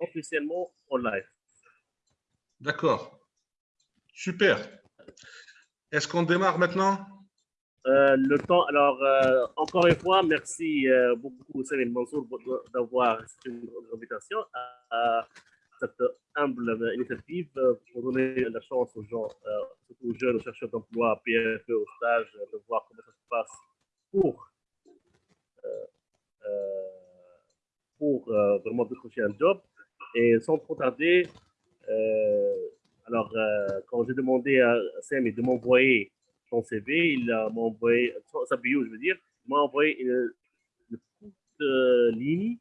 officiellement en live. D'accord. Super. Est-ce qu'on démarre maintenant? Euh, le temps, alors, euh, encore une fois, merci euh, beaucoup, Céline Mansour, d'avoir accepté invitation à, cette humble initiative pour donner la chance aux gens, surtout aux jeunes chercheurs d'emploi, PFE, au stage, de voir comment ça se passe pour, pour vraiment décrocher un job. Et sans trop tarder, alors, quand j'ai demandé à Sam de m'envoyer son CV, il m'a envoyé, sa bio, je veux dire, il m'a envoyé une, une de ligne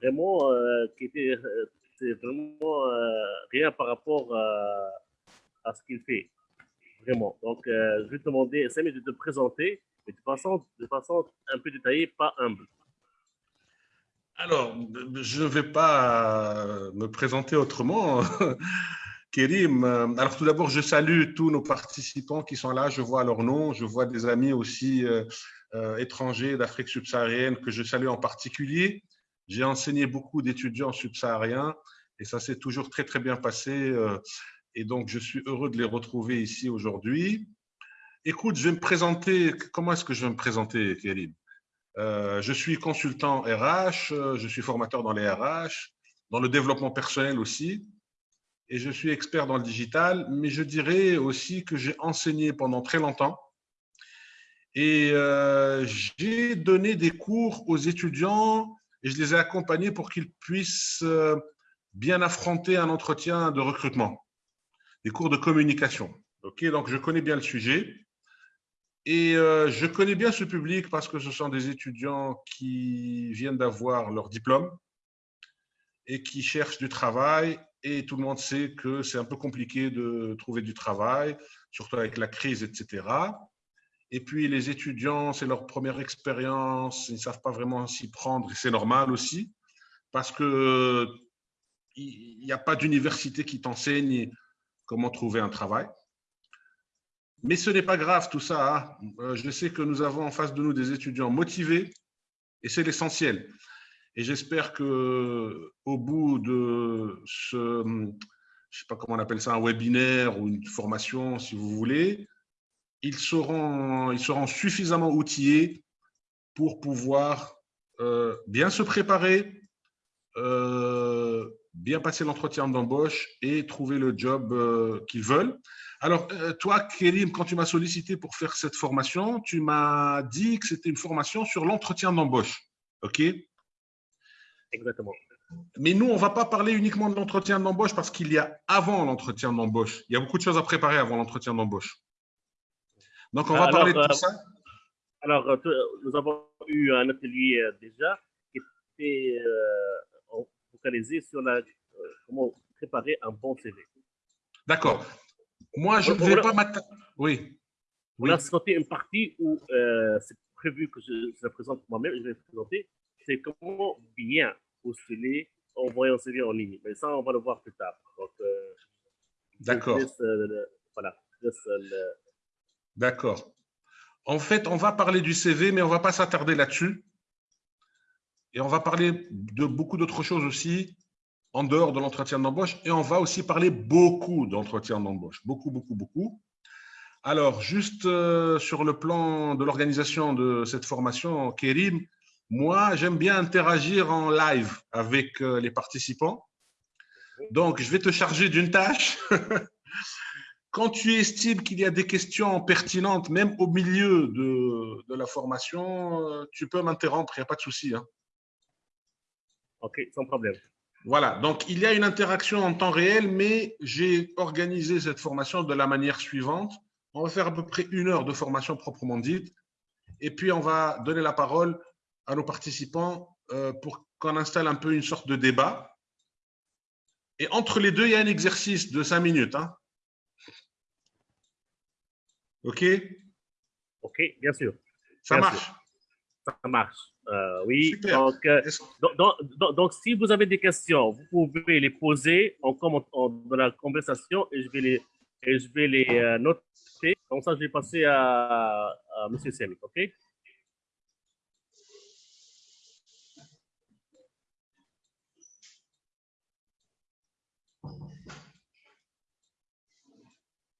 vraiment euh, qui était euh, vraiment euh, rien par rapport à, ce qu'il fait. Vraiment. Donc, je vais te demander, Sam, de te présenter, mais de façon un peu détaillée, pas humble. Alors, je ne vais pas me présenter autrement. Kérim, euh, alors tout d'abord, je salue tous nos participants qui sont là. Je vois leurs noms, je vois des amis aussi euh, euh, étrangers d'Afrique subsaharienne que je salue en particulier. J'ai enseigné beaucoup d'étudiants subsahariens et ça s'est toujours très, très bien passé. et donc, je suis heureux de les retrouver ici aujourd'hui. Écoute, je vais me présenter. Comment est-ce que je vais me présenter, Kérim? Je suis consultant RH, je suis formateur dans les RH, dans le développement personnel aussi et je suis expert dans le digital, mais je dirais aussi que j'ai enseigné pendant très longtemps et euh, j'ai donné des cours aux étudiants et je les ai accompagnés pour qu'ils puissent euh, bien affronter un entretien de recrutement, des cours de communication. Ok, donc je connais bien le sujet et euh, je connais bien ce public parce que ce sont des étudiants qui viennent d'avoir leur diplôme et qui cherchent du travail et tout le monde sait que c'est un peu compliqué de trouver du travail, surtout avec la crise, etc. Et puis les étudiants, c'est leur première expérience, ils ne savent pas vraiment s'y prendre, et c'est normal aussi, parce que il n'y a pas d'université qui t'enseigne comment trouver un travail. Mais ce n'est pas grave tout ça. Hein. Euh, je sais que nous avons en face de nous des étudiants motivés et c'est l'essentiel. Et j'espère que au bout de ce, je sais pas comment on appelle ça, un webinaire ou une formation, si vous voulez, ils seront, ils seront suffisamment outillés pour pouvoir euh, bien se préparer, euh, bien passer l'entretien d'embauche et trouver le job qu'ils veulent. Alors, toi, Kérim, quand tu m'as sollicité pour faire cette formation, tu m'as dit que c'était une formation sur l'entretien d'embauche. OK? Exactement. Mais nous, on ne va pas parler uniquement de l'entretien d'embauche parce qu'il y a avant l'entretien d'embauche. Il y a beaucoup de choses à préparer avant l'entretien d'embauche. Donc, on va parler de tout euh, ça. Alors, euh, nous avons eu un atelier euh, déjà qui était focalisé sur la, comment préparer un bon CV. D'accord. Moi, je ne vais pas m'attaquer. Oui. On a sauté une partie où c'est prévu que je, je la présente moi-même, je vais présenter, c'est comment bien postuler, envoyer un CV en ligne. Mais ça, on va le voir plus tard. Euh, D'accord. Euh, voilà. D'accord. En fait, on va parler du CV, mais on ne va pas s'attarder là-dessus. Et on va parler de beaucoup d'autres choses aussi en dehors de l'entretien d'embauche. Et on va aussi parler beaucoup d'entretien d'embauche. Beaucoup, beaucoup, beaucoup. Alors, juste euh, sur le plan de l'organisation de cette formation, Kérim, moi, j'aime bien interagir en live avec euh, les participants. Donc, je vais te charger d'une tâche. Quand tu estimes qu'il y a des questions pertinentes, même au milieu de, la formation, euh, tu peux m'interrompre, il n'y a pas de souci. Hein. OK, sans problème. Voilà, donc il y a une interaction en temps réel, mais j'ai organisé cette formation de la manière suivante. On va faire à peu près une heure de formation proprement dite, et puis on va donner la parole à nos participants euh, pour qu'on installe un peu une sorte de débat. Et entre les deux, il y a un exercice de cinq minutes. Hein. OK? OK, bien sûr. Ça marche? Ça marche. Euh, oui. Euh, donc, donc, donc, si vous avez des questions, vous pouvez les poser en commentant dans la conversation et je vais les, je vais les euh, noter. Comme ça, je vais passer à, à M. Semik, OK?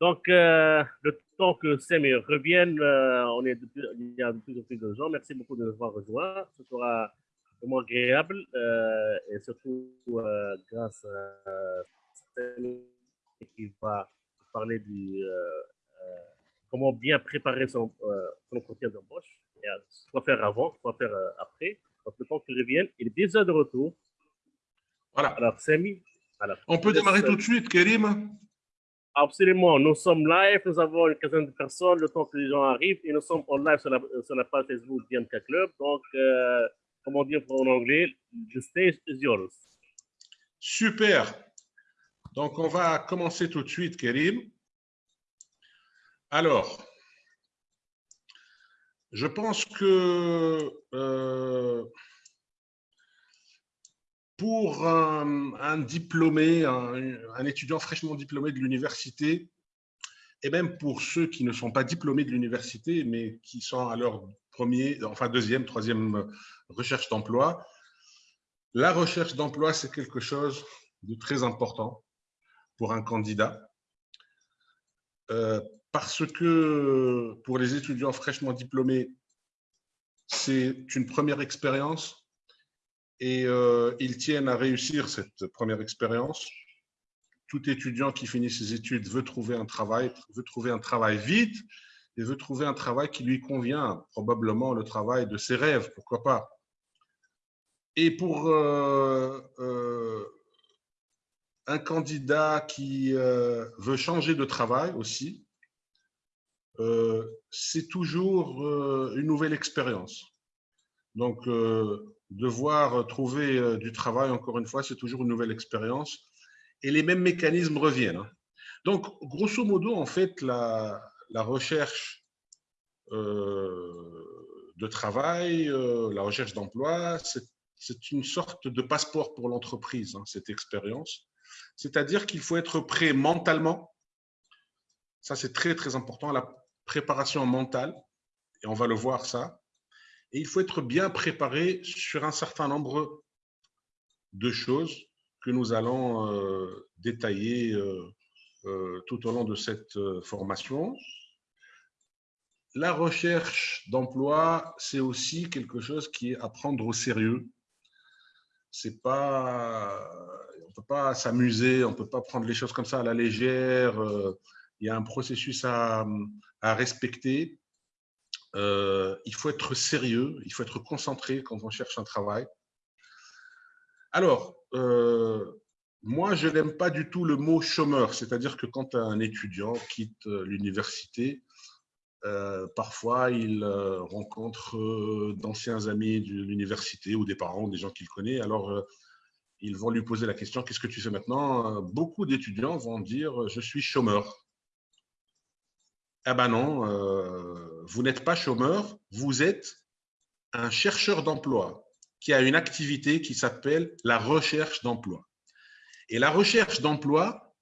Donc, euh, le temps que Sam revienne, euh, on est il y a de plus en plus de gens. Merci beaucoup de nous avoir rejoints. Ce sera vraiment agréable euh, et surtout grâce à Sam qui va parler du comment bien préparer son, son entretien d'embauche. Quoi faire avant, quoi faire après. Donc, le temps qu'il revienne, il est déjà de retour. Voilà. Alors, Samy. On peut démarrer tout de suite, Kérim Absolument. Nous sommes live. Nous avons une quinzaine de personnes. Le temps que les gens arrivent. Et nous sommes en live sur la, page Facebook d'IMK Club. Donc, euh, comment dire en anglais, the stage is yours. Super. Donc, on va commencer tout de suite, Kérim. Alors, je pense que euh, pour un, diplômé, un, étudiant fraîchement diplômé de l'université, et même pour ceux qui ne sont pas diplômés de l'université, mais qui sont à leur premier, enfin deuxième, troisième recherche d'emploi, la recherche d'emploi, c'est quelque chose de très important pour un candidat. Euh, parce que pour les étudiants fraîchement diplômés, c'est une première expérience et euh, ils tiennent à réussir cette première expérience. Tout étudiant qui finit ses études veut trouver un travail, veut trouver un travail vite et veut trouver un travail qui lui convient, probablement le travail de ses rêves, pourquoi pas. Et pour euh, euh, un candidat qui veut changer de travail aussi, c'est toujours une nouvelle expérience. Donc, devoir trouver euh, du travail, encore une fois, c'est toujours une nouvelle expérience. Et les mêmes mécanismes reviennent. Hein. Donc, grosso modo, en fait, la, recherche euh, de travail, euh, la recherche d'emploi, c'est une sorte de passeport pour l'entreprise, hein, cette expérience. C'est-à-dire qu'il faut être prêt mentalement. Ça, c'est très, très important, la préparation mentale. Et on va le voir, ça. Et il faut être bien préparé sur un certain nombre de choses que nous allons euh, détailler euh, euh, tout au long de cette formation. La recherche d'emploi, c'est aussi quelque chose qui est à prendre au sérieux. C'est pas, on peut pas s'amuser, on peut pas prendre les choses comme ça à la légère. Il y a un processus à, à respecter. Euh, il faut être sérieux, il faut être concentré quand on cherche un travail. Alors, euh, moi, je n'aime pas du tout le mot chômeur, c'est-à-dire que quand un étudiant quitte l'université, euh, parfois il rencontre d'anciens amis de l'université ou des parents, des gens qu'il connaît. Alors, ils vont lui poser la question, qu'est-ce que tu fais maintenant? Beaucoup d'étudiants vont dire, je suis chômeur. Ah ben non, vous n'êtes pas chômeur, vous êtes un chercheur d'emploi qui a une activité qui s'appelle la recherche d'emploi. Et la recherche d'emploi,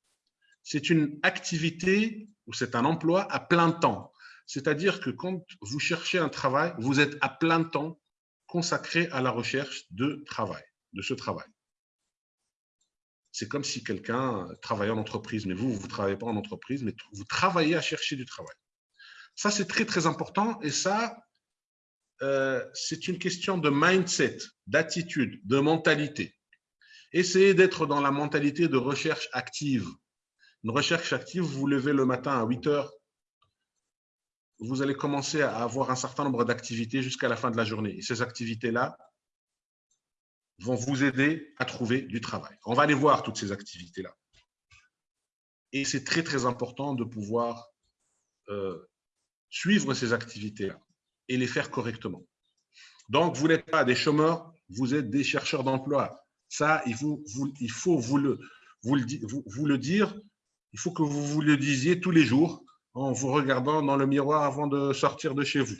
c'est une activité ou c'est un emploi à plein temps. C'est-à-dire que quand vous cherchez un travail, vous êtes à plein temps consacré à la recherche de travail, de ce travail c'est comme si quelqu'un travaillait en entreprise, mais vous, vous ne travaillez pas en entreprise, mais vous travaillez à chercher du travail. Ça, c'est très, très important et ça, euh, c'est une question de mindset, d'attitude, de mentalité. Essayez d'être dans la mentalité de recherche active. Une recherche active, vous vous levez le matin à 8 heures, vous allez commencer à avoir un certain nombre d'activités jusqu'à la fin de la journée. Et ces activités-là, vont vous aider à trouver du travail. On va aller voir toutes ces activités-là. Et c'est très, très important de pouvoir euh, suivre ces activités-là et les faire correctement. Donc, vous n'êtes pas des chômeurs, vous êtes des chercheurs d'emploi. Ça, il faut, vous, le dire, il faut que vous vous le disiez tous les jours en vous regardant dans le miroir avant de sortir de chez vous.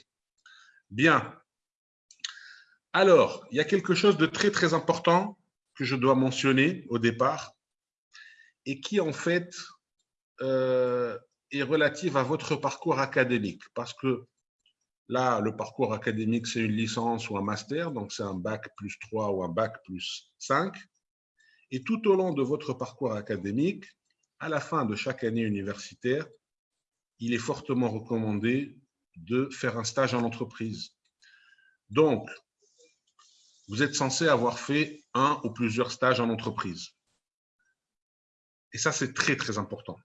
Bien, alors, il y a quelque chose de très, très important que je dois mentionner au départ et qui, en fait, euh, est relative à votre parcours académique. Parce que là, le parcours académique, c'est une licence ou un master, donc c'est un bac plus 3 ou un bac plus 5. Et tout au long de votre parcours académique, à la fin de chaque année universitaire, il est fortement recommandé de faire un stage en entreprise. Donc, vous êtes censé avoir fait un ou plusieurs stages en entreprise. Et ça, c'est très, très important.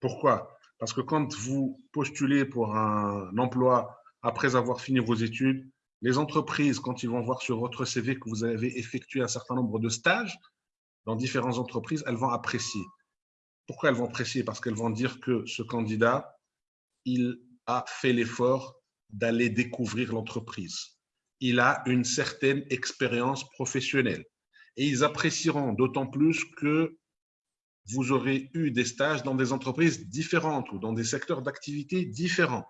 Pourquoi? Parce que quand vous postulez pour un emploi après avoir fini vos études, les entreprises, quand ils vont voir sur votre CV que vous avez effectué un certain nombre de stages dans différentes entreprises, elles vont apprécier. Pourquoi elles vont apprécier? Parce qu'elles vont dire que ce candidat, il a fait l'effort d'aller découvrir l'entreprise. Il a une certaine expérience professionnelle. Et ils apprécieront d'autant plus que vous aurez eu des stages dans des entreprises différentes ou dans des secteurs d'activité différents.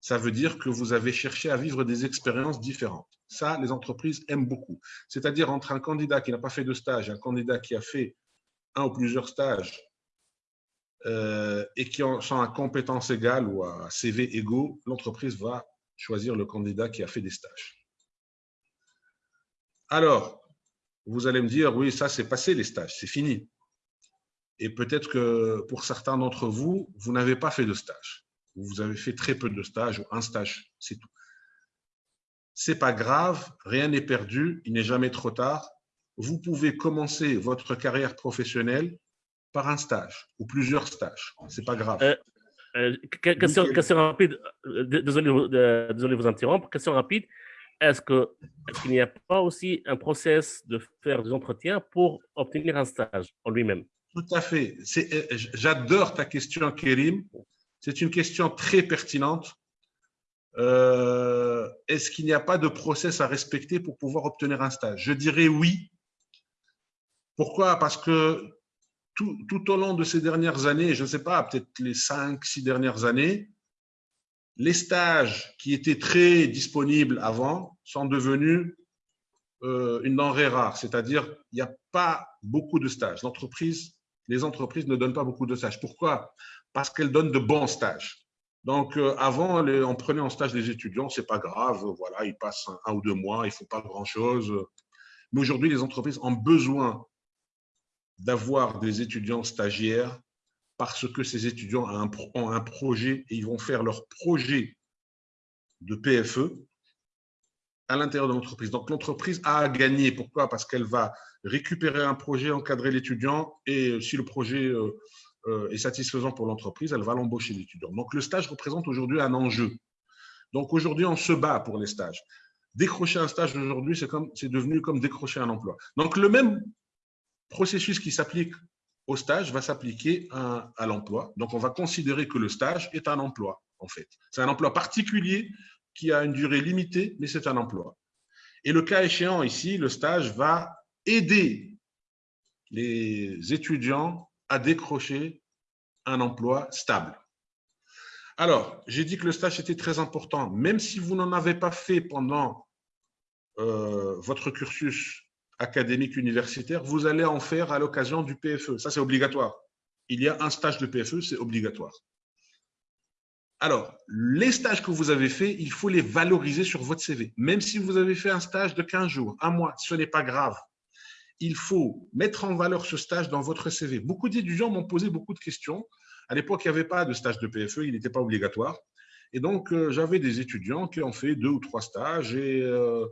Ça veut dire que vous avez cherché à vivre des expériences différentes. Ça, les entreprises aiment beaucoup. C'est-à-dire entre un candidat qui n'a pas fait de stage et un candidat qui a fait un ou plusieurs stages euh, et qui sont à compétences égales ou à CV égaux, l'entreprise va choisir le candidat qui a fait des stages. Alors, vous allez me dire, oui, ça c'est passé les stages, c'est fini. Et peut-être que pour certains d'entre vous, vous n'avez pas fait de stage. Vous avez fait très peu de stages ou un stage, c'est tout. C'est pas grave, rien n'est perdu, il n'est jamais trop tard. Vous pouvez commencer votre carrière professionnelle par un stage ou plusieurs stages. C'est pas grave. Euh, euh, question, rapide, euh, désolé, désolé de vous interrompre. Question rapide. Est-ce qu'il n'y a pas aussi un process de faire des entretiens pour obtenir un stage en lui-même? Tout à fait. J'adore ta question, Kérim. C'est une question très pertinente. Est-ce qu'il n'y a pas de process à respecter pour pouvoir obtenir un stage? Je dirais oui. Pourquoi? Parce que tout, au long de ces dernières années, je ne sais pas, peut-être les cinq, six dernières années, les stages qui étaient très disponibles avant sont devenus euh, une denrée rare, c'est-à-dire il n'y a pas beaucoup de stages. L'entreprise, les entreprises ne donnent pas beaucoup de stages. Pourquoi? Parce qu'elles donnent de bons stages. Donc, euh, avant, on prenait en stage des étudiants, c'est pas grave, voilà, ils passent un, ou deux mois, ils font pas grand-chose. Mais aujourd'hui, les entreprises ont besoin d'avoir des étudiants stagiaires parce que ces étudiants ont un, projet et ils vont faire leur projet de PFE à l'intérieur de l'entreprise. Donc, l'entreprise a à gagner. Pourquoi? Parce qu'elle va récupérer un projet, encadrer l'étudiant et si le projet euh, euh, est satisfaisant pour l'entreprise, elle va l'embaucher l'étudiant. Donc, le stage représente aujourd'hui un enjeu. Donc, aujourd'hui, on se bat pour les stages. Décrocher un stage aujourd'hui, c'est devenu comme décrocher un emploi. Donc, le même processus qui s'applique au stage va s'appliquer à, l'emploi. Donc, on va considérer que le stage est un emploi, en fait. C'est un emploi particulier qui a une durée limitée, mais c'est un emploi. Et le cas échéant ici, le stage va aider les étudiants à décrocher un emploi stable. Alors, j'ai dit que le stage était très important. Même si vous n'en avez pas fait pendant euh, votre cursus académique universitaire, vous allez en faire à l'occasion du PFE. Ça, c'est obligatoire. Il y a un stage de PFE, c'est obligatoire. Alors, les stages que vous avez faits, il faut les valoriser sur votre CV. Même si vous avez fait un stage de 15 jours, un mois, ce n'est pas grave. Il faut mettre en valeur ce stage dans votre CV. Beaucoup d'étudiants m'ont posé beaucoup de questions. À l'époque, il n'y avait pas de stage de PFE, il n'était pas obligatoire. Et donc, euh, j'avais des étudiants qui ont fait deux ou trois stages et euh,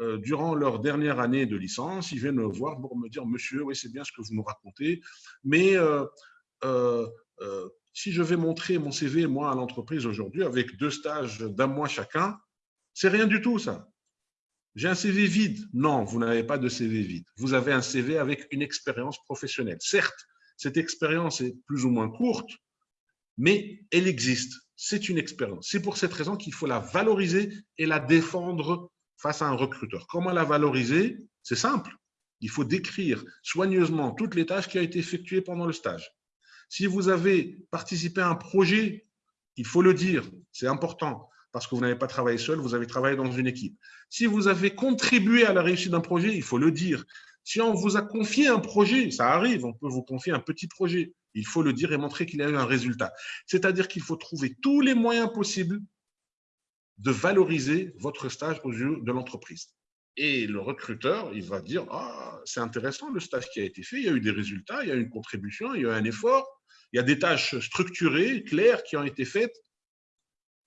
euh, durant leur dernière année de licence, ils viennent me voir pour me dire, monsieur, oui, c'est bien ce que vous nous racontez, mais si je vais montrer mon CV, moi, à l'entreprise aujourd'hui, avec deux stages d'un mois chacun, c'est rien du tout, ça. J'ai un CV vide. Non, vous n'avez pas de CV vide. Vous avez un CV avec une expérience professionnelle. Certes, cette expérience est plus ou moins courte, mais elle existe c'est une expérience. C'est pour cette raison qu'il faut la valoriser et la défendre face à un recruteur. Comment la valoriser? C'est simple. Il faut décrire soigneusement toutes les tâches qui ont été effectuées pendant le stage. Si vous avez participé à un projet, il faut le dire, c'est important, parce que vous n'avez pas travaillé seul, vous avez travaillé dans une équipe. Si vous avez contribué à la réussite d'un projet, il faut le dire. Si on vous a confié un projet, ça arrive, on peut vous confier un petit projet. Il faut le dire et montrer qu'il y a eu un résultat. C'est-à-dire qu'il faut trouver tous les moyens possibles de valoriser votre stage aux yeux de l'entreprise. Et le recruteur, il va dire, ah, c'est intéressant le stage qui a été fait, il y a eu des résultats, il y a eu une contribution, il y a eu un effort, Il y a des tâches structurées, claires, qui ont été faites.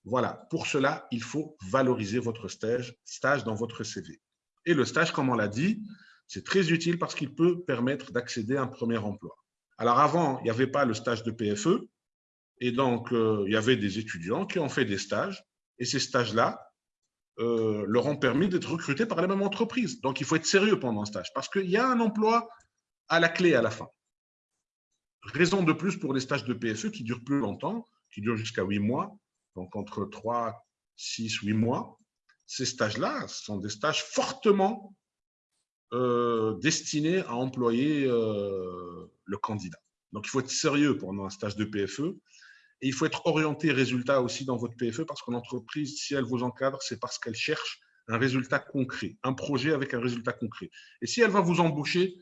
Voilà, pour cela, il faut valoriser votre stage, stage dans votre CV. Et le stage, comme on l'a dit, c'est très utile parce qu'il peut permettre d'accéder à un premier emploi. Alors avant, il n'y avait pas le stage de PFE, et donc euh, il y avait des étudiants qui ont fait des stages, et ces stages-là euh, leur ont permis d'être recrutés par la même entreprise. Donc il faut être sérieux pendant un stage, parce qu'il y a un emploi à la clé à la fin. Raison de plus pour les stages de PFE qui durent plus longtemps, qui durent jusqu'à 8 mois, donc entre 3, 6, 8 mois. Ces stages-là sont des stages fortement euh, destinés à employer euh, le candidat. Donc, il faut être sérieux pendant un stage de PFE et il faut être orienté résultat aussi dans votre PFE parce qu'une entreprise, si elle vous encadre, c'est parce qu'elle cherche un résultat concret, un projet avec un résultat concret. Et si elle va vous embaucher,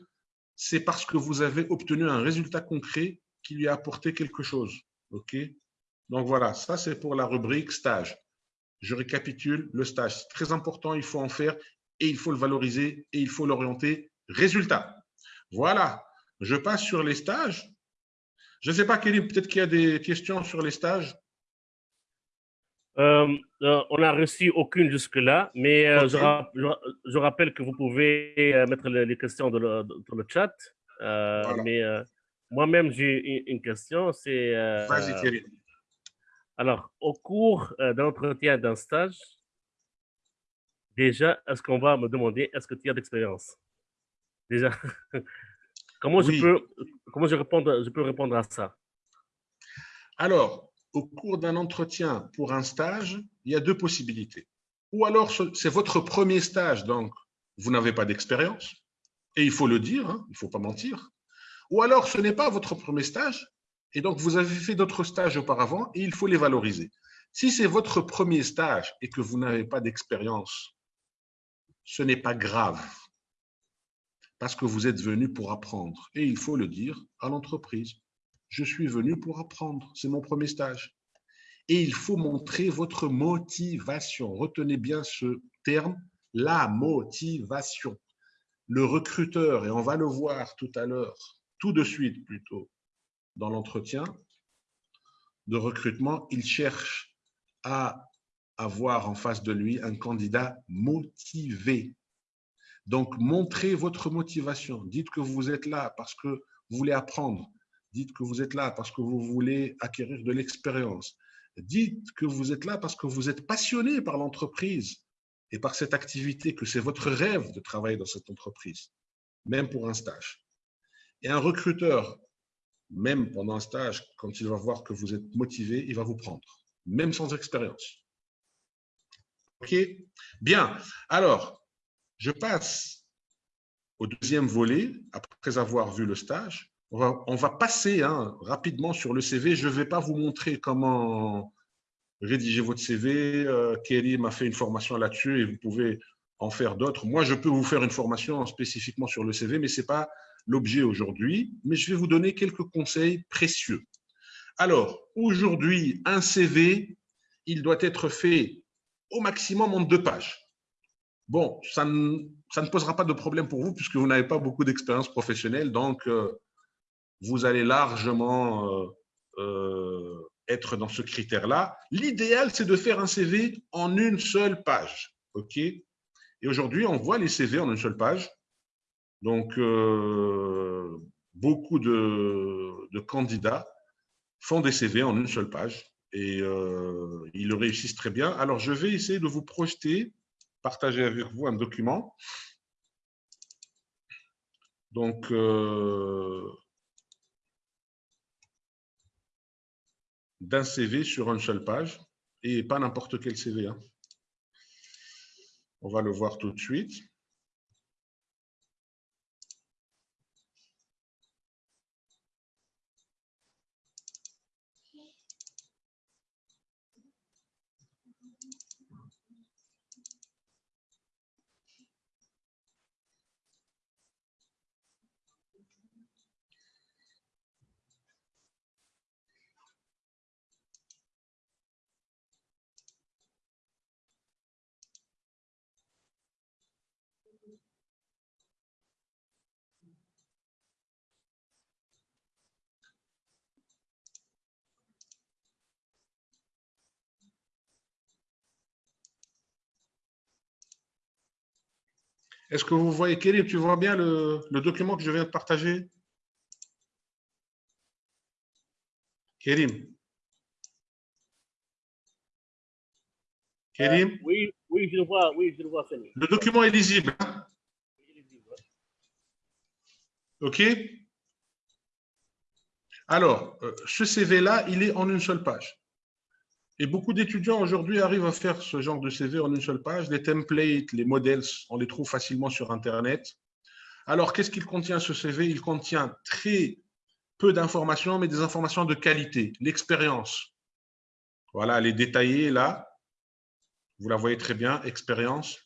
c'est parce que vous avez obtenu un résultat concret qui lui a apporté quelque chose. OK? Donc voilà, ça c'est pour la rubrique stage. Je récapitule le stage. C'est très important, il faut en faire et il faut le valoriser et il faut l'orienter résultat. Voilà, je passe sur les stages. Je ne sais pas, Kelly, peut-être qu'il y a des questions sur les stages. Euh, euh, on n'a reçu aucune jusque-là, mais euh, je, rappelle que vous pouvez mettre les, questions dans le, chat. Mais moi-même, j'ai une, question. C'est. Vas-y, Alors, au cours d'un entretien d'un stage, déjà, est-ce qu'on va me demander est-ce que tu as d'expérience? Déjà, comment, je peux, comment je, répondre, je peux répondre à ça? Alors, au cours d'un entretien pour un stage, il y a deux possibilités. Ou alors, c'est votre premier stage, donc vous n'avez pas d'expérience, et il faut le dire, hein, il ne faut pas mentir. Ou alors, ce n'est pas votre premier stage, et donc vous avez fait d'autres stages auparavant, et il faut les valoriser. Si c'est votre premier stage et que vous n'avez pas d'expérience, ce n'est pas grave, parce que vous êtes venu pour apprendre, et il faut le dire à l'entreprise je suis venu pour apprendre. C'est mon premier stage. Et il faut montrer votre motivation. Retenez bien ce terme, la motivation. Le recruteur, et on va le voir tout à l'heure, tout de suite plutôt, dans l'entretien de recrutement, il cherche à avoir en face de lui un candidat motivé. Donc, montrez votre motivation. Dites que vous êtes là parce que vous voulez apprendre, Dites que vous êtes là parce que vous voulez acquérir de l'expérience. Dites que vous êtes là parce que vous êtes passionné par l'entreprise et par cette activité, que c'est votre rêve de travailler dans cette entreprise, même pour un stage. Et un recruteur, même pendant un stage, quand il va voir que vous êtes motivé, il va vous prendre, même sans expérience. OK? Bien. Alors, je passe au deuxième volet, après avoir vu le stage on va, passer hein, rapidement sur le CV. Je ne vais pas vous montrer comment rédiger votre CV. Euh, Kelly m'a fait une formation là-dessus et vous pouvez en faire d'autres. Moi, je peux vous faire une formation spécifiquement sur le CV, mais ce n'est pas l'objet aujourd'hui. Mais je vais vous donner quelques conseils précieux. Alors, aujourd'hui, un CV, il doit être fait au maximum en deux pages. Bon, ça ne, posera pas de problème pour vous puisque vous n'avez pas beaucoup d'expérience professionnelle. Donc, euh, vous allez largement euh, euh, être dans ce critère-là. L'idéal, c'est de faire un CV en une seule page. OK? Et aujourd'hui, on voit les CV en une seule page. Donc, euh, beaucoup de, candidats font des CV en une seule page et ils le réussissent très bien. Alors, je vais essayer de vous projeter, partager avec vous un document. Donc, d'un CV sur une seule page et pas n'importe quel CV. Hein. On va le voir tout de suite. Est-ce que vous voyez, Kérim, tu vois bien le, document que je viens de partager? Kérim Kérim Oui, oui, je le vois, oui, je le vois, Le document est lisible. Hein? OK? Alors, euh, ce CV-là, il est en une seule page. Et beaucoup d'étudiants aujourd'hui arrivent à faire ce genre de CV en une seule page. Les templates, les modèles, on les trouve facilement sur Internet. Alors, qu'est-ce qu'il contient ce CV Il contient très peu d'informations, mais des informations de qualité. L'expérience. Voilà, elle est détaillée là. Vous la voyez très bien, expérience.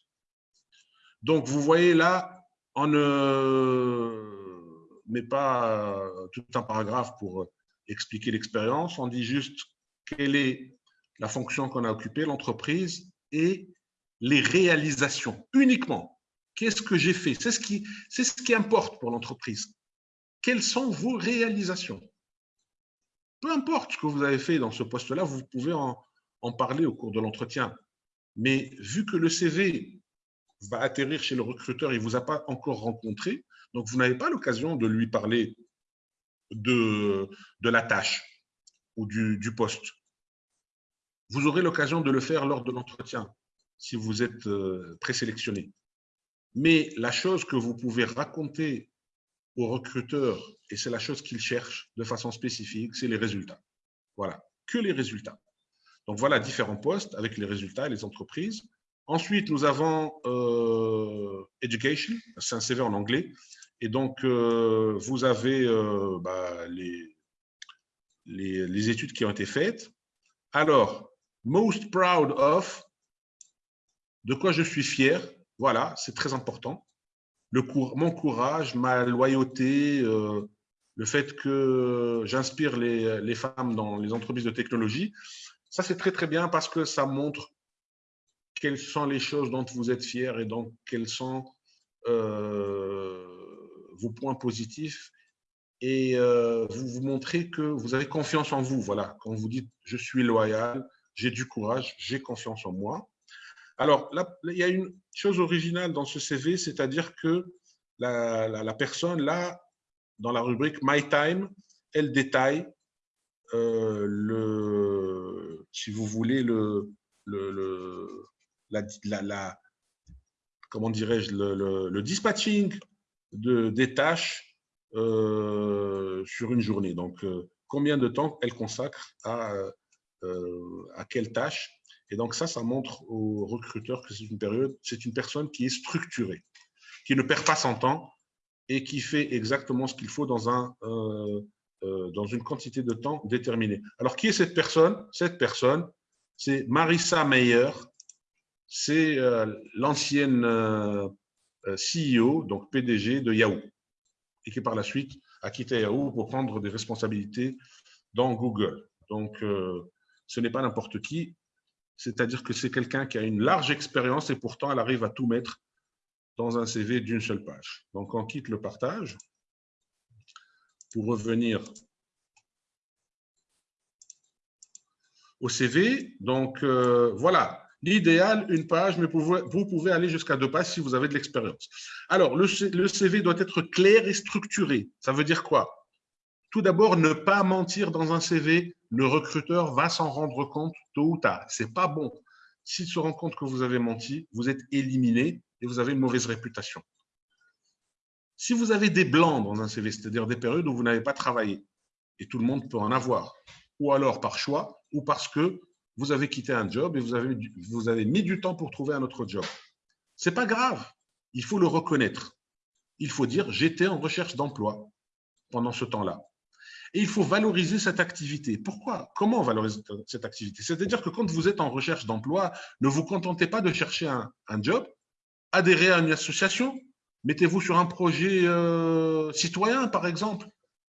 Donc, vous voyez là, on ne met pas tout un paragraphe pour expliquer l'expérience. On dit juste quelle est la fonction qu'on a occupée, l'entreprise, et les réalisations uniquement. Qu'est-ce que j'ai fait? C'est ce, qui, importe pour l'entreprise. Quelles sont vos réalisations? Peu importe ce que vous avez fait dans ce poste-là, vous pouvez en, parler au cours de l'entretien. Mais vu que le CV va atterrir chez le recruteur, il ne vous a pas encore rencontré, donc vous n'avez pas l'occasion de lui parler de, la tâche ou du poste. Vous aurez l'occasion de le faire lors de l'entretien si vous êtes euh, présélectionné. Mais la chose que vous pouvez raconter au recruteur, et c'est la chose qu'il cherche de façon spécifique, c'est les résultats. Voilà, que les résultats. Donc voilà différents postes avec les résultats et les entreprises. Ensuite, nous avons euh, Education, c'est un CV en anglais. Et donc, euh, vous avez bah, les, les, les études qui ont été faites. Alors, most proud of, de quoi je suis fier. Voilà, c'est très important. Mon courage, ma loyauté, euh, le fait que j'inspire les, femmes dans les entreprises de technologie, ça c'est très très bien parce que ça montre quelles sont les choses dont vous êtes fier et donc quels sont euh, vos points positifs et euh, vous vous montrez que vous avez confiance en vous. Voilà, quand vous dites je suis loyal, j'ai du courage, j'ai confiance en moi. Alors, il y a une chose originale dans ce CV, c'est-à-dire que la, personne, là, dans la rubrique My Time, elle détaille euh, le, si vous voulez, le, le, la, comment dirais-je, le, dispatching de, des tâches euh, sur une journée. Donc, euh, combien de temps elle consacre à à quelle tâche. Et donc ça, ça montre aux recruteurs que c'est une période, c'est une personne qui est structurée, qui ne perd pas son temps et qui fait exactement ce qu'il faut dans, un, euh, euh, dans une quantité de temps déterminée. Alors, qui est cette personne? Cette personne, c'est Marissa Meyer, c'est l'ancienne CEO, donc PDG de Yahoo, et qui par la suite a quitté Yahoo pour prendre des responsabilités dans Google. Donc, ce n'est pas n'importe qui. C'est-à-dire que c'est quelqu'un qui a une large expérience et pourtant elle arrive à tout mettre dans un CV d'une seule page. Donc on quitte le partage pour revenir au CV. Donc euh, voilà, l'idéal, une page, mais vous pouvez aller jusqu'à deux pages si vous avez de l'expérience. Alors, le CV doit être clair et structuré. Ça veut dire quoi? Tout d'abord, ne pas mentir dans un CV. Le recruteur va s'en rendre compte tôt ou tard. C'est pas bon. S'il se rend compte que vous avez menti, vous êtes éliminé et vous avez une mauvaise réputation. Si vous avez des blancs dans un CV, c'est-à-dire des périodes où vous n'avez pas travaillé, et tout le monde peut en avoir, ou alors par choix, ou parce que vous avez quitté un job et vous avez, mis du temps pour trouver un autre job. C'est pas grave. Il faut le reconnaître. Il faut dire j'étais en recherche d'emploi pendant ce temps-là. Et il faut valoriser cette activité. Pourquoi? Comment valoriser cette activité? C'est-à-dire que quand vous êtes en recherche d'emploi, ne vous contentez pas de chercher un, job, adhérez à une association, mettez-vous sur un projet euh, citoyen, par exemple.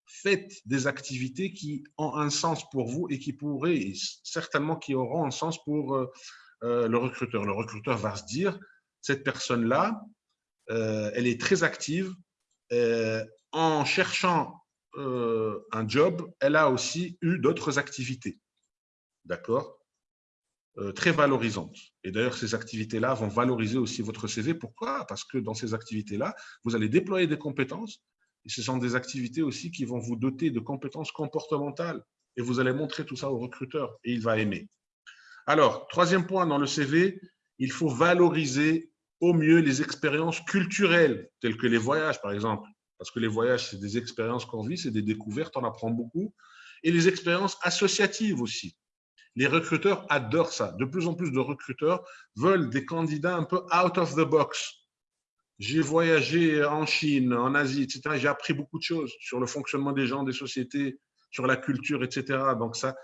Faites des activités qui ont un sens pour vous et qui pourraient, certainement qui auront un sens pour euh, euh, le recruteur. Le recruteur va se dire, cette personne-là, elle est très active. en cherchant euh, un job, elle a aussi eu d'autres activités. D'accord euh, très valorisantes. Et d'ailleurs, ces activités-là vont valoriser aussi votre CV. Pourquoi? Parce que dans ces activités-là, vous allez déployer des compétences. Et ce sont des activités aussi qui vont vous doter de compétences comportementales. Et vous allez montrer tout ça au recruteur et il va aimer. Alors, troisième point dans le CV, il faut valoriser au mieux les expériences culturelles, telles que les voyages, par exemple. Parce que les voyages, c'est des expériences qu'on vit, c'est des découvertes, on apprend beaucoup. Et les expériences associatives aussi. Les recruteurs adorent ça. De plus en plus de recruteurs veulent des candidats un peu out of the box. J'ai voyagé en Chine, en Asie, etc. J'ai appris beaucoup de choses sur le fonctionnement des gens, des sociétés, sur la culture, etc. Donc, ça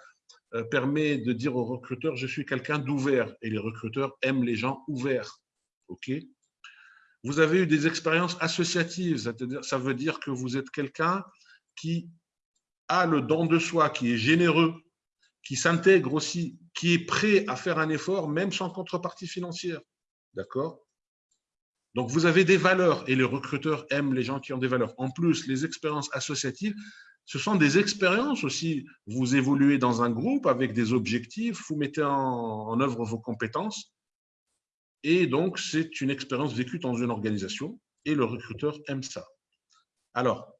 euh, permet de dire aux recruteurs, je suis quelqu'un d'ouvert. Et les recruteurs aiment les gens ouverts. OK? Vous avez eu des expériences associatives. Ça veut dire que vous êtes quelqu'un qui a le don de soi, qui est généreux, qui s'intègre aussi, qui est prêt à faire un effort, même sans contrepartie financière. D'accord? Donc, vous avez des valeurs et les recruteurs aiment les gens qui ont des valeurs. En plus, les expériences associatives, ce sont des expériences aussi. Vous évoluez dans un groupe avec des objectifs, vous mettez en, en œuvre vos compétences. Et donc, c'est une expérience vécue dans une organisation et le recruteur aime ça. Alors,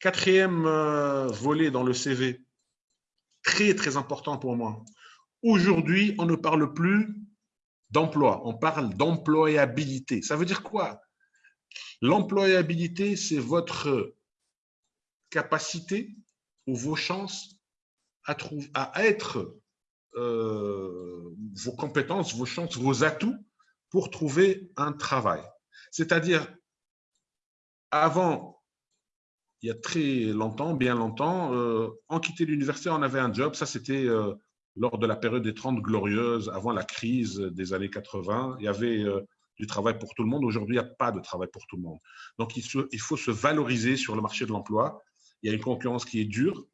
Quatrième euh, volet dans le CV, très très important pour moi. Aujourd'hui, on ne parle plus d'emploi, on parle d'employabilité. Ça veut dire quoi? L'employabilité, c'est votre capacité ou vos chances à, être, euh, vos compétences, vos chances, vos atouts pour trouver un travail. C'est-à-dire, avant il y a très longtemps, bien longtemps, euh, en quittant l'université, on avait un job. Ça, c'était euh, lors de la période des 30 glorieuses, avant la crise des années 80. Il y avait euh, du travail pour tout le monde. Aujourd'hui, il n'y a pas de travail pour tout le monde. Donc, il faut se valoriser sur le marché de l'emploi. Il y a une concurrence qui est dure.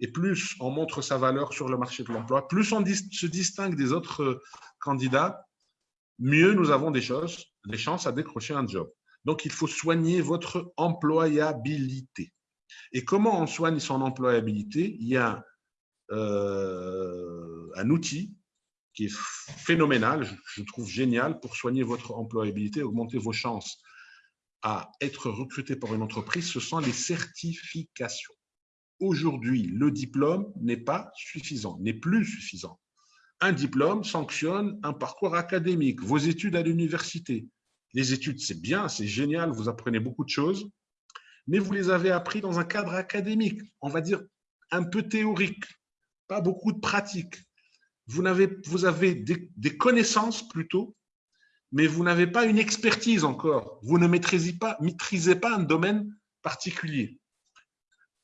Et plus on montre sa valeur sur le marché de l'emploi, plus on se distingue des autres candidats, mieux nous avons des, choses, des chances à décrocher un job. Donc, il faut soigner votre employabilité. Et comment on soigne son employabilité? Il y a euh, un outil qui est phénoménal, je, trouve génial pour soigner votre employabilité, augmenter vos chances à être recruté par une entreprise, ce sont les certifications. Aujourd'hui, le diplôme n'est pas suffisant, n'est plus suffisant. Un diplôme sanctionne un parcours académique, vos études à l'université, les études, c'est bien, c'est génial, vous apprenez beaucoup de choses, mais vous les avez appris dans un cadre académique, on va dire un peu théorique, pas beaucoup de pratique. Vous avez, vous avez des, connaissances plutôt, mais vous n'avez pas une expertise encore. Vous ne maîtrisez pas, maîtrisez pas un domaine particulier.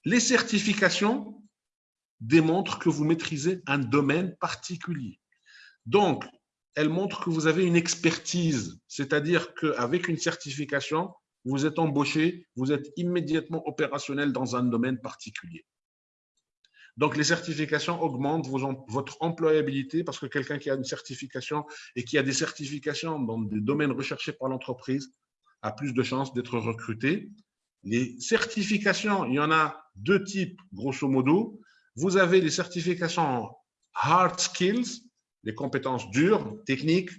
Les certifications démontrent que vous maîtrisez un domaine particulier. Donc, elle montre que vous avez une expertise, c'est-à-dire qu'avec une certification, vous êtes embauché, vous êtes immédiatement opérationnel dans un domaine particulier. Donc, les certifications augmentent votre employabilité parce que quelqu'un qui a une certification et qui a des certifications dans des domaines recherchés par l'entreprise a plus de chances d'être recruté. Les certifications, il y en a deux types, grosso modo. Vous avez les certifications hard skills, les compétences dures, techniques,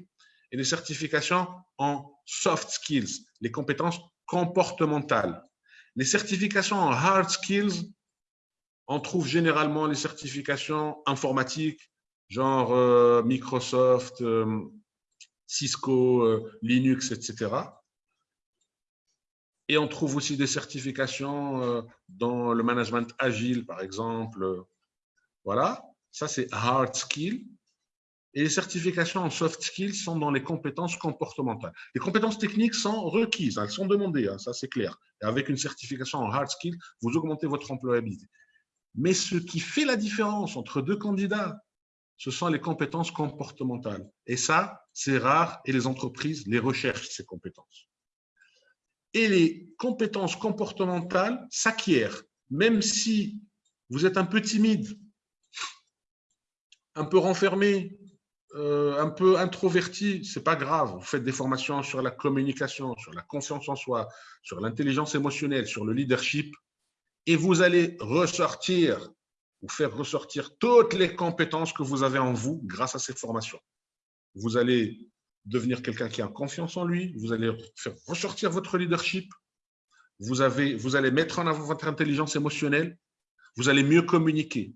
et les certifications en soft skills, les compétences comportementales. Les certifications en hard skills, on trouve généralement les certifications informatiques, genre euh, Microsoft, euh, Cisco, euh, Linux, etc. Et on trouve aussi des certifications dans le management agile, par exemple. Voilà, ça c'est hard skills. Et les certifications en soft skills sont dans les compétences comportementales. Les compétences techniques sont requises, elles sont demandées, hein, ça c'est clair. Et avec une certification en hard skills, vous augmentez votre employabilité. Mais ce qui fait la différence entre deux candidats, ce sont les compétences comportementales. Et ça, c'est rare et les entreprises les recherchent, ces compétences. Et les compétences comportementales s'acquièrent, même si vous êtes un peu timide, un peu renfermé, euh, un peu introverti, c'est pas grave. Vous faites des formations sur la communication, sur la confiance en soi, sur l'intelligence émotionnelle, sur le leadership, et vous allez ressortir vous faire ressortir toutes les compétences que vous avez en vous grâce à cette formation. Vous allez devenir quelqu'un qui a confiance en lui, vous allez faire ressortir votre leadership, vous, avez, vous allez mettre en avant votre intelligence émotionnelle, vous allez mieux communiquer.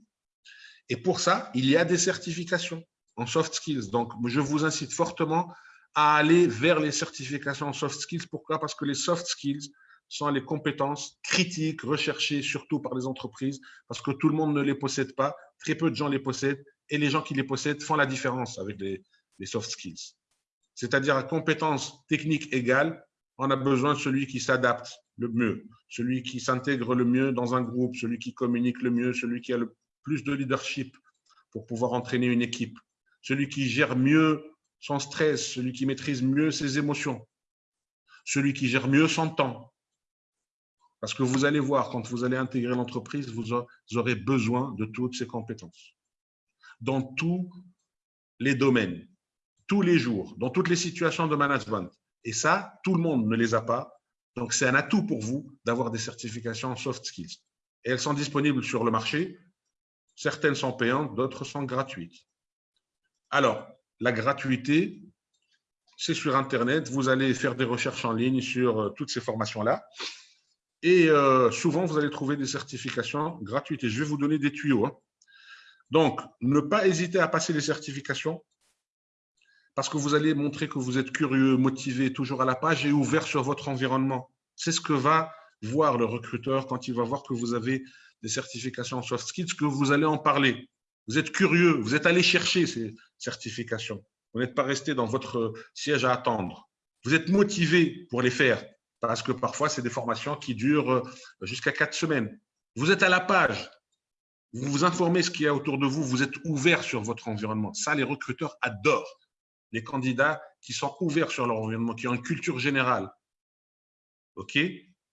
Et pour ça, il y a des certifications en soft skills. Donc, je vous incite fortement à aller vers les certifications en soft skills. Pourquoi? Parce que les soft skills sont les compétences critiques recherchées surtout par les entreprises parce que tout le monde ne les possède pas, très peu de gens les possèdent et les gens qui les possèdent font la différence avec les, les soft skills. C'est-à-dire à compétences techniques égales, on a besoin de celui qui s'adapte le mieux, celui qui s'intègre le mieux dans un groupe, celui qui communique le mieux, celui qui a le plus de leadership pour pouvoir entraîner une équipe, celui qui gère mieux son stress, celui qui maîtrise mieux ses émotions, celui qui gère mieux son temps. Parce que vous allez voir, quand vous allez intégrer l'entreprise, vous aurez besoin de toutes ces compétences. Dans tous les domaines, tous les jours, dans toutes les situations de management. Et ça, tout le monde ne les a pas. Donc, c'est un atout pour vous d'avoir des certifications soft skills. Et elles sont disponibles sur le marché. Certaines sont payantes, d'autres sont gratuites. Alors, la gratuité, c'est sur Internet. Vous allez faire des recherches en ligne sur euh, toutes ces formations-là. Et euh, souvent, vous allez trouver des certifications gratuites. Et je vais vous donner des tuyaux. Hein. Donc, ne pas hésiter à passer les certifications parce que vous allez montrer que vous êtes curieux, motivé, toujours à la page et ouvert sur votre environnement. C'est ce que va voir le recruteur quand il va voir que vous avez des certifications en soft skills, que vous allez en parler. Vous êtes curieux, vous êtes allé chercher ces certifications. Vous n'êtes pas resté dans votre siège à attendre. Vous êtes motivé pour les faire parce que parfois, c'est des formations qui durent jusqu'à quatre semaines. Vous êtes à la page. Vous vous informez ce qu'il y a autour de vous. Vous êtes ouvert sur votre environnement. Ça, les recruteurs adorent. Les candidats qui sont ouverts sur leur environnement, qui ont une culture générale. OK?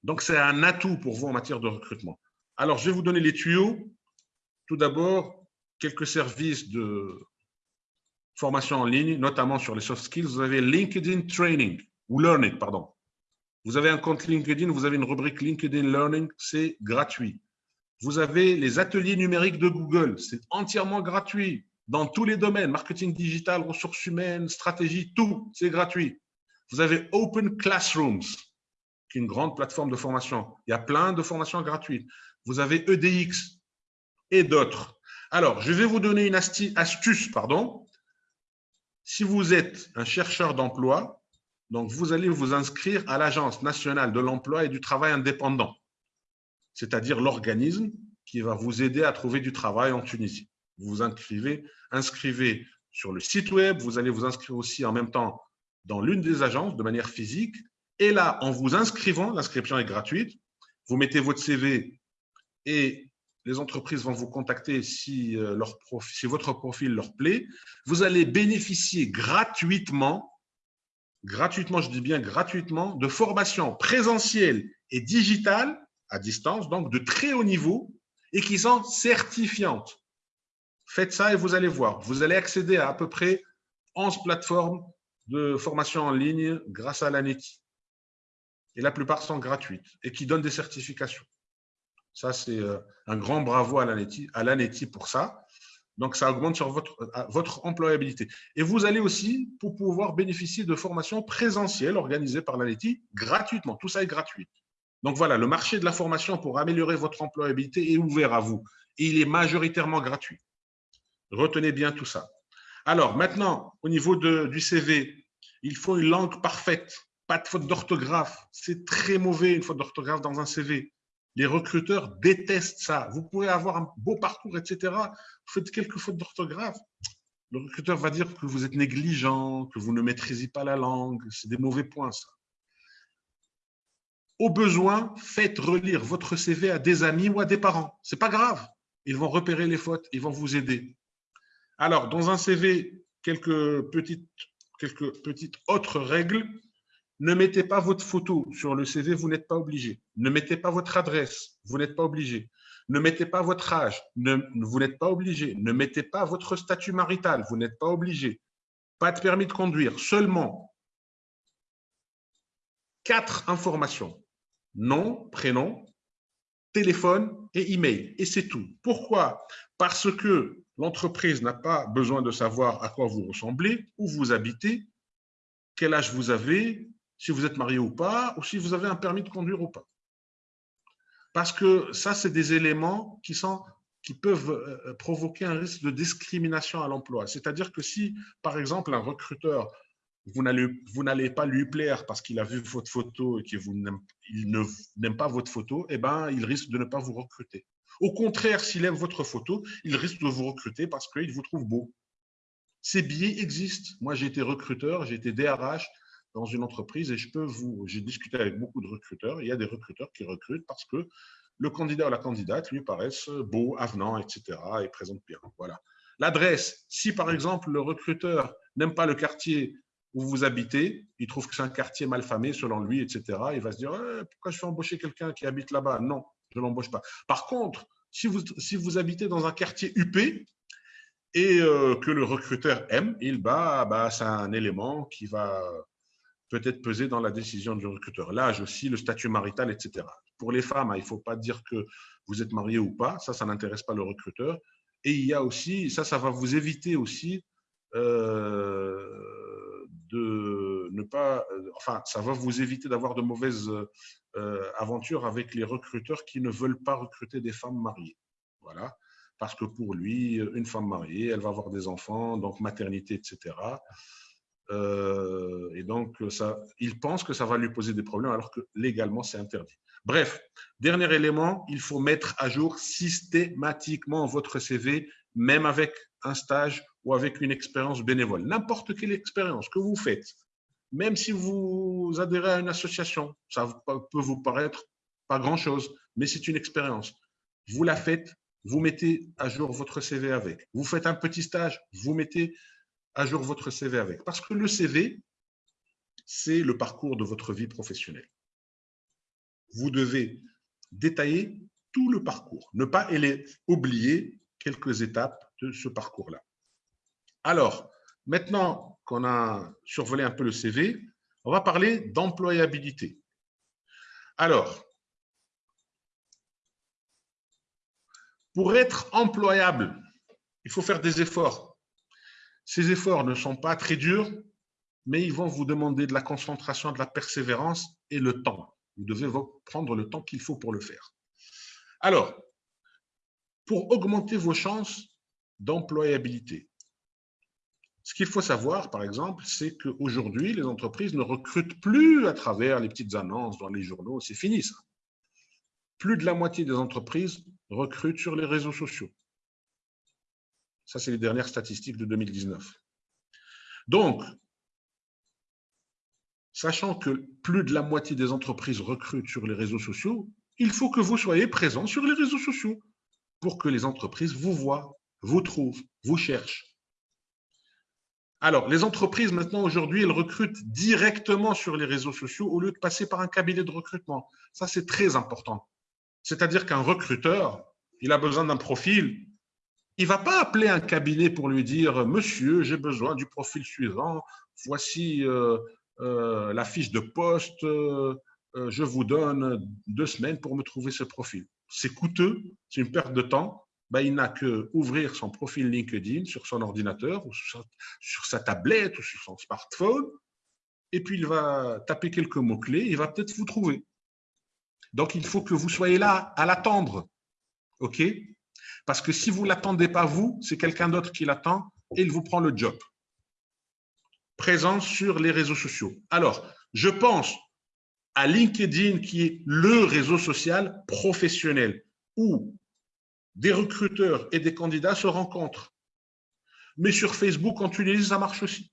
Donc, c'est un atout pour vous en matière de recrutement. Alors, je vais vous donner les tuyaux. Tout d'abord, quelques services de formation en ligne, notamment sur les soft skills. Vous avez LinkedIn Training, ou Learning, pardon. Vous avez un compte LinkedIn, vous avez une rubrique LinkedIn Learning, c'est gratuit. Vous avez les ateliers numériques de Google, c'est entièrement gratuit dans tous les domaines, marketing digital, ressources humaines, stratégie, tout, c'est gratuit. Vous avez Open Classrooms, qui est une grande plateforme de formation. Il y a plein de formations gratuites. Vous avez EDX et d'autres. Alors, je vais vous donner une astuce. Si vous êtes un chercheur d'emploi, donc vous allez vous inscrire à l'Agence nationale de l'emploi et du travail indépendant, c'est-à-dire l'organisme qui va vous aider à trouver du travail en Tunisie. Vous vous inscrivez, inscrivez sur le site web, vous allez vous inscrire aussi en même temps dans l'une des agences de manière physique. Et là, en vous inscrivant, l'inscription est gratuite, vous mettez votre CV et les entreprises vont vous contacter si, euh, si votre profil leur plaît. Vous allez bénéficier gratuitement, gratuitement, je dis bien gratuitement, de formations présentielles et digitales à distance, donc de très haut niveau et qui sont certifiantes. Faites ça et vous allez voir. Vous allez accéder à à peu près 11 plateformes de formation en ligne grâce à l'ANETI. Et la plupart sont gratuites et qui donnent des certifications. Ça, c'est euh, un grand bravo à l'ANETI pour ça. Donc, ça augmente sur votre, euh, votre employabilité. Et vous allez aussi pour pouvoir bénéficier de formations présentielles organisées par l'ANETI gratuitement. Tout ça est gratuit. Donc, voilà, le marché de la formation pour améliorer votre employabilité est ouvert à vous. Et il est majoritairement gratuit. Retenez bien tout ça. Alors, maintenant, au niveau du CV, il faut une langue parfaite, pas de faute d'orthographe. C'est très mauvais une faute d'orthographe dans un CV. Les recruteurs détestent ça. Vous pouvez avoir un beau parcours, etc. Vous faites quelques fautes d'orthographe. Le recruteur va dire que vous êtes négligent, que vous ne maîtrisez pas la langue. C'est des mauvais points, ça. Au besoin, faites relire votre CV à des amis ou à des parents. C'est pas grave. Ils vont repérer les fautes, ils vont vous aider. Alors, dans un CV, quelques petites, quelques petites autres règles. Ne mettez pas votre photo sur le CV, vous n'êtes pas obligé. Ne mettez pas votre adresse, vous n'êtes pas obligé. Ne mettez pas votre âge, vous n'êtes pas obligé. Ne mettez pas votre statut marital, vous n'êtes pas obligé. Pas de permis de conduire, seulement quatre informations. Nom, prénom, téléphone et email. Et c'est tout. Pourquoi? Parce que l'entreprise n'a pas besoin de savoir à quoi vous ressemblez, où vous habitez, quel âge vous avez, si vous êtes marié ou pas, ou si vous avez un permis de conduire ou pas. Parce que ça, c'est des éléments qui, peuvent euh, provoquer un risque de discrimination à l'emploi. C'est-à-dire que si, par exemple, un recruteur, vous n'allez pas lui plaire parce qu'il a vu votre photo et qu'il n'aime pas votre photo, eh ben, il risque de ne pas vous recruter. Au contraire, s'il aime votre photo, il risque de vous recruter parce qu'il vous trouve beau. Ces biais existent. Moi, j'ai été recruteur, j'ai été DRH dans une entreprise et je peux vous, j'ai discuté avec beaucoup de recruteurs. Il y a des recruteurs qui recrutent parce que le candidat ou la candidate lui paraissent beau, avenant, etc. et présente bien. Voilà. L'adresse, si par exemple le recruteur n'aime pas le quartier où vous habitez, il trouve que c'est un quartier mal famé selon lui, etc. Il va se dire eh, pourquoi je fais embaucher quelqu'un qui habite là-bas? Non, je ne l'embauche pas. Par contre, si vous, si habitez dans un quartier UP et euh, que le recruteur aime, il bah, bah, c'est un élément qui va peut-être peser dans la décision du recruteur. L'âge aussi, le statut marital, etc. Pour les femmes, hein, il ne faut pas dire que vous êtes marié ou pas, ça, ça n'intéresse pas le recruteur. Et il y a aussi, ça, ça va vous éviter aussi euh, de ne pas, euh, enfin, ça va vous éviter d'avoir de mauvaises euh, aventures avec les recruteurs qui ne veulent pas recruter des femmes mariées. Voilà. Parce que pour lui, une femme mariée, elle va avoir des enfants, donc maternité, etc. Euh, et donc, ça, il pense que ça va lui poser des problèmes alors que légalement, c'est interdit. Bref, dernier élément, il faut mettre à jour systématiquement votre CV, même avec un stage ou avec une expérience bénévole. N'importe quelle expérience que vous faites, même si vous adhérez à une association, ça peut vous paraître pas grand-chose, mais c'est une expérience. Vous la faites, vous mettez à jour votre CV avec. Vous faites un petit stage, vous mettez à jour votre CV avec. Parce que le CV, c'est le parcours de votre vie professionnelle. Vous devez détailler tout le parcours, ne pas oublier quelques étapes de ce parcours-là. Alors, maintenant qu'on a survolé un peu le CV, on va parler d'employabilité. Alors, pour être employable, il faut faire des efforts. Ces efforts ne sont pas très durs, mais ils vont vous demander de la concentration, de la persévérance et le temps. Vous devez prendre le temps qu'il faut pour le faire. Alors, pour augmenter vos chances d'employabilité, ce qu'il faut savoir, par exemple, c'est qu'aujourd'hui, les entreprises ne recrutent plus à travers les petites annonces dans les journaux. C'est fini, ça. Plus de la moitié des entreprises recrutent sur les réseaux sociaux. Ça, c'est les dernières statistiques de 2019. Donc, sachant que plus de la moitié des entreprises recrutent sur les réseaux sociaux, il faut que vous soyez présent sur les réseaux sociaux pour que les entreprises vous voient, vous trouvent, vous cherchent. Alors, les entreprises, maintenant, aujourd'hui, elles recrutent directement sur les réseaux sociaux au lieu de passer par un cabinet de recrutement. Ça, c'est très important. C'est-à-dire qu'un recruteur, il a besoin d'un profil il ne va pas appeler un cabinet pour lui dire « Monsieur, j'ai besoin du profil suivant, voici euh, euh, la fiche de poste, euh, je vous donne deux semaines pour me trouver ce profil. » C'est coûteux, c'est une perte de temps. Ben, il n'a qu'à ouvrir son profil LinkedIn sur son ordinateur ou sur sa, tablette ou sur son smartphone et puis il va taper quelques mots-clés, il va peut-être vous trouver. Donc, il faut que vous soyez là à l'attendre. OK? Parce que si vous ne l'attendez pas vous, c'est quelqu'un d'autre qui l'attend et il vous prend le job. Présent sur les réseaux sociaux. Alors, je pense à LinkedIn qui est le réseau social professionnel où des recruteurs et des candidats se rencontrent. Mais sur Facebook, en Tunisie, ça marche aussi.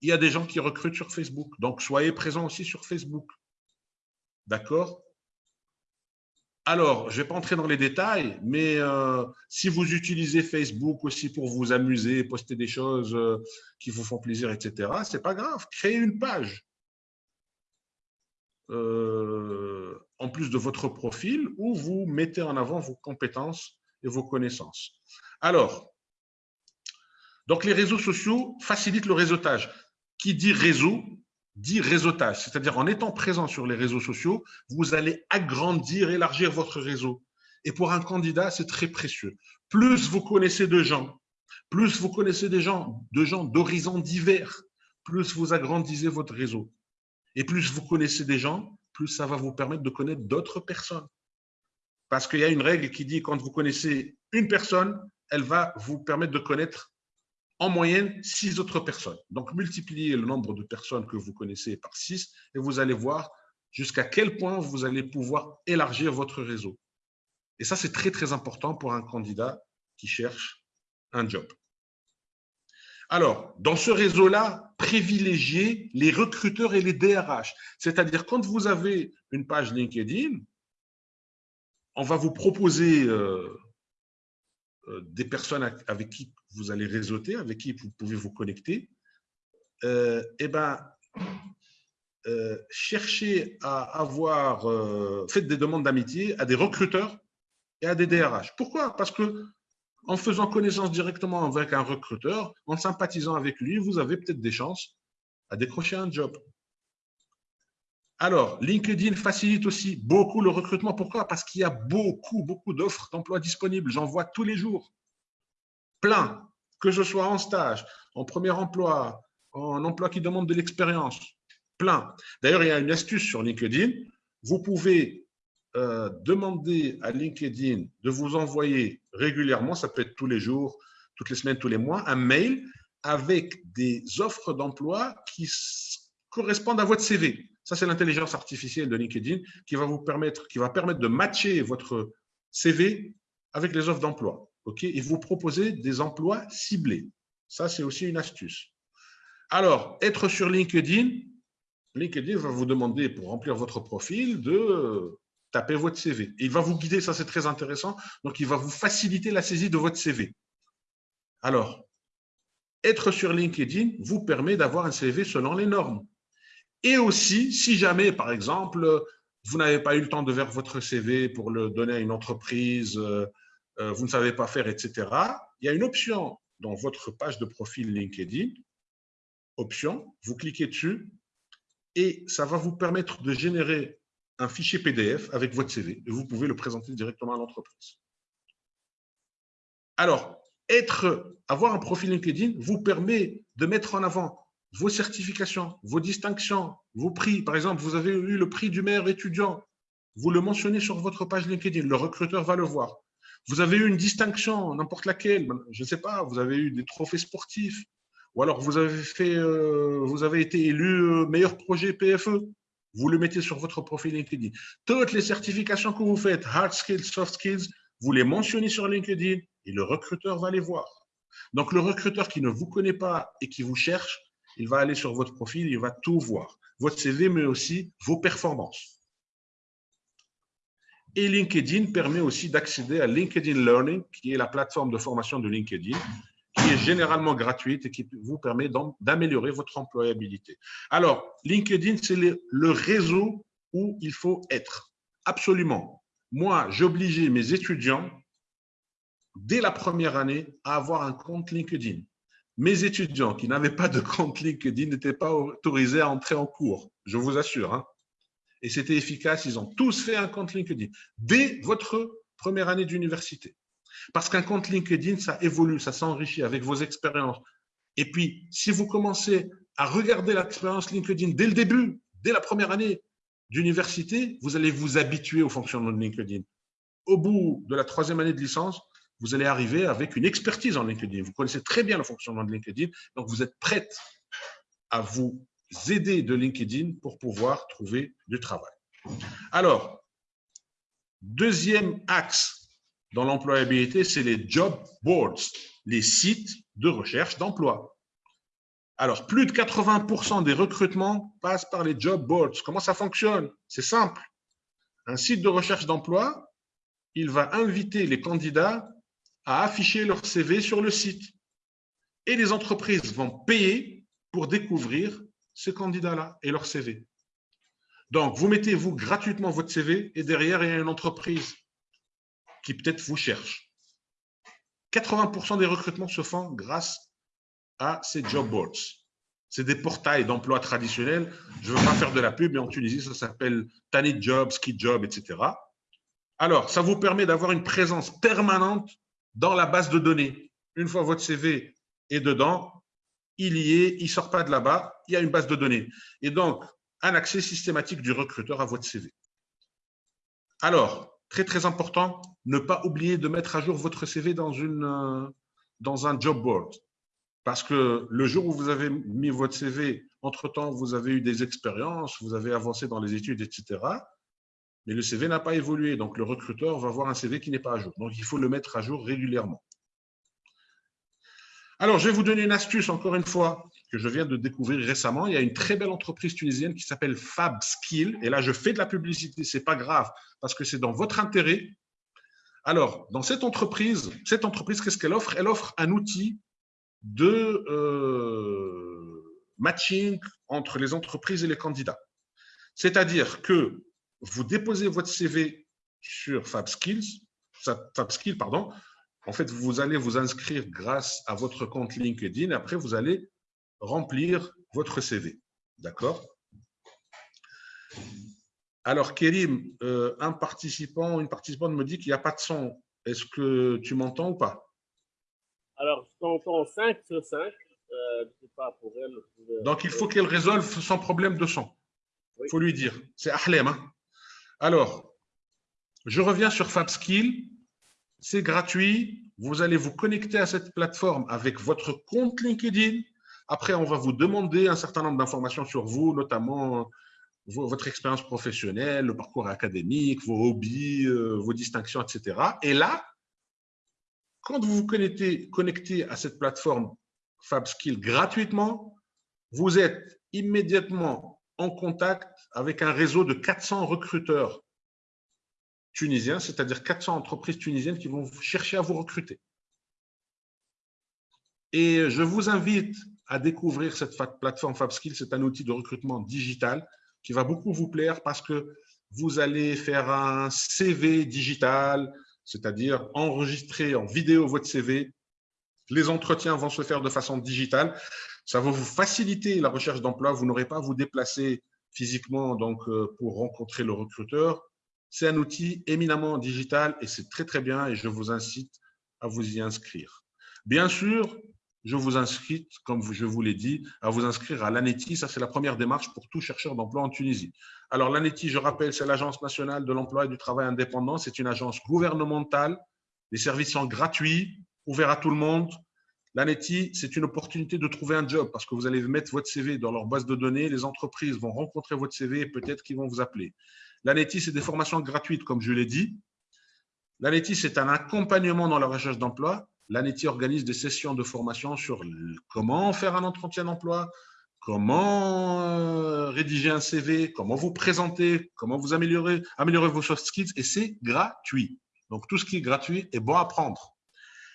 Il y a des gens qui recrutent sur Facebook. Donc, soyez présents aussi sur Facebook. D'accord? Alors, je ne vais pas entrer dans les détails, mais euh, si vous utilisez Facebook aussi pour vous amuser, poster des choses euh, qui vous font plaisir, etc., ce n'est pas grave. Créez une page euh, en plus de votre profil où vous mettez en avant vos compétences et vos connaissances. Alors, donc les réseaux sociaux facilitent le réseautage. Qui dit réseau dit réseautage, c'est-à-dire en étant présent sur les réseaux sociaux, vous allez agrandir, élargir votre réseau. Et pour un candidat, c'est très précieux. Plus vous connaissez de gens, plus vous connaissez des gens, de gens d'horizons divers, plus vous agrandissez votre réseau. Et plus vous connaissez des gens, plus ça va vous permettre de connaître d'autres personnes. Parce qu'il y a une règle qui dit quand vous connaissez une personne, elle va vous permettre de connaître en moyenne six autres personnes. Donc, multipliez le nombre de personnes que vous connaissez par six et vous allez voir jusqu'à quel point vous allez pouvoir élargir votre réseau. Et ça, c'est très, très important pour un candidat qui cherche un job. Alors, dans ce réseau-là, privilégiez les recruteurs et les DRH. C'est-à-dire, quand vous avez une page LinkedIn, on va vous proposer euh, euh, des personnes avec qui vous allez réseauter, avec qui vous pouvez vous connecter. Euh, eh ben, cherchez à avoir, faites des demandes d'amitié à des recruteurs et à des DRH. Pourquoi? Parce que en faisant connaissance directement avec un recruteur, en sympathisant avec lui, vous avez peut-être des chances à décrocher un job. Alors, LinkedIn facilite aussi beaucoup le recrutement. Pourquoi? Parce qu'il y a beaucoup, beaucoup d'offres d'emploi disponibles. J'en vois tous les jours. Plein. Que ce soit en stage, en premier emploi, en emploi qui demande de l'expérience. Plein. D'ailleurs, il y a une astuce sur LinkedIn. Vous pouvez euh, demander à LinkedIn de vous envoyer régulièrement, ça peut être tous les jours, toutes les semaines, tous les mois, un mail avec des offres d'emploi qui correspondent à votre CV. Ça, c'est l'intelligence artificielle de LinkedIn qui va vous permettre, qui va permettre de matcher votre CV avec les offres d'emploi. OK Et vous proposer des emplois ciblés. Ça, c'est aussi une astuce. Alors, être sur LinkedIn, LinkedIn va vous demander, pour remplir votre profil, de tapez votre CV. il va vous guider, ça c'est très intéressant. Donc, il va vous faciliter la saisie de votre CV. Alors, être sur LinkedIn vous permet d'avoir un CV selon les normes. Et aussi, si jamais, par exemple, vous n'avez pas eu le temps de faire votre CV pour le donner à une entreprise, euh, euh, vous ne savez pas faire, etc., il y a une option dans votre page de profil LinkedIn, option, vous cliquez dessus et ça va vous permettre de générer un fichier PDF avec votre CV et vous pouvez le présenter directement à l'entreprise. Alors, avoir un profil LinkedIn vous permet de mettre en avant vos certifications, vos distinctions, vos prix. Par exemple, vous avez eu le prix du meilleur étudiant. Vous le mentionnez sur votre page LinkedIn. Le recruteur va le voir. Vous avez eu une distinction, n'importe laquelle. Je ne sais pas, vous avez eu des trophées sportifs. Ou alors vous avez, euh, été élu euh, meilleur projet PFE vous le mettez sur votre profil LinkedIn. Toutes les certifications que vous faites, hard skills, soft skills, vous les mentionnez sur LinkedIn et le recruteur va les voir. Donc, le recruteur qui ne vous connaît pas et qui vous cherche, il va aller sur votre profil, il va tout voir. Votre CV, mais aussi vos performances. Et LinkedIn permet aussi d'accéder à LinkedIn Learning, qui est la plateforme de formation de LinkedIn, qui est généralement gratuite et qui vous permet d'améliorer votre employabilité. Alors, LinkedIn, c'est le, réseau où il faut être. Absolument. Moi, j'obligeais mes étudiants, dès la première année, à avoir un compte LinkedIn. Mes étudiants qui n'avaient pas de compte LinkedIn n'étaient pas autorisés à entrer en cours, je vous assure. Hein. Et c'était efficace, ils ont tous fait un compte LinkedIn dès votre première année d'université. Parce qu'un compte LinkedIn, ça évolue, ça s'enrichit avec vos expériences. Et puis, si vous commencez à regarder l'expérience LinkedIn dès le début, dès la première année d'université, vous allez vous habituer au fonctionnement de LinkedIn. Au bout de la troisième année de licence, vous allez arriver avec une expertise en LinkedIn. Vous connaissez très bien le fonctionnement de LinkedIn, donc vous êtes prête à vous aider de LinkedIn pour pouvoir trouver du travail. Alors, deuxième axe dans l'employabilité, c'est les job boards, les sites de recherche d'emploi. Alors, plus de 80% des recrutements passent par les job boards. Comment ça fonctionne? C'est simple. Un site de recherche d'emploi, il va inviter les candidats à afficher leur CV sur le site. Et les entreprises vont payer pour découvrir ces candidats-là et leur CV. Donc, vous mettez vous gratuitement votre CV et derrière, il y a une entreprise qui peut-être vous cherche. 80% des recrutements se font grâce à ces job boards. C'est des portails d'emploi traditionnels. Je ne veux pas faire de la pub, mais en Tunisie, ça s'appelle Tanit Job, Ski Job, etc. Alors, ça vous permet d'avoir une présence permanente dans la base de données. Une fois votre CV est dedans, il y est, il ne sort pas de là-bas, il y a une base de données. Et donc, un accès systématique du recruteur à votre CV. Alors, très très important, ne pas oublier de mettre à jour votre CV dans, une, euh, dans un job board. Parce que le jour où vous avez mis votre CV, entre-temps, vous avez eu des expériences, vous avez avancé dans les études, etc. Mais le CV n'a pas évolué. Donc, le recruteur va voir un CV qui n'est pas à jour. Donc, il faut le mettre à jour régulièrement. Alors, je vais vous donner une astuce, encore une fois, que je viens de découvrir récemment. Il y a une très belle entreprise tunisienne qui s'appelle FabSkill. Et là, je fais de la publicité, ce n'est pas grave, parce que c'est dans votre intérêt. Alors, dans cette entreprise, cette entreprise, qu'est-ce qu'elle offre? Elle offre un outil de euh, matching entre les entreprises et les candidats. C'est-à-dire que vous déposez votre CV sur FabSkills, FabSkill, pardon. En fait, vous allez vous inscrire grâce à votre compte LinkedIn. Après, vous allez remplir votre CV. D'accord? Alors, Kérim, euh, un participant, une participante me dit qu'il n'y a pas de son. Est-ce que tu m'entends ou pas? Alors, je t'entends 5 sur 5. Euh, pas pour elle. Donc, il faut qu'elle résolve son problème de son. Il faut lui dire. C'est Ahlem. Hein alors, je reviens sur FabSkill. C'est gratuit. Vous allez vous connecter à cette plateforme avec votre compte LinkedIn. Après, on va vous demander un certain nombre d'informations sur vous, notamment votre expérience professionnelle, le parcours académique, vos hobbies, euh, vos distinctions, etc. Et là, quand vous vous connectez à cette plateforme FabSkill gratuitement, vous êtes immédiatement en contact avec un réseau de 400 recruteurs tunisiens, c'est-à-dire 400 entreprises tunisiennes qui vont chercher à vous recruter. Et je vous invite à découvrir cette plateforme FabSkill. C'est un outil de recrutement digital qui va beaucoup vous plaire parce que vous allez faire un CV digital, c'est-à-dire enregistrer en vidéo votre CV. Les entretiens vont se faire de façon digitale. Ça va vous faciliter la recherche d'emploi. Vous n'aurez pas à vous déplacer physiquement donc, euh, pour rencontrer le recruteur. C'est un outil éminemment digital et c'est très, très bien et je vous incite à vous y inscrire. Bien sûr, je vous incite, comme je vous l'ai dit, à vous inscrire à l'ANETI. Ça, c'est la première démarche pour tout chercheur d'emploi en Tunisie. Alors, l'ANETI, je rappelle, c'est l'Agence nationale de l'emploi et du travail indépendant. C'est une agence gouvernementale. Les services sont gratuits, ouverts à tout le monde. L'ANETI, c'est une opportunité de trouver un job parce que vous allez mettre votre CV dans leur base de données, les entreprises vont rencontrer votre CV et peut-être qu'ils vont vous appeler. L'ANETI, c'est des formations gratuites, comme je l'ai dit. L'ANETI, c'est un accompagnement dans la recherche d'emploi. L'ANETI organise des sessions de formation sur comment faire un entretien d'emploi, comment euh, rédiger un CV, comment vous présenter, comment vous améliorer, améliorer vos soft skills, et c'est gratuit. Donc, tout ce qui est gratuit est bon à prendre.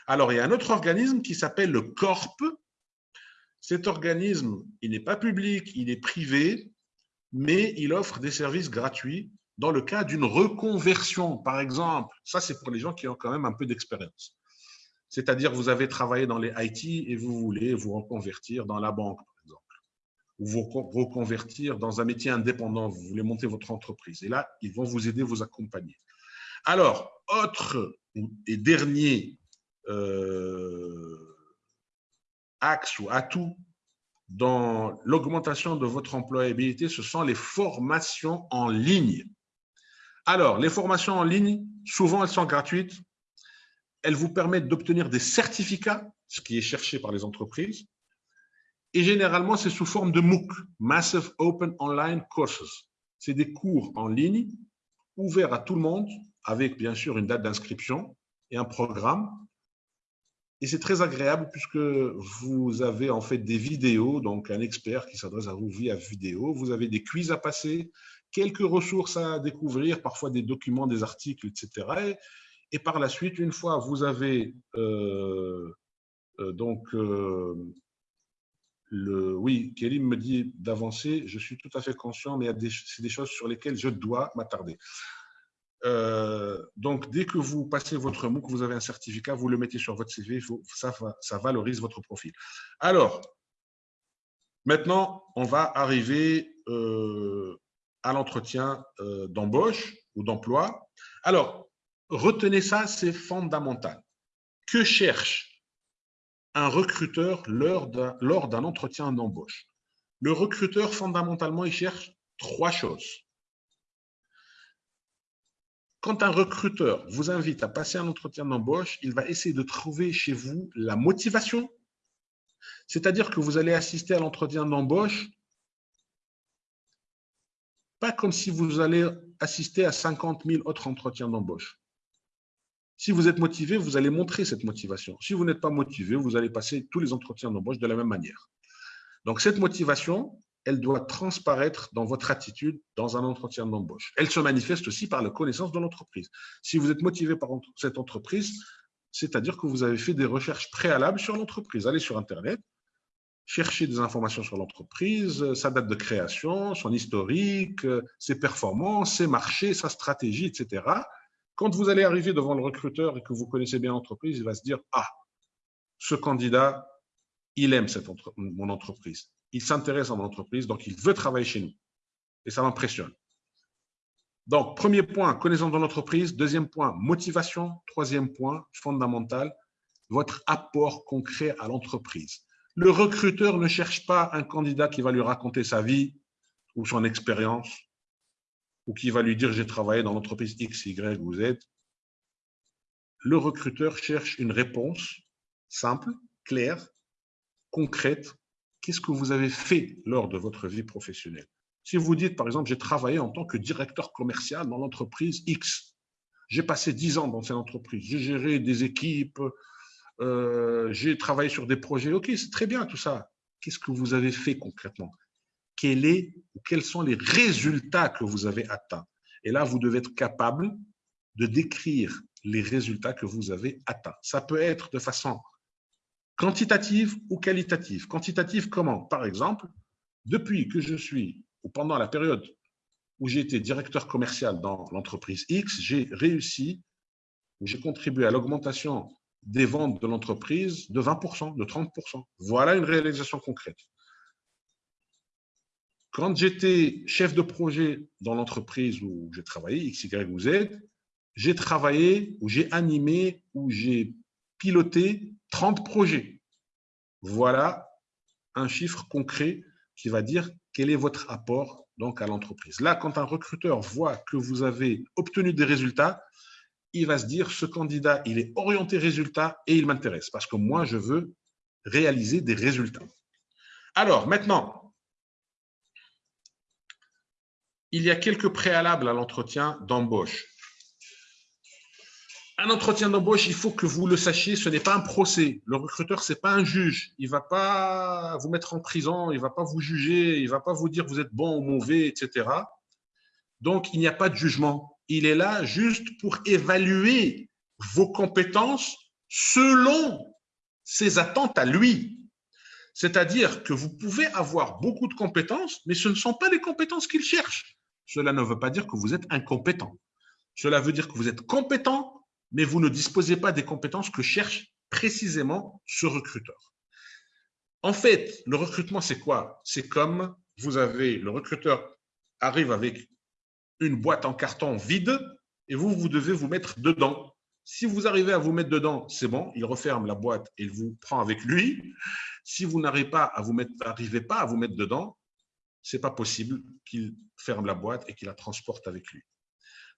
Alors, il y a un autre organisme qui s'appelle le CORP. Cet organisme, il n'est pas public, il est privé, mais il offre des services gratuits dans le cas d'une reconversion, par exemple. Ça, c'est pour les gens qui ont quand même un peu d'expérience. C'est-à-dire, vous avez travaillé dans les IT et vous voulez vous reconvertir dans la banque, par exemple, ou vous reconvertir dans un métier indépendant, vous voulez monter votre entreprise. Et là, ils vont vous aider, vous accompagner. Alors, autre et dernier euh, axe ou atout dans l'augmentation de votre employabilité, ce sont les formations en ligne. Alors, les formations en ligne, souvent, elles sont gratuites. Elles vous permettent d'obtenir des certificats, ce qui est cherché par les entreprises. Et généralement, c'est sous forme de MOOC, Massive Open Online Courses. C'est des cours en ligne ouverts à tout le monde, avec bien sûr une date d'inscription et un programme et c'est très agréable puisque vous avez en fait des vidéos, donc un expert qui s'adresse à vous via vidéo. Vous avez des quiz à passer, quelques ressources à découvrir, parfois des documents, des articles, etc. Et, par la suite, une fois vous avez euh, euh, donc euh, le, oui, Kelly me dit d'avancer. Je suis tout à fait conscient, mais c'est des choses sur lesquelles je dois m'attarder. Donc, dès que vous passez votre MOOC, vous avez un certificat, vous le mettez sur votre CV, ça, valorise votre profil. Alors, maintenant, on va arriver à l'entretien d'embauche ou d'emploi. Alors, retenez ça, c'est fondamental. Que cherche un recruteur lors d'un entretien d'embauche? Le recruteur, fondamentalement, il cherche trois choses. Quand un recruteur vous invite à passer un entretien d'embauche, il va essayer de trouver chez vous la motivation. C'est-à-dire que vous allez assister à l'entretien d'embauche pas comme si vous allez assister à 50 000 autres entretiens d'embauche. Si vous êtes motivé, vous allez montrer cette motivation. Si vous n'êtes pas motivé, vous allez passer tous les entretiens d'embauche de la même manière. Donc, cette motivation, elle doit transparaître dans votre attitude dans un entretien d'embauche. Elle se manifeste aussi par la connaissance de l'entreprise. Si vous êtes motivé par cette entreprise, c'est-à-dire que vous avez fait des recherches préalables sur l'entreprise. Allez sur Internet, chercher des informations sur l'entreprise, sa date de création, son historique, ses performances, ses marchés, sa stratégie, etc. Quand vous allez arriver devant le recruteur et que vous connaissez bien l'entreprise, il va se dire « Ah, ce candidat, il aime mon entreprise. Il s'intéresse à mon entreprise, donc il veut travailler chez nous. » Et ça m'impressionne. Donc, premier point, connaissance de l'entreprise. Deuxième point, motivation. Troisième point, fondamental, votre apport concret à l'entreprise. Le recruteur ne cherche pas un candidat qui va lui raconter sa vie ou son expérience ou qui va lui dire j'ai travaillé dans l'entreprise X, Y ou Z. Le recruteur cherche une réponse simple, claire, concrète. Qu'est-ce que vous avez fait lors de votre vie professionnelle? Si vous dites, par exemple, j'ai travaillé en tant que directeur commercial dans l'entreprise X, j'ai passé 10 ans dans cette entreprise, j'ai géré des équipes, euh, j'ai travaillé sur des projets. Ok, c'est très bien tout ça. Qu'est-ce que vous avez fait concrètement? Quel est, Quels sont les résultats que vous avez atteints Et là, vous devez être capable de décrire les résultats que vous avez atteints. Ça peut être de façon quantitative ou qualitative. Quantitative comment? Par exemple, depuis que je suis, ou pendant la période où j'ai été directeur commercial dans l'entreprise X, j'ai réussi, j'ai contribué à l'augmentation des ventes de l'entreprise de 20%, de 30%. Voilà une réalisation concrète. Quand j'étais chef de projet dans l'entreprise où j'ai travaillé, X, Y ou Z, j'ai travaillé ou j'ai animé j'ai piloté 30 projets. Voilà un chiffre concret qui va dire quel est votre apport donc à l'entreprise. Là, quand un recruteur voit que vous avez obtenu des résultats, il va se dire, ce candidat, il est orienté résultat et il m'intéresse parce que moi, je veux réaliser des résultats. Alors, maintenant, il y a quelques préalables à l'entretien d'embauche. Un entretien d'embauche, il faut que vous le sachiez, ce n'est pas un procès. Le recruteur, ce n'est pas un juge. Il ne va pas vous mettre en prison, il ne va pas vous juger, il ne va pas vous dire vous êtes bon ou mauvais, etc. Donc, il n'y a pas de jugement il est là juste pour évaluer vos compétences selon ses attentes à lui. C'est-à-dire que vous pouvez avoir beaucoup de compétences, mais ce ne sont pas les compétences qu'il cherche. Cela ne veut pas dire que vous êtes incompétent. Cela veut dire que vous êtes compétent, mais vous ne disposez pas des compétences que cherche précisément ce recruteur. En fait, le recrutement, c'est quoi? C'est comme vous avez, le recruteur arrive avec une boîte en carton vide et vous, vous devez vous mettre dedans. Si vous arrivez à vous mettre dedans, c'est bon, il referme la boîte et il vous prend avec lui. Si vous n'arrivez pas à vous mettre, pas à vous mettre dedans, c'est pas possible qu'il ferme la boîte et qu'il la transporte avec lui.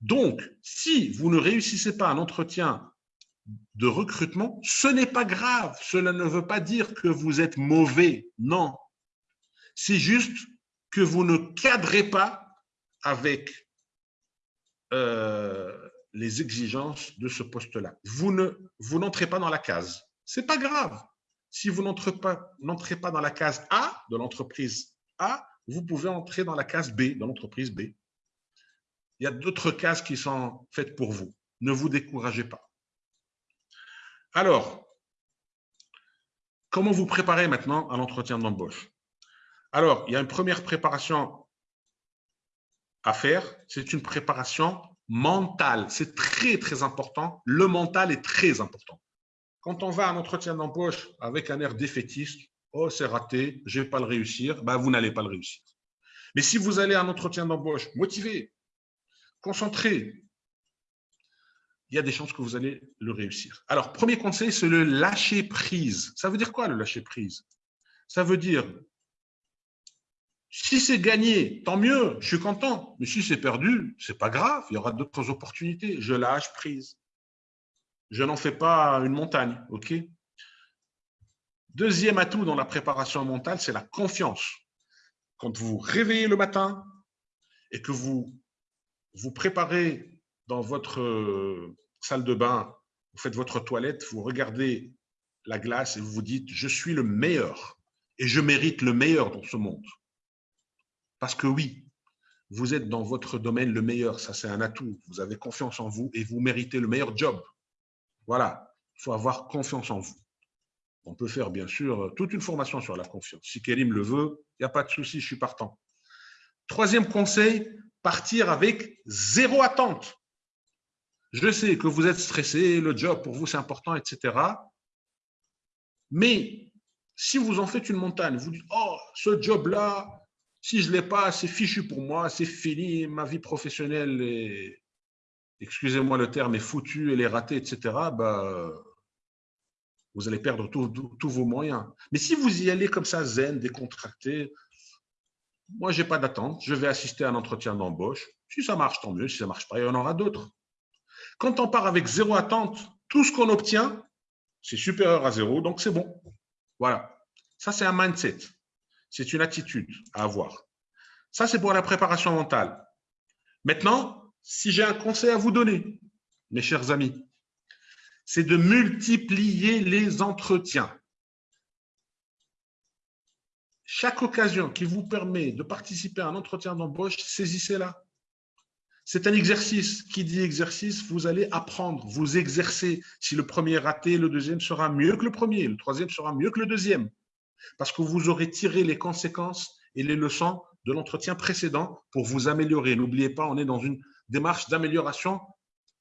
Donc, si vous ne réussissez pas un entretien de recrutement, ce n'est pas grave. Cela ne veut pas dire que vous êtes mauvais. Non. C'est juste que vous ne cadrez pas avec euh, les exigences de ce poste-là. Vous ne vous n'entrez pas dans la case. C'est pas grave. Si vous n'entrez pas, n'entrez pas dans la case A de l'entreprise A, vous pouvez entrer dans la case B de l'entreprise B. Il y a d'autres cases qui sont faites pour vous. Ne vous découragez pas. Alors, comment vous préparez maintenant à l'entretien d'embauche? Alors, il y a une première préparation à faire, c'est une préparation mentale. C'est très, très important. Le mental est très important. Quand on va à un entretien d'embauche avec un air défaitiste, oh, c'est raté, je ne vais pas le réussir, ben, vous n'allez pas le réussir. Mais si vous allez à un entretien d'embauche motivé, concentré, il y a des chances que vous allez le réussir. Alors, premier conseil, c'est le lâcher prise. Ça veut dire quoi le lâcher prise? Ça veut dire, si c'est gagné, tant mieux, je suis content. Mais si c'est perdu, c'est pas grave, il y aura d'autres opportunités. Je lâche prise. Je n'en fais pas une montagne, ok? Deuxième atout dans la préparation mentale, c'est la confiance. Quand vous réveillez le matin et que vous vous préparez dans votre euh, salle de bain, vous faites votre toilette, vous regardez la glace et vous vous dites « je suis le meilleur et je mérite le meilleur dans ce monde ». Parce que oui, vous êtes dans votre domaine le meilleur, ça c'est un atout, vous avez confiance en vous et vous méritez le meilleur job. Voilà, il faut avoir confiance en vous. On peut faire bien sûr toute une formation sur la confiance. Si Kérim le veut, il n'y a pas de souci, je suis partant. Troisième conseil, partir avec zéro attente. Je sais que vous êtes stressé, le job pour vous c'est important, etc. Mais si vous en faites une montagne, vous dites, oh, ce job-là, si je ne l'ai pas, c'est fichu pour moi, c'est fini, ma vie professionnelle est, excusez-moi le terme, est foutue, elle est ratée, etc. Bah, vous allez perdre tous vos moyens. Mais si vous y allez comme ça, zen, décontracté, moi, je n'ai pas d'attente, je vais assister à un entretien d'embauche. Si ça marche, tant mieux. Si ça ne marche pas, il y en aura d'autres. Quand on part avec zéro attente, tout ce qu'on obtient, c'est supérieur à zéro, donc c'est bon. Voilà. Ça, c'est un mindset. C'est une attitude à avoir. Ça, c'est pour la préparation mentale. Maintenant, si j'ai un conseil à vous donner, mes chers amis, c'est de multiplier les entretiens. Chaque occasion qui vous permet de participer à un entretien d'embauche, saisissez-la. C'est un exercice. Qui dit exercice, vous allez apprendre, vous exercer. Si le premier est raté, le deuxième sera mieux que le premier, le troisième sera mieux que le deuxième. Parce que vous aurez tiré les conséquences et les leçons de l'entretien précédent pour vous améliorer. N'oubliez pas, on est dans une démarche d'amélioration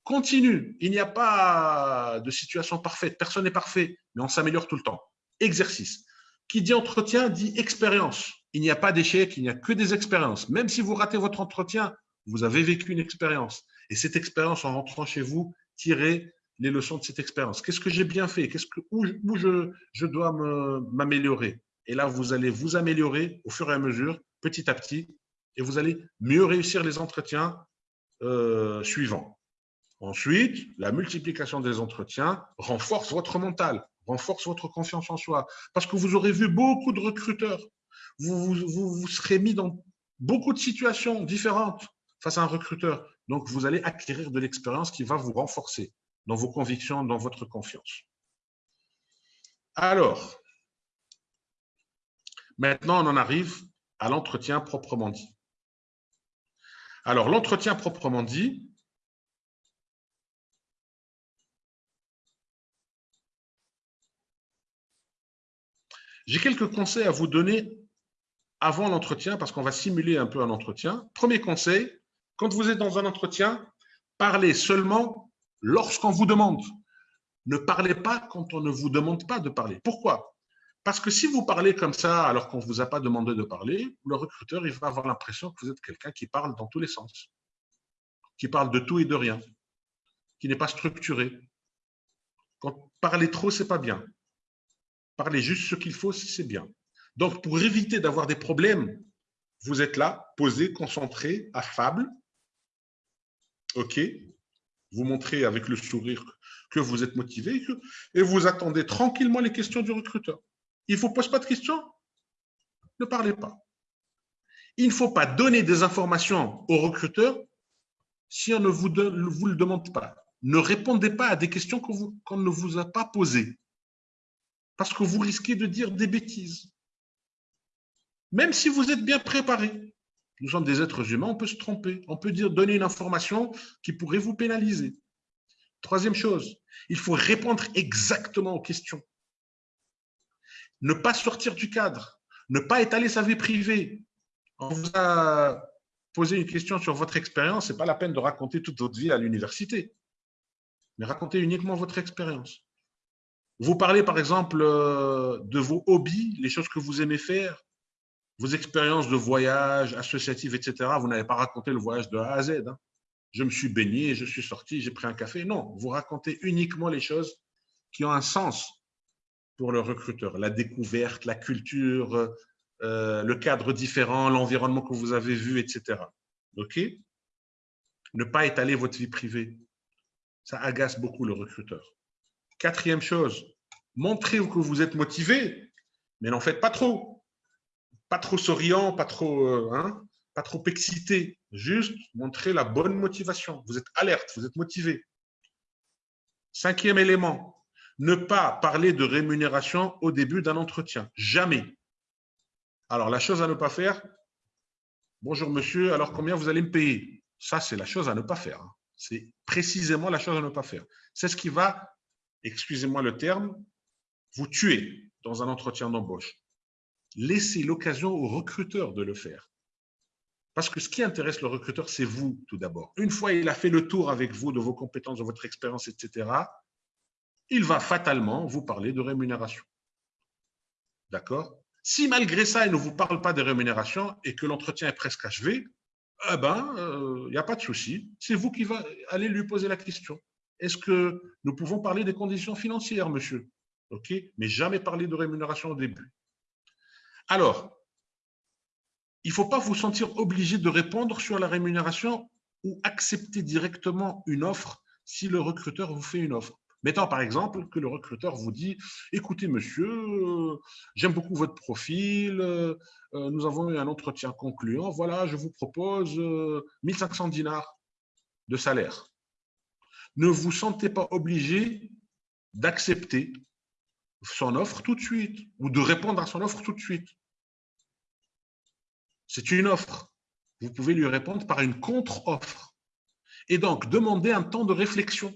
continue. Il n'y a pas de situation parfaite. Personne n'est parfait, mais on s'améliore tout le temps. Exercice. Qui dit entretien dit expérience. Il n'y a pas d'échec, il n'y a que des expériences. Même si vous ratez votre entretien, vous avez vécu une expérience. Et cette expérience, en rentrant chez vous, tirez les leçons de cette expérience. Qu'est-ce que j'ai bien fait? Qu'est-ce que, Où, je, je dois m'améliorer? Et là, vous allez vous améliorer au fur et à mesure, petit à petit, et vous allez mieux réussir les entretiens euh, suivants. Ensuite, la multiplication des entretiens renforce votre mental renforce votre confiance en soi. Parce que vous aurez vu beaucoup de recruteurs. Vous vous, serez mis dans beaucoup de situations différentes face à un recruteur. Donc, vous allez acquérir de l'expérience qui va vous renforcer dans vos convictions, dans votre confiance. Alors, maintenant, on en arrive à l'entretien proprement dit. Alors, l'entretien proprement dit, J'ai quelques conseils à vous donner avant l'entretien parce qu'on va simuler un peu un entretien. Premier conseil, quand vous êtes dans un entretien, parlez seulement lorsqu'on vous demande. Ne parlez pas quand on ne vous demande pas de parler. Pourquoi? Parce que si vous parlez comme ça alors qu'on ne vous a pas demandé de parler, le recruteur il va avoir l'impression que vous êtes quelqu'un qui parle dans tous les sens, qui parle de tout et de rien, qui n'est pas structuré. Quand parler trop, c'est pas bien. Parlez juste ce qu'il faut, c'est bien. Donc, pour éviter d'avoir des problèmes, vous êtes là, posé, concentré, affable. OK Vous montrez avec le sourire que vous êtes motivé et vous attendez tranquillement les questions du recruteur. Il ne faut poser pas de questions Ne parlez pas. Il ne faut pas donner des informations au recruteur si on ne vous, vous le demande pas. Ne répondez pas à des questions qu'on ne vous a pas posées parce que vous risquez de dire des bêtises. Même si vous êtes bien préparé. Nous sommes des êtres humains, on peut se tromper. On peut dire, donner une information qui pourrait vous pénaliser. Troisième chose, il faut répondre exactement aux questions. Ne pas sortir du cadre. Ne pas étaler sa vie privée. On vous a posé une question sur votre expérience, ce n'est pas la peine de raconter toute votre vie à l'université. Mais racontez uniquement votre expérience. Vous parlez par exemple euh, de vos hobbies, les choses que vous aimez faire, vos expériences de voyage, associatives, etc. Vous n'avez pas raconté le voyage de A à Z. Hein. je me suis baigné, je suis sorti, j'ai pris un café. Non, vous racontez uniquement les choses qui ont un sens pour le recruteur. La découverte, la culture, euh, le cadre différent, l'environnement que vous avez vu, etc. OK? Ne pas étaler votre vie privée. Ça agace beaucoup le recruteur. Quatrième chose, montrez que vous êtes motivé, mais n'en faites pas trop. Pas trop souriant, pas trop, euh, hein, pas trop excité. Juste montrer la bonne motivation. Vous êtes alerte, vous êtes motivé. Cinquième élément, ne pas parler de rémunération au début d'un entretien. Jamais. Alors, la chose à ne pas faire, bonjour monsieur, alors combien vous allez me payer? Ça, c'est la chose à ne pas faire. Hein. C'est précisément la chose à ne pas faire. C'est ce qui va, excusez-moi le terme, vous tuer dans un entretien d'embauche. Laissez l'occasion au recruteur de le faire. Parce que ce qui intéresse le recruteur, c'est vous tout d'abord. Une fois il a fait le tour avec vous de vos compétences, de votre expérience, etc., il va fatalement vous parler de rémunération. D'accord? Si malgré ça, il ne vous parle pas de rémunération et que l'entretien est presque achevé, eh ben, il euh, n'y a pas de souci. C'est vous qui va aller lui poser la question. Est-ce que nous pouvons parler des conditions financières, monsieur? OK Mais jamais parler de rémunération au début. Alors, il ne faut pas vous sentir obligé de répondre sur la rémunération ou accepter directement une offre si le recruteur vous fait une offre. Mettons par exemple que le recruteur vous dit Écoutez, monsieur, euh, j'aime beaucoup votre profil, euh, nous avons eu un entretien concluant, voilà, je vous propose 1500 euh, dinars de salaire. Ne vous sentez pas obligé d'accepter son offre tout de suite ou de répondre à son offre tout de suite. C'est une offre. Vous pouvez lui répondre par une contre-offre. Et donc, demander un temps de réflexion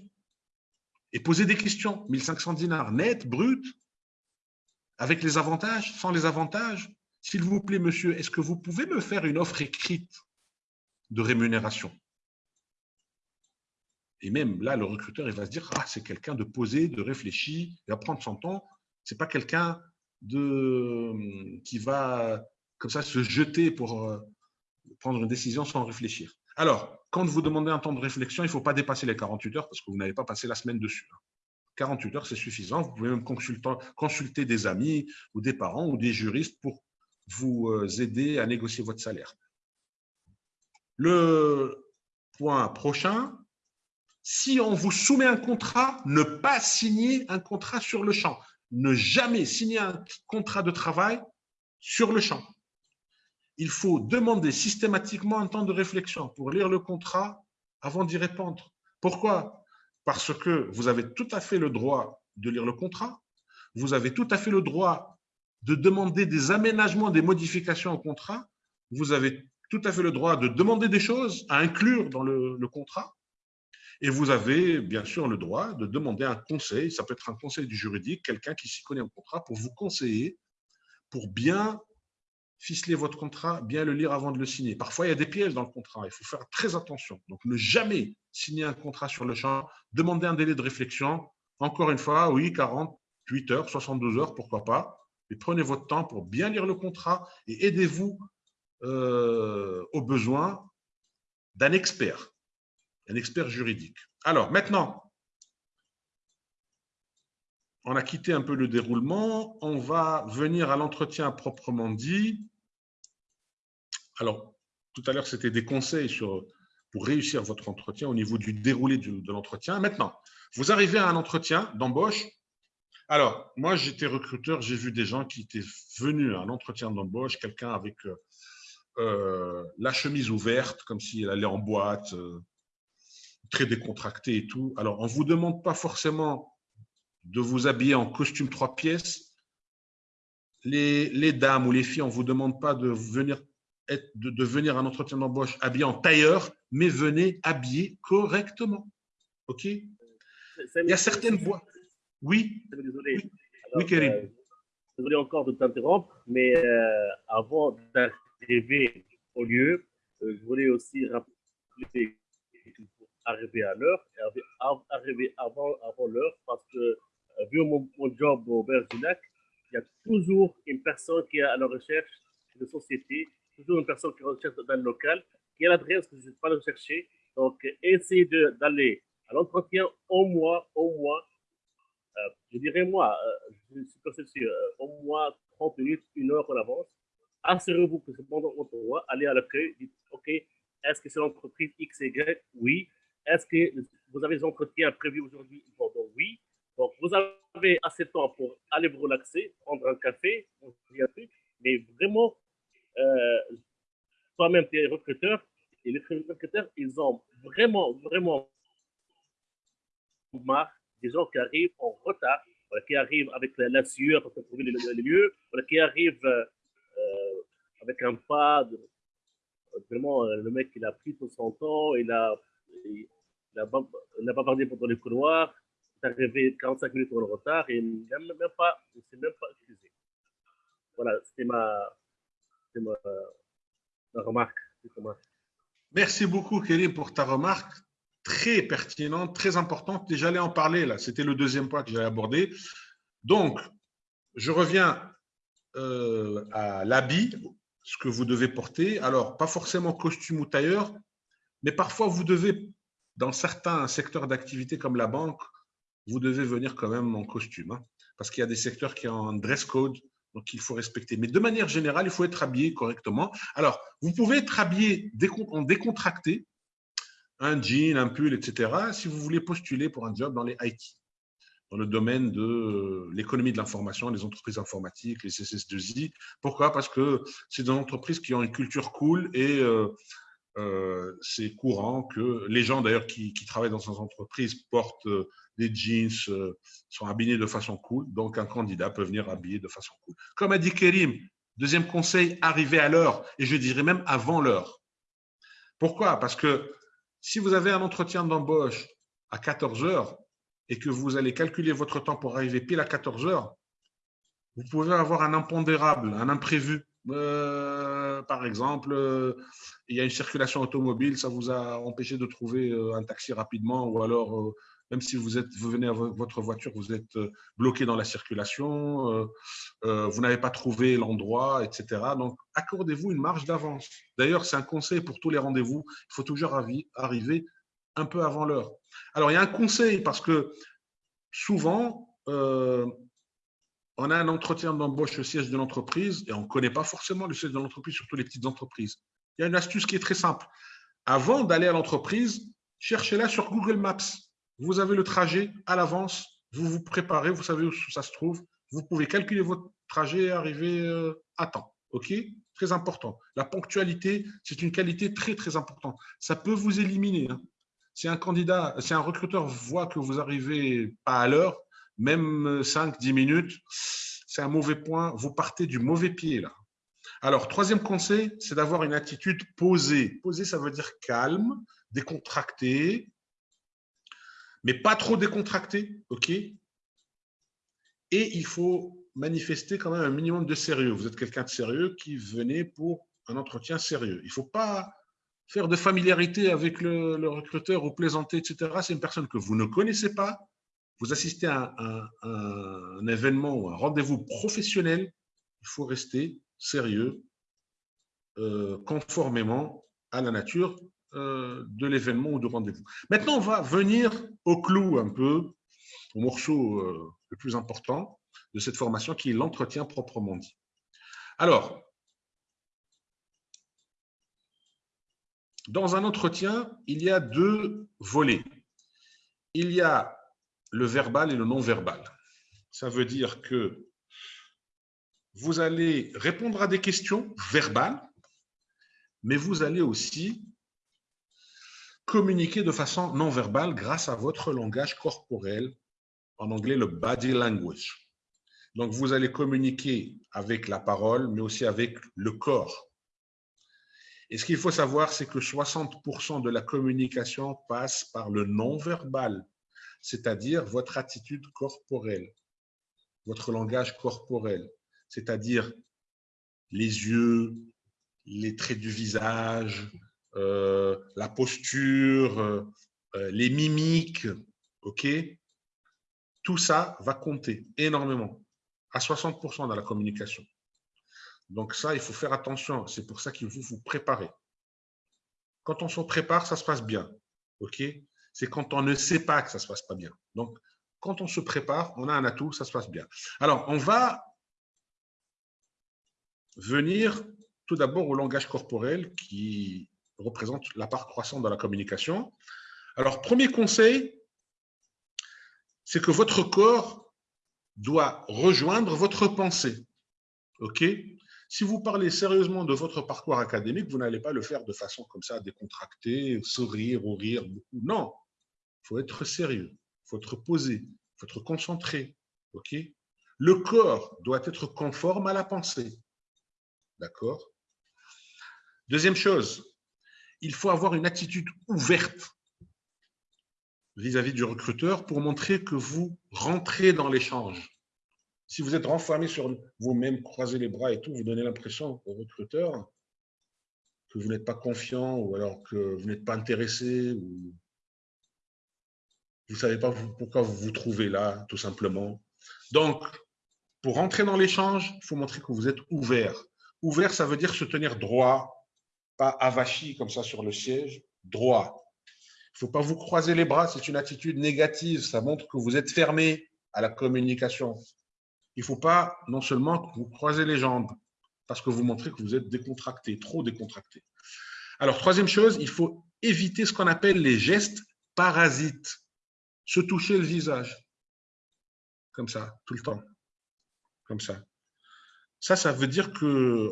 et poser des questions. 1500 dinars net, brut, avec les avantages, sans les avantages. S'il vous plaît, monsieur, est-ce que vous pouvez me faire une offre écrite de rémunération? Et même là, le recruteur, il va se dire, ah, c'est quelqu'un de posé, de réfléchi, il va prendre son temps. Ce n'est pas quelqu'un de, qui va comme ça se jeter pour euh, prendre une décision sans réfléchir. Alors, quand vous demandez un temps de réflexion, il ne faut pas dépasser les 48 heures parce que vous n'avez pas passé la semaine dessus. 48 heures, c'est suffisant. Vous pouvez même consulter, des amis ou des parents ou des juristes pour vous euh, aider à négocier votre salaire. Le point prochain, si on vous soumet un contrat, ne pas signer un contrat sur le champ. Ne jamais signer un contrat de travail sur le champ. Il faut demander systématiquement un temps de réflexion pour lire le contrat avant d'y répondre. Pourquoi? Parce que vous avez tout à fait le droit de lire le contrat, vous avez tout à fait le droit de demander des aménagements, des modifications au contrat, vous avez tout à fait le droit de demander des choses à inclure dans le, contrat, et vous avez bien sûr le droit de demander un conseil, ça peut être un conseil du juridique, quelqu'un qui s'y connaît en contrat, pour vous conseiller, pour bien ficeler votre contrat, bien le lire avant de le signer. Parfois, il y a des pièges dans le contrat. Il faut faire très attention. Donc, ne jamais signer un contrat sur le champ. Demandez un délai de réflexion. Encore une fois, oui, 48 heures, 72 heures, pourquoi pas. Mais prenez votre temps pour bien lire le contrat et aidez-vous euh, aux besoins d'un expert, un expert juridique. Alors, maintenant, on a quitté un peu le déroulement. On va venir à l'entretien proprement dit. Alors, tout à l'heure, c'était des conseils pour réussir votre entretien au niveau du déroulé de l'entretien. Maintenant, vous arrivez à un entretien d'embauche. Alors, moi, j'étais recruteur, j'ai vu des gens qui étaient venus à un entretien d'embauche, quelqu'un avec euh, euh, la chemise ouverte, comme s'il allait en boîte, euh, très décontracté et tout. Alors, on ne vous demande pas forcément de vous habiller en costume trois pièces. Les, les dames ou les filles, on ne vous demande pas de venir de, venir à un entretien d'embauche habillé en tailleur, mais venez habillé correctement. OK? Il y a certaines voies. Oui? Désolé. oui, Kérim. Euh, désolé encore de t'interrompre, mais euh, avant d'arriver au lieu, euh, je voulais aussi rappeler arriver à l'heure et arriver avant, avant l'heure parce que, vu mon, job au Berginac, il y a toujours une personne qui est à la recherche de société toujours une personne qui recherche dans le local, qui a l'adresse que je ne pas le chercher, Donc, essayez d'aller à l'entretien au moins, au moins, euh, je dirais moi, euh, je suis euh, au moins 30 minutes, une heure en avance. Assurez-vous que c'est pendant votre voix, allez à l'accueil, dites, OK, est-ce que c'est l'entreprise X, Y? Oui. Est-ce que vous avez des entretiens prévus aujourd'hui Oui. Donc, vous avez assez de temps pour aller vous relaxer, prendre un café, mais vraiment, euh, toi-même, tu es recruteur, et les recruteurs, ils ont vraiment, vraiment marre des gens qui arrivent en retard, qui arrivent avec la, sueur pour trouver les, lieux, qui arrivent euh, avec un pas. Vraiment, euh, le mec, il a pris tout son temps, il a, il, a, il a bavardé pendant les couloirs, il est arrivé 45 minutes en retard et il ne même pas, s'est même pas excusé. Voilà, c'était ma, ma, ma remarque. Merci beaucoup, Kelly, pour ta remarque très pertinente, très importante. J'allais en parler là. C'était le deuxième point que j'allais aborder. Donc, je reviens euh, à l'habit, ce que vous devez porter. Alors, pas forcément costume ou tailleur, mais parfois vous devez, dans certains secteurs d'activité comme la banque, vous devez venir quand même en costume, hein, parce qu'il y a des secteurs qui ont un dress code, donc il faut respecter. Mais de manière générale, il faut être habillé correctement. Alors, vous pouvez être habillé en décontracté, un jean, un pull, etc., si vous voulez postuler pour un job dans les IT, dans le domaine de l'économie de l'information, les entreprises informatiques, les CSS2I. Pourquoi? Parce que c'est des entreprises qui ont une culture cool et euh, euh, c'est courant que les gens d'ailleurs qui, travaillent dans ces entreprises portent euh, des jeans, sont habillés de façon cool. Donc un candidat peut venir habillé de façon cool. Comme a dit Kerim, deuxième conseil, arriver à l'heure et je dirais même avant l'heure. Pourquoi? Parce que si vous avez un entretien d'embauche à 14 heures et que vous allez calculer votre temps pour arriver pile à 14 heures, vous pouvez avoir un impondérable, un imprévu. Euh, par exemple, euh, il y a une circulation automobile, ça vous a empêché de trouver euh, un taxi rapidement, ou alors, même si vous, vous venez à votre voiture, vous êtes bloqué dans la circulation, vous n'avez pas trouvé l'endroit, etc. Donc, accordez-vous une marge d'avance. D'ailleurs, c'est un conseil pour tous les rendez-vous. Il faut toujours arriver un peu avant l'heure. Alors, il y a un conseil parce que souvent, on a un entretien d'embauche au siège de l'entreprise et on ne connaît pas forcément le siège de l'entreprise, surtout les petites entreprises. Il y a une astuce qui est très simple. Avant d'aller à l'entreprise, cherchez-la sur Google Maps. Vous avez le trajet à l'avance, vous vous préparez, vous savez où ça se trouve. Vous pouvez calculer votre trajet et arriver euh, à temps. OK? Très important. La ponctualité, c'est une qualité très, très importante. Ça peut vous éliminer. Hein. Si un candidat, si un recruteur voit que vous arrivez pas à l'heure, même 5-10 minutes, c'est un mauvais point. Vous partez du mauvais pied là. Alors, troisième conseil, c'est d'avoir une attitude posée. Posée, ça veut dire calme, décontracté, mais pas trop décontracté, ok? Et il faut manifester quand même un minimum de sérieux. Vous êtes quelqu'un de sérieux qui venait pour un entretien sérieux. Il ne faut pas faire de familiarité avec le, recruteur ou plaisanter, etc. C'est une personne que vous ne connaissez pas. Vous assistez à un, événement ou un rendez-vous professionnel. Il faut rester sérieux, euh, conformément à la nature euh, de l'événement ou du rendez-vous. Maintenant, on va venir au clou un peu, au morceau euh, le plus important de cette formation, qui est l'entretien proprement dit. Alors, Dans un entretien, il y a deux volets. Il y a le verbal et le non-verbal. Ça veut dire que vous allez répondre à des questions verbales, mais vous allez aussi communiquer de façon non verbale grâce à votre langage corporel, en anglais le body language. Donc, vous allez communiquer avec la parole, mais aussi avec le corps. Et ce qu'il faut savoir, c'est que 60% de la communication passe par le non-verbal, c'est-à-dire votre attitude corporelle, votre langage corporel, c'est-à-dire les yeux, les traits du visage, euh, la posture, euh, les mimiques, ok? Tout ça va compter énormément, à 60% dans la communication. Donc ça, il faut faire attention. C'est pour ça qu'il faut vous préparer. Quand on se prépare, ça se passe bien. OK? C'est quand on ne sait pas que ça ne se passe pas bien. Donc, quand on se prépare, on a un atout, ça se passe bien. Alors, on va venir tout d'abord au langage corporel qui représente la part croissante de la communication. Alors, premier conseil, c'est que votre corps doit rejoindre votre pensée. OK? Si vous parlez sérieusement de votre parcours académique, vous n'allez pas le faire de façon comme ça, décontractée, sourire ou rire. Non, faut être sérieux, faut être posé, faut être concentré. OK? Le corps doit être conforme à la pensée. D'accord? Deuxième chose, il faut avoir une attitude ouverte vis-à-vis du recruteur pour montrer que vous rentrez dans l'échange. Si vous êtes renfermé sur vous-même, croisez les bras et tout, vous donnez l'impression au recruteur que vous n'êtes pas confiant ou alors que vous n'êtes pas intéressé vous ne savez pas pourquoi vous vous trouvez là, tout simplement. Donc, pour rentrer dans l'échange, il faut montrer que vous êtes ouvert. Ouvert, ça veut dire se tenir droit, pas avachi comme ça sur le siège, droit. Il ne faut pas vous croiser les bras, c'est une attitude négative. Ça montre que vous êtes fermé à la communication. Il ne faut pas non seulement vous croiser les jambes, parce que vous montrez que vous êtes décontracté, trop décontracté. Alors, troisième chose, il faut éviter ce qu'on appelle les gestes parasites. Se toucher le visage, comme ça, tout le temps, comme ça. Ça, ça veut dire que,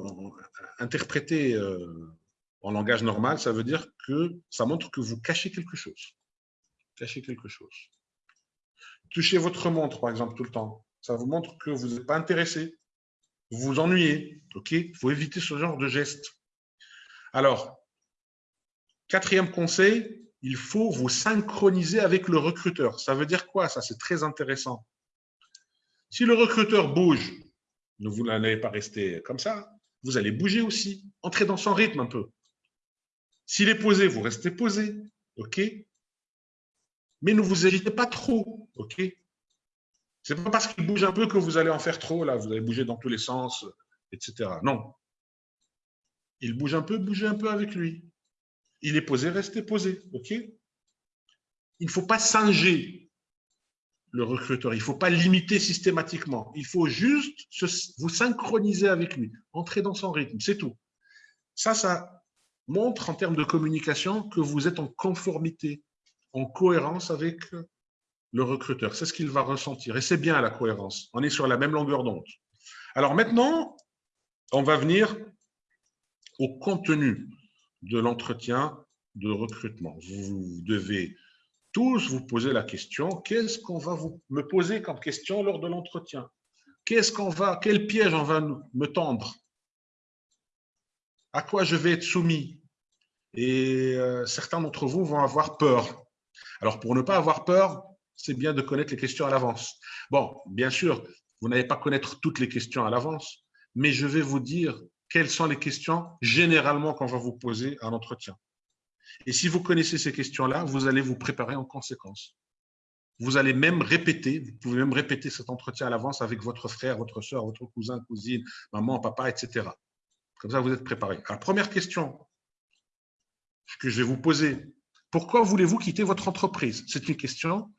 interpréter euh, en langage normal, ça veut dire que ça montre que vous cachez quelque chose. Cachez quelque chose. Touchez votre montre, par exemple, tout le temps. Ça vous montre que vous n'êtes pas intéressé. Vous vous ennuyez. Il faut éviter ce genre de geste. Alors, quatrième conseil, il faut vous synchroniser avec le recruteur. Ça veut dire quoi? Ça, c'est très intéressant. Si le recruteur bouge, vous n'allez pas rester comme ça. Vous allez bouger aussi. Entrez dans son rythme un peu. S'il est posé, vous restez posé. OK? Mais ne vous agitez pas trop. OK? Ce n'est pas parce qu'il bouge un peu que vous allez en faire trop. Là, vous allez bouger dans tous les sens, etc. Non. Il bouge un peu, bougez un peu avec lui. Il est posé, restez posé. Il ne faut pas singer le recruteur. Il ne faut pas limiter systématiquement. Il faut juste vous synchroniser avec lui, entrer dans son rythme, c'est tout. Ça, ça montre en termes de communication que vous êtes en conformité, en cohérence avec le recruteur. C'est ce qu'il va ressentir. Et c'est bien la cohérence. On est sur la même longueur d'onde. Alors maintenant, on va venir au contenu de l'entretien de recrutement. Vous devez tous vous poser la question, qu'est-ce qu'on va vous, me poser comme question lors de l'entretien? Qu'est-ce qu'on va, quel piège on va me tendre? À quoi je vais être soumis? Et euh, certains d'entre vous vont avoir peur. Alors, pour ne pas avoir peur, c'est bien de connaître les questions à l'avance. Bon, bien sûr, vous n'allez pas connaître toutes les questions à l'avance, mais je vais vous dire quelles sont les questions généralement qu'on va vous poser à l'entretien. Et si vous connaissez ces questions-là, vous allez vous préparer en conséquence. Vous allez même répéter, vous pouvez même répéter cet entretien à l'avance avec votre frère, votre soeur, votre cousin, cousine, maman, papa, etc. Comme ça, vous êtes préparé. Alors, première question que je vais vous poser. Pourquoi voulez-vous quitter votre entreprise? C'est une question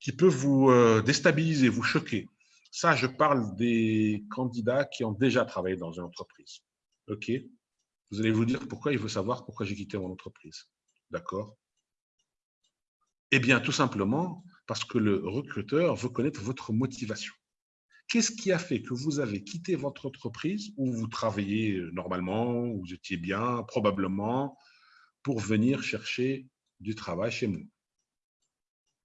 qui peut vous euh, déstabiliser, vous choquer. Ça, je parle des candidats qui ont déjà travaillé dans une entreprise. OK Vous allez vous dire pourquoi il veut savoir pourquoi j'ai quitté mon entreprise. D'accord Eh bien, tout simplement parce que le recruteur veut connaître votre motivation. Qu'est-ce qui a fait que vous avez quitté votre entreprise où vous travaillez normalement, où vous étiez bien, probablement, pour venir chercher du travail chez nous?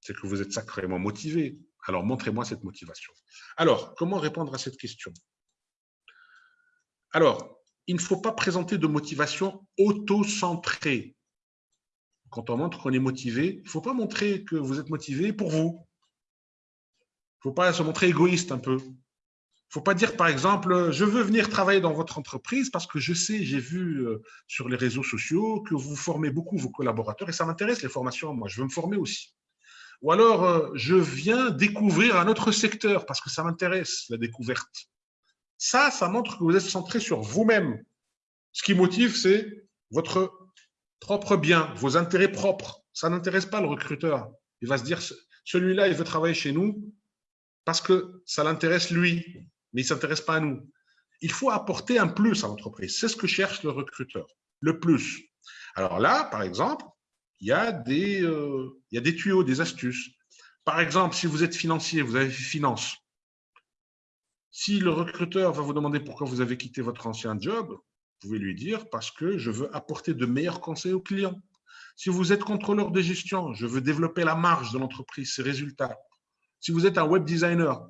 C'est que vous êtes sacrément motivé. Alors, montrez-moi cette motivation. Alors, comment répondre à cette question? Alors, il ne faut pas présenter de motivation auto-centrée. Quand on montre qu'on est motivé, il ne faut pas montrer que vous êtes motivé pour vous. Il ne faut pas se montrer égoïste un peu. Il ne faut pas dire, par exemple, je veux venir travailler dans votre entreprise parce que je sais, j'ai vu euh, sur les réseaux sociaux que vous formez beaucoup vos collaborateurs et ça m'intéresse les formations. Moi, je veux me former aussi. Ou alors, euh, je viens découvrir un autre secteur parce que ça m'intéresse, la découverte. Ça, ça montre que vous êtes centré sur vous-même. Ce qui motive, c'est votre propre bien, vos intérêts propres. Ça n'intéresse pas le recruteur. Il va se dire, celui-là, il veut travailler chez nous parce que ça l'intéresse lui, mais il ne s'intéresse pas à nous. Il faut apporter un plus à l'entreprise. C'est ce que cherche le recruteur, le plus. Alors là, par exemple, il y, a des, euh, il y a des tuyaux, des astuces. Par exemple, si vous êtes financier, vous avez fait finance. Si le recruteur va vous demander pourquoi vous avez quitté votre ancien job, vous pouvez lui dire parce que je veux apporter de meilleurs conseils aux clients. Si vous êtes contrôleur de gestion, je veux développer la marge de l'entreprise, ses résultats. Si vous êtes un web designer,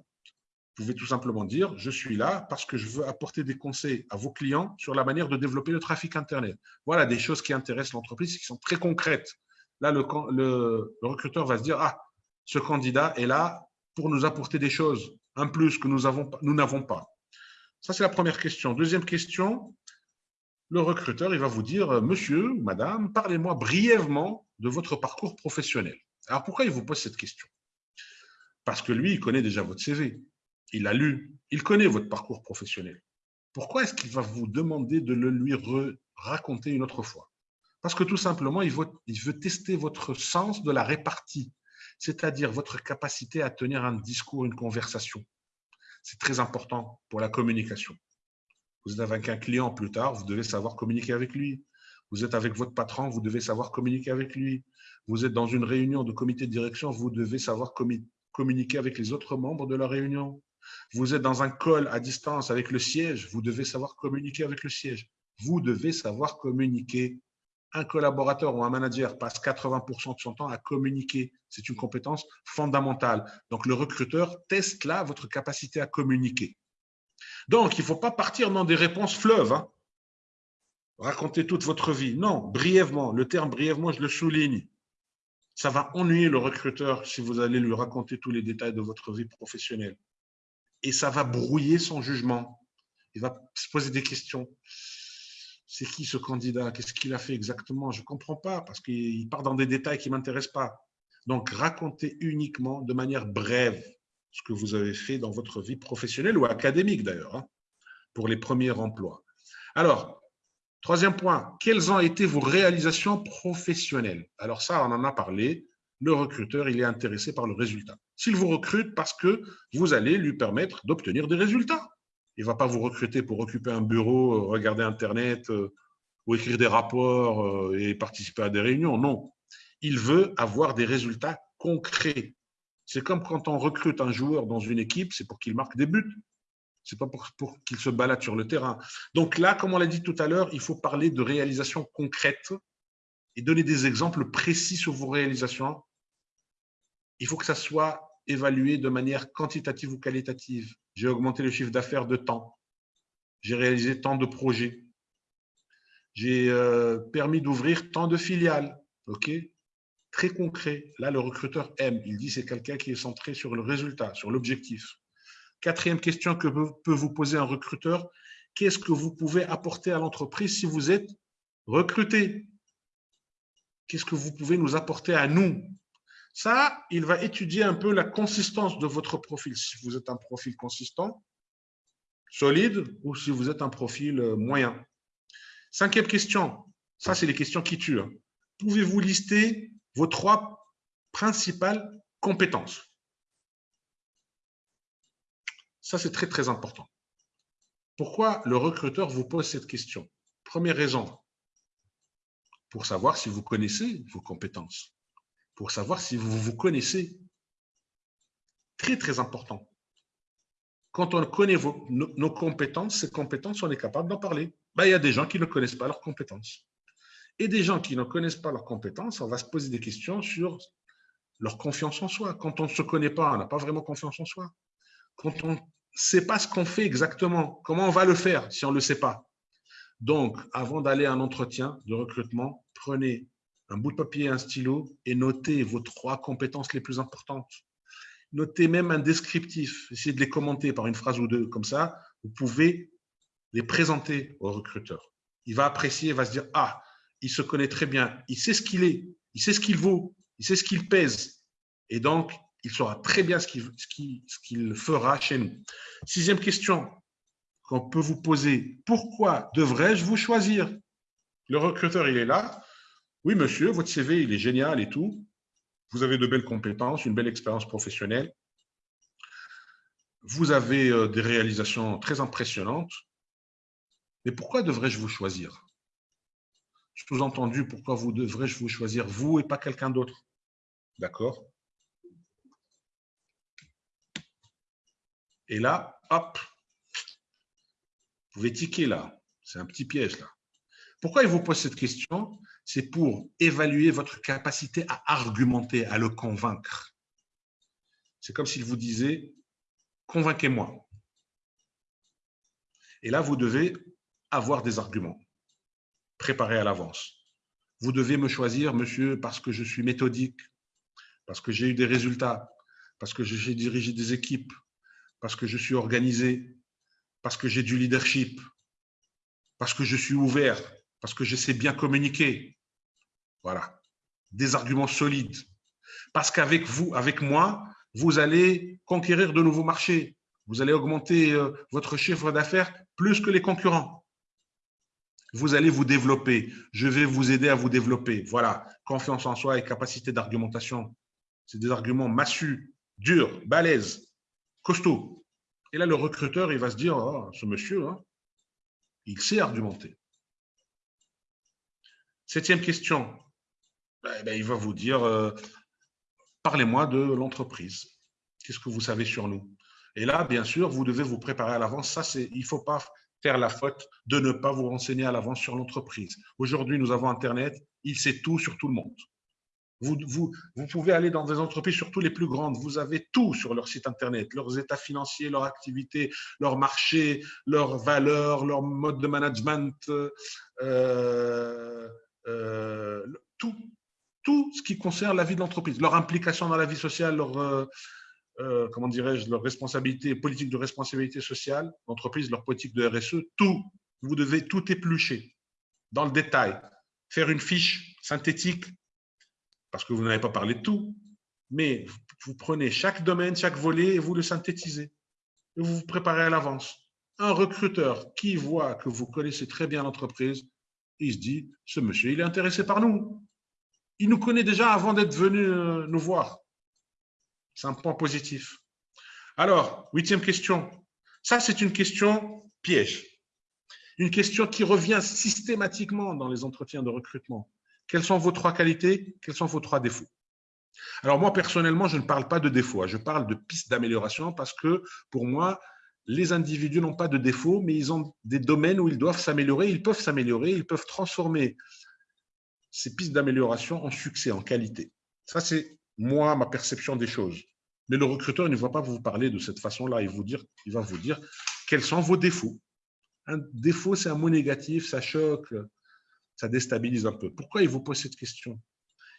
vous pouvez tout simplement dire, je suis là parce que je veux apporter des conseils à vos clients sur la manière de développer le trafic Internet. Voilà des choses qui intéressent l'entreprise, qui sont très concrètes. Là, le, recruteur va se dire, ah, ce candidat est là pour nous apporter des choses, un plus que nous n'avons pas. Ça, c'est la première question. Deuxième question, le recruteur, il va vous dire, monsieur madame, parlez-moi brièvement de votre parcours professionnel. Alors, pourquoi il vous pose cette question? Parce que lui, il connaît déjà votre CV. Il a lu. Il connaît votre parcours professionnel. Pourquoi est-ce qu'il va vous demander de le lui raconter une autre fois? Parce que tout simplement, il veut, tester votre sens de la répartie, c'est-à-dire votre capacité à tenir un discours, une conversation. C'est très important pour la communication. Vous êtes avec un client plus tard, vous devez savoir communiquer avec lui. Vous êtes avec votre patron, vous devez savoir communiquer avec lui. Vous êtes dans une réunion de comité de direction, vous devez savoir communiquer avec les autres membres de la réunion. Vous êtes dans un call à distance avec le siège, vous devez savoir communiquer avec le siège. Vous devez savoir communiquer. Un collaborateur ou un manager passe 80% de son temps à communiquer. C'est une compétence fondamentale. Donc, le recruteur teste là votre capacité à communiquer. Donc, il ne faut pas partir dans des réponses fleuves. Hein. Raconter toute votre vie. Non, brièvement. Le terme brièvement, je le souligne. Ça va ennuyer le recruteur si vous allez lui raconter tous les détails de votre vie professionnelle. Et ça va brouiller son jugement. Il va se poser des questions. C'est qui ce candidat? Qu'est-ce qu'il a fait exactement? Je ne comprends pas parce qu'il part dans des détails qui ne m'intéressent pas. Donc, racontez uniquement de manière brève ce que vous avez fait dans votre vie professionnelle ou académique d'ailleurs, hein, pour les premiers emplois. Alors, troisième point, quelles ont été vos réalisations professionnelles? Alors ça, on en a parlé. Le recruteur, il est intéressé par le résultat. S'il vous recrute parce que vous allez lui permettre d'obtenir des résultats. Il ne va pas vous recruter pour occuper un bureau, euh, regarder Internet euh, ou écrire des rapports euh, et participer à des réunions. Non. Il veut avoir des résultats concrets. C'est comme quand on recrute un joueur dans une équipe, c'est pour qu'il marque des buts. Ce n'est pas pour, qu'il se balade sur le terrain. Donc là, comme on l'a dit tout à l'heure, il faut parler de réalisations concrètes et donner des exemples précis sur vos réalisations. Il faut que ça soit évalué de manière quantitative ou qualitative. J'ai augmenté le chiffre d'affaires de temps. J'ai réalisé tant de projets. J'ai euh, permis d'ouvrir tant de filiales. Très concret. Là, le recruteur aime. Il dit c'est quelqu'un qui est centré sur le résultat, sur l'objectif. Quatrième question que peut vous poser un recruteur, qu'est-ce que vous pouvez apporter à l'entreprise si vous êtes recruté? Qu'est-ce que vous pouvez nous apporter à nous? Ça, il va étudier un peu la consistance de votre profil. Si vous êtes un profil consistant, solide, ou si vous êtes un profil euh, moyen. Cinquième question, ça c'est les questions qui tuent. Hein. Pouvez-vous lister vos trois principales compétences? Ça, c'est très, très important. Pourquoi le recruteur vous pose cette question? Première raison, pour savoir si vous connaissez vos compétences, pour savoir si vous vous connaissez. Très, très important. Quand on connaît nos, compétences, ces compétences, on est capable d'en parler. Ben, il y a des gens qui ne connaissent pas leurs compétences et des gens qui ne connaissent pas leurs compétences, on va se poser des questions sur leur confiance en soi. Quand on ne se connaît pas, on n'a pas vraiment confiance en soi. Quand on ne sait pas ce qu'on fait exactement, comment on va le faire si on ne le sait pas? Donc, avant d'aller à un entretien de recrutement, prenez un bout de papier un stylo et notez vos trois compétences les plus importantes. Notez même un descriptif, essayez de les commenter par une phrase ou deux, comme ça, vous pouvez les présenter au recruteur. Il va apprécier, il va se dire, ah, il se connaît très bien, il sait ce qu'il est, il sait ce qu'il vaut, il sait ce qu'il pèse. Et donc, il saura très bien ce qu'il fera chez nous. Sixième question qu'on peut vous poser, pourquoi devrais-je vous choisir? Le recruteur, il est là Oui, monsieur, votre CV, il est génial et tout. Vous avez de belles compétences, une belle expérience professionnelle. Vous avez euh, des réalisations très impressionnantes. Mais pourquoi devrais-je vous choisir? Sous-entendu, pourquoi devrais-je vous choisir, vous et pas quelqu'un d'autre? D'accord? Et là, hop, vous pouvez tiquer là. C'est un petit piège là. Pourquoi il vous pose cette question? C'est pour évaluer votre capacité à argumenter, à le convaincre. C'est comme s'il vous disait, convainquez-moi. Et là, vous devez avoir des arguments préparés à l'avance. Vous devez me choisir, monsieur, parce que je suis méthodique, parce que j'ai eu des résultats, parce que j'ai dirigé des équipes, parce que je suis organisé, parce que j'ai du leadership, parce que je suis ouvert, parce que je sais bien communiquer. Voilà. Des arguments solides. Parce qu'avec vous, avec moi, vous allez conquérir de nouveaux marchés. Vous allez augmenter euh, votre chiffre d'affaires plus que les concurrents. Vous allez vous développer. Je vais vous aider à vous développer. Voilà. Confiance en soi et capacité d'argumentation. C'est des arguments massus, durs, balèzes, costauds. Et là, le recruteur, il va se dire, oh, ce monsieur, hein, il sait argumenter. Septième question. Ben, ben, il va vous dire, euh, parlez-moi de l'entreprise. Qu'est-ce que vous savez sur nous? Et là, bien sûr, vous devez vous préparer à l'avance. Ça, c'est, il ne faut pas faire la faute de ne pas vous renseigner à l'avance sur l'entreprise. Aujourd'hui, nous avons Internet. Il sait tout sur tout le monde. Vous, pouvez aller dans des entreprises, surtout les plus grandes, vous avez tout sur leur site Internet, leurs états financiers, leur activité, leur marché, leurs valeurs, leur mode de management, euh, euh, tout, tout ce qui concerne la vie de l'entreprise, leur implication dans la vie sociale, leur, euh, comment dirais-je, leur responsabilité, politique de responsabilité sociale, l'entreprise, leur politique de RSE, tout, vous devez tout éplucher dans le détail, faire une fiche synthétique parce que vous n'avez pas parlé de tout, mais vous prenez chaque domaine, chaque volet et vous le synthétisez. Et vous vous préparez à l'avance. Un recruteur qui voit que vous connaissez très bien l'entreprise, il se dit, ce monsieur, il est intéressé par nous. Il nous connaît déjà avant d'être venu euh, nous voir. C'est un point positif. Alors, huitième question. Ça, c'est une question piège. Une question qui revient systématiquement dans les entretiens de recrutement. Quelles sont vos trois qualités? Quels sont vos trois défauts? Alors moi, personnellement, je ne parle pas de défauts, hein. je parle de pistes d'amélioration parce que pour moi, les individus n'ont pas de défauts, mais ils ont des domaines où ils doivent s'améliorer, ils peuvent s'améliorer, ils peuvent transformer ces pistes d'amélioration en succès, en qualité. Ça, c'est moi, ma perception des choses. Mais le recruteur ne va pas vous parler de cette façon-là. Il, il va vous dire quels sont vos défauts. Un défaut, c'est un mot négatif, ça choque, ça déstabilise un peu. Pourquoi il vous pose cette question?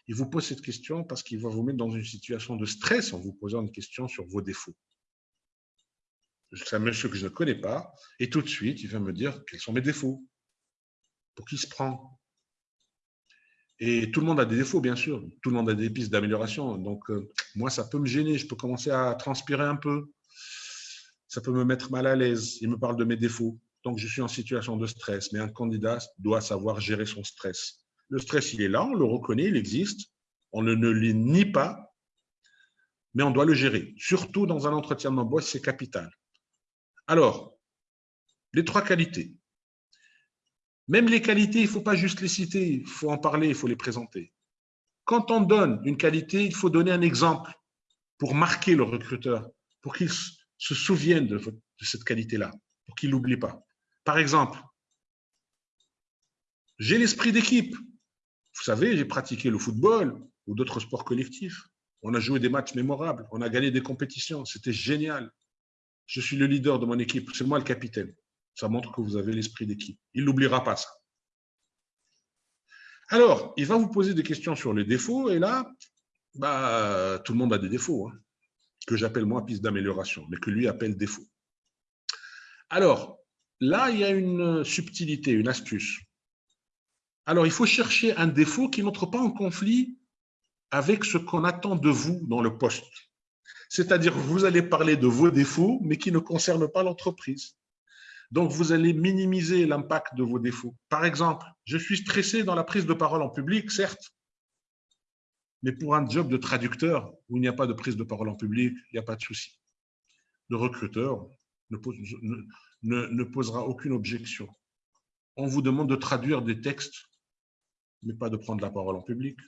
Il vous pose cette question parce qu'il va vous mettre dans une situation de stress en vous posant une question sur vos défauts. C'est un monsieur que je ne connais pas, et tout de suite, il va me dire quels sont mes défauts. Pour qui se prend? Et tout le monde a des défauts, bien sûr. Tout le monde a des pistes d'amélioration. Donc, euh, moi, ça peut me gêner. Je peux commencer à transpirer un peu. Ça peut me mettre mal à l'aise. Il me parle de mes défauts. Donc, je suis en situation de stress, mais un candidat doit savoir gérer son stress. Le stress, il est là, on le reconnaît, il existe, on ne, le nie pas, mais on doit le gérer. Surtout dans un entretien d'embauche, c'est capital. Alors, les trois qualités. Même les qualités, il ne faut pas juste les citer, il faut en parler, il faut les présenter. Quand on donne une qualité, il faut donner un exemple pour marquer le recruteur, pour qu'il se souvienne de, cette qualité-là, pour qu'il ne l'oublie pas. Par exemple, j'ai l'esprit d'équipe. Vous savez, j'ai pratiqué le football ou d'autres sports collectifs. On a joué des matchs mémorables, on a gagné des compétitions, c'était génial. Je suis le leader de mon équipe, c'est moi le capitaine. Ça montre que vous avez l'esprit d'équipe. Il n'oubliera pas ça. Alors, il va vous poser des questions sur les défauts, et là, bah, tout le monde a des défauts, hein, que j'appelle moi piste d'amélioration, mais que lui appelle défaut. Alors, Là, il y a une subtilité, une astuce. Alors, il faut chercher un défaut qui n'entre pas en conflit avec ce qu'on attend de vous dans le poste. C'est-à-dire, vous allez parler de vos défauts, mais qui ne concernent pas l'entreprise. Donc, vous allez minimiser l'impact de vos défauts. Par exemple, je suis stressé dans la prise de parole en public, certes, mais pour un job de traducteur où il n'y a pas de prise de parole en public, il n'y a pas de souci. Le recruteur ne, ne, posera aucune objection. On vous demande de traduire des textes, mais pas de prendre la parole en public.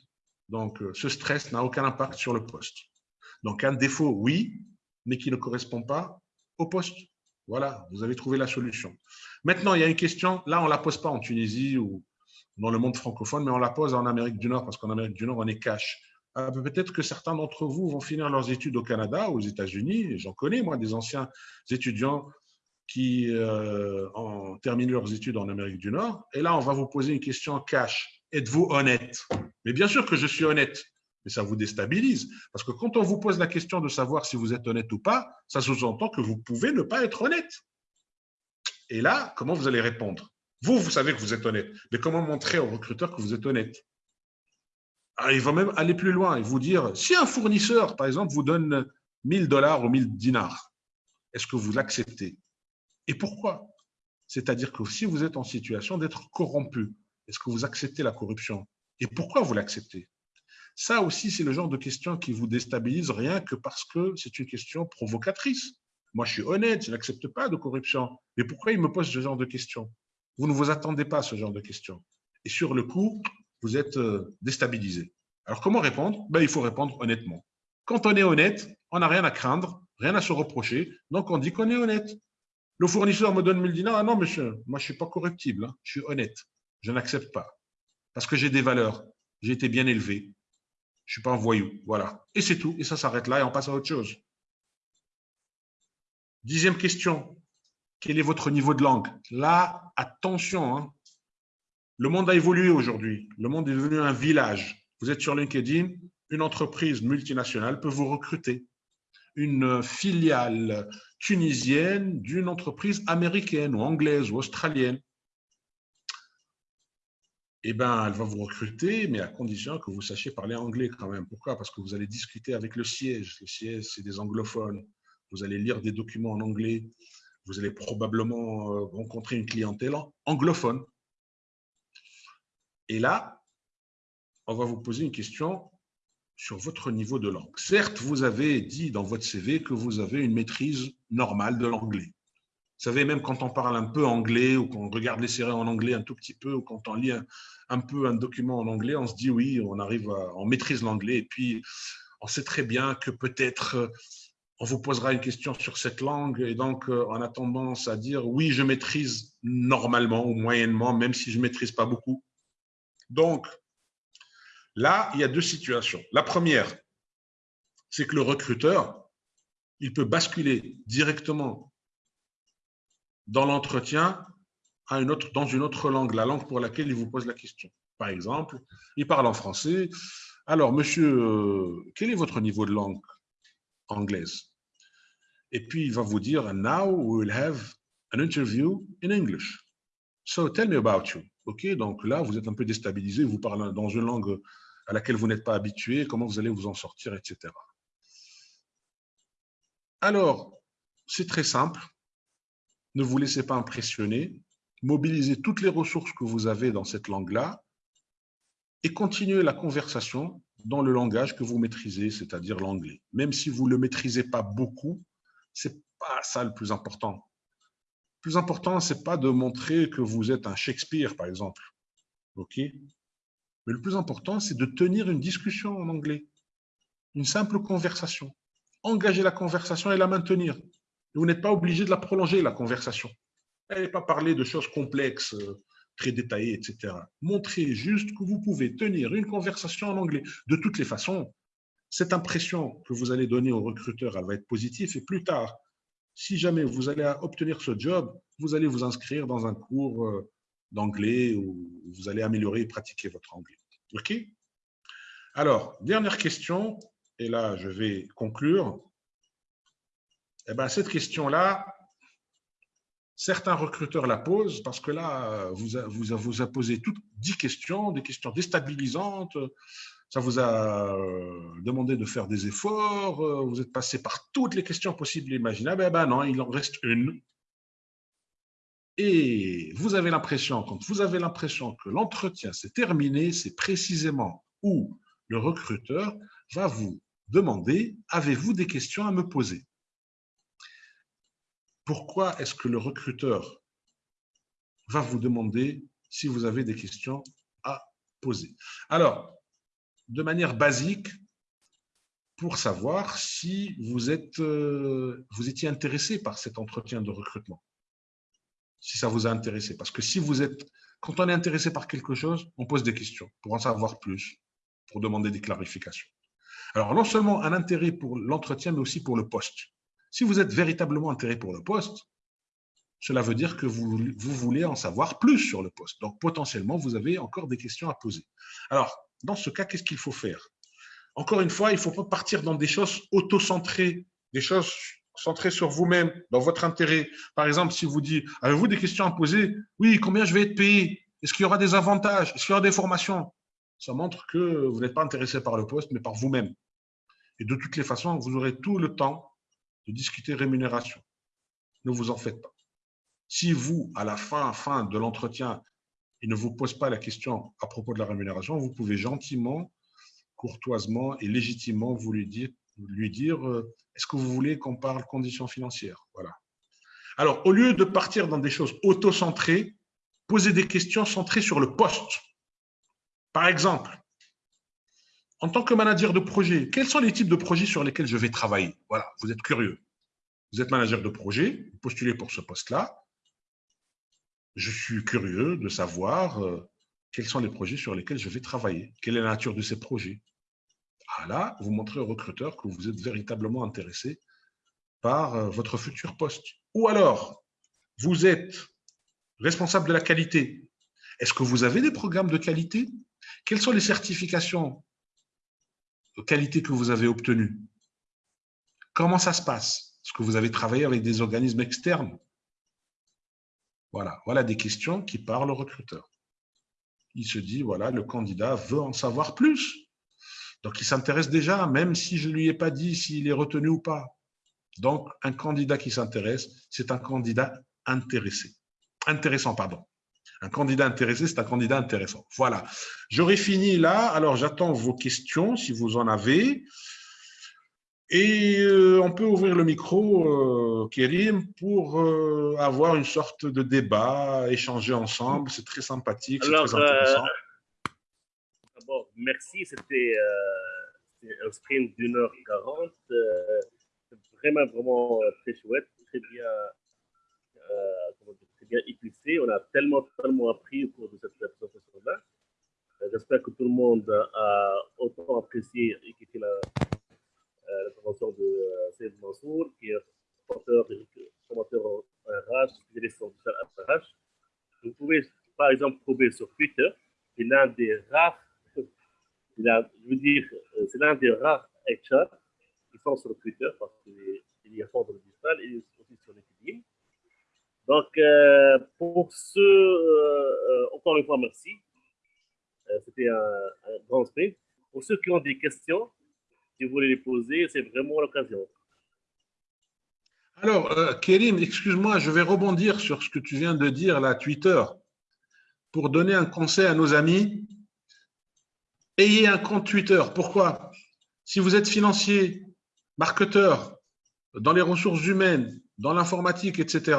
Donc, euh, ce stress n'a aucun impact sur le poste. Donc, un défaut, oui, mais qui ne correspond pas au poste. Voilà, vous avez trouvé la solution. Maintenant, il y a une question, là, on ne la pose pas en Tunisie ou dans le monde francophone, mais on la pose en Amérique du Nord, parce qu'en Amérique du Nord, on est cash. Euh, peut-être que certains d'entre vous vont finir leurs études au Canada, aux États-Unis. J'en connais, moi, des anciens étudiants qui euh, ont terminé leurs études en Amérique du Nord. Et là, on va vous poser une question cash. Êtes-vous honnête? Mais bien sûr que je suis honnête, mais ça vous déstabilise. Parce que quand on vous pose la question de savoir si vous êtes honnête ou pas, ça sous-entend que vous pouvez ne pas être honnête. Et là, comment vous allez répondre? Vous, vous savez que vous êtes honnête, mais comment montrer au recruteur que vous êtes honnête? Ah, Il va même aller plus loin et vous dire, si un fournisseur, par exemple, vous donne 1000 dollars ou 1000 dinars, est-ce que vous l'acceptez? Et pourquoi? C'est-à-dire que si vous êtes en situation d'être corrompu, est-ce que vous acceptez la corruption? Et pourquoi vous l'acceptez? Ça aussi, c'est le genre de question qui vous déstabilise rien que parce que c'est une question provocatrice. Moi, je suis honnête, je n'accepte pas de corruption. Mais pourquoi il me pose ce genre de questions? Vous ne vous attendez pas à ce genre de questions. Et sur le coup, vous êtes euh, déstabilisé. Alors, comment répondre? Ben, Il faut répondre honnêtement. Quand on est honnête, on n'a rien à craindre, rien à se reprocher, donc on dit qu'on est honnête. Le fournisseur me donne 1000 dinars, ah non, monsieur, moi je ne suis pas corruptible, hein. je suis honnête. Je n'accepte pas. Parce que j'ai des valeurs. J'ai été bien élevé. Je ne suis pas un voyou. Voilà. Et c'est tout. Et ça s'arrête là et on passe à autre chose. Dixième question. Quel est votre niveau de langue? Là, attention. Hein. Le monde a évolué aujourd'hui. Le monde est devenu un village. Vous êtes sur LinkedIn, une entreprise multinationale peut vous recruter. Une filiale tunisienne d'une entreprise américaine ou anglaise ou australienne eh ben, elle va vous recruter, mais à condition que vous sachiez parler anglais quand même. Pourquoi? Parce que vous allez discuter avec le siège. Le siège, c'est des anglophones. Vous allez lire des documents en anglais. Vous allez probablement euh, rencontrer une clientèle anglophone. Et là, on va vous poser une question sur votre niveau de langue. Certes, vous avez dit dans votre CV que vous avez une maîtrise normale de l'anglais. Vous savez, même quand on parle un peu anglais ou qu'on regarde les séries en anglais un tout petit peu ou quand on lit un, peu un document en anglais, on se dit oui, on arrive, on maîtrise l'anglais et puis on sait très bien que peut-être euh, on vous posera une question sur cette langue et donc euh, on a tendance à dire oui, je maîtrise normalement ou moyennement, même si je ne maîtrise pas beaucoup. Donc, là, il y a deux situations. La première, c'est que le recruteur, il peut basculer directement dans l'entretien dans une autre langue, la langue pour laquelle il vous pose la question. Par exemple, il parle en français. Alors, monsieur, euh, quel est votre niveau de langue anglaise? Et puis, il va vous dire, now we will have an interview in English. So, tell me about you. OK, donc là, vous êtes un peu déstabilisé, vous parlez dans une langue à laquelle vous n'êtes pas habitué, comment vous allez vous en sortir, etc. Alors, c'est très simple ne vous laissez pas impressionner, mobilisez toutes les ressources que vous avez dans cette langue-là et continuez la conversation dans le langage que vous maîtrisez, c'est-à-dire l'anglais. Même si vous ne le maîtrisez pas beaucoup, ce n'est pas ça le plus important. Le plus important, ce n'est pas de montrer que vous êtes un Shakespeare, par exemple. Mais le plus important, c'est de tenir une discussion en anglais, une simple conversation. Engager la conversation et la maintenir vous n'êtes pas obligé de la prolonger, la conversation. N'allez pas parler de choses complexes, euh, très détaillées, etc. Montrez juste que vous pouvez tenir une conversation en anglais. De toutes les façons, cette impression que vous allez donner au recruteur, elle va être positive. Et plus tard, si jamais vous allez obtenir ce job, vous allez vous inscrire dans un cours euh, d'anglais où vous allez améliorer et pratiquer votre anglais. OK? Alors, dernière question, et là, je vais conclure. Eh ben, cette question-là, certains recruteurs la posent parce que là, vous, vous, vous a posé toutes dix questions, des questions déstabilisantes. Ça vous a euh, demandé de faire des efforts. Euh, vous êtes passé par toutes les questions possibles et imaginables. Eh ben non, il en reste une. Et vous avez l'impression, quand vous avez l'impression que l'entretien s'est terminé, c'est précisément où le recruteur va vous demander, avez-vous des questions à me poser? Pourquoi est-ce que le recruteur va vous demander si vous avez des questions à poser? Alors, de manière basique, pour savoir si vous, êtes, euh, vous étiez intéressé par cet entretien de recrutement. Si ça vous a intéressé. Parce que si vous êtes, quand on est intéressé par quelque chose, on pose des questions pour en savoir plus, pour demander des clarifications. Alors, non seulement un intérêt pour l'entretien, mais aussi pour le poste. Si vous êtes véritablement intéressé pour le poste, cela veut dire que vous, vous voulez en savoir plus sur le poste. Donc, potentiellement, vous avez encore des questions à poser. Alors, dans ce cas, qu'est-ce qu'il faut faire? Encore une fois, il ne faut pas partir dans des choses auto-centrées, des choses centrées sur vous-même, dans votre intérêt. Par exemple, si vous dites, avez-vous des questions à poser? Oui, combien je vais être payé? Est-ce qu'il y aura des avantages? Est-ce qu'il y aura des formations? Ça montre que vous n'êtes pas intéressé par le poste, mais par vous-même. Et de toutes les façons, vous aurez tout le temps de discuter rémunération. Ne vous en faites pas. Si vous, à la fin, fin de l'entretien, il ne vous pose pas la question à propos de la rémunération, vous pouvez gentiment, courtoisement et légitimement vous lui dire, lui dire euh, est-ce que vous voulez qu'on parle conditions financières? Voilà. Alors, au lieu de partir dans des choses auto-centrées, posez des questions centrées sur le poste. Par exemple, en tant que manager de projet, quels sont les types de projets sur lesquels je vais travailler? Voilà, vous êtes curieux. Vous êtes manager de projet, vous postulez pour ce poste-là je suis curieux de savoir euh, quels sont les projets sur lesquels je vais travailler, quelle est la nature de ces projets? Ah là, vous montrez au recruteur que vous êtes véritablement intéressé par euh, votre futur poste. Ou alors, vous êtes responsable de la qualité. Est-ce que vous avez des programmes de qualité? Quelles sont les certifications de qualité que vous avez obtenues Comment ça se passe? Est-ce que vous avez travaillé avec des organismes externes voilà, voilà des questions qui parlent au recruteur. Il se dit, voilà, le candidat veut en savoir plus. Donc, il s'intéresse déjà, même si je ne lui ai pas dit s'il est retenu ou pas. Donc, un candidat qui s'intéresse, c'est un candidat intéressé. Intéressant, pardon. Un candidat intéressé, c'est un candidat intéressant. Voilà. J'aurais fini là. Alors, j'attends vos questions, si vous en avez. Et euh, on peut ouvrir le micro, euh, Kérim, pour euh, avoir une sorte de débat, échanger ensemble. C'est très sympathique, c'est très intéressant. D'abord, merci. C'était un sprint d'une heure quarante. vraiment, vraiment très chouette, très bien, bien épicé. On a tellement, tellement appris au cours de cette présentation-là. J'espère que tout le monde a autant apprécié et qui était là l'intervention de euh, Saïd Mansour, qui est formateur, en RH, spécialiste en RH. Vous pouvez, par exemple, trouver sur Twitter, c'est l'un des rares, je veux dire, euh, c'est l'un des rares HR qui sont sur Twitter parce qu'il y a fort de digital et aussi sur LinkedIn. Donc, euh, pour ce, euh, encore une fois, merci. C'était un, grand sprint. Pour ceux qui ont des questions, si vous voulez les poser, c'est vraiment l'occasion. Alors, euh, Kérim, excuse-moi, je vais rebondir sur ce que tu viens de dire là, Twitter, pour donner un conseil à nos amis. Ayez un compte Twitter. Pourquoi? Si vous êtes financier, marketeur, dans les ressources humaines, dans l'informatique, etc.,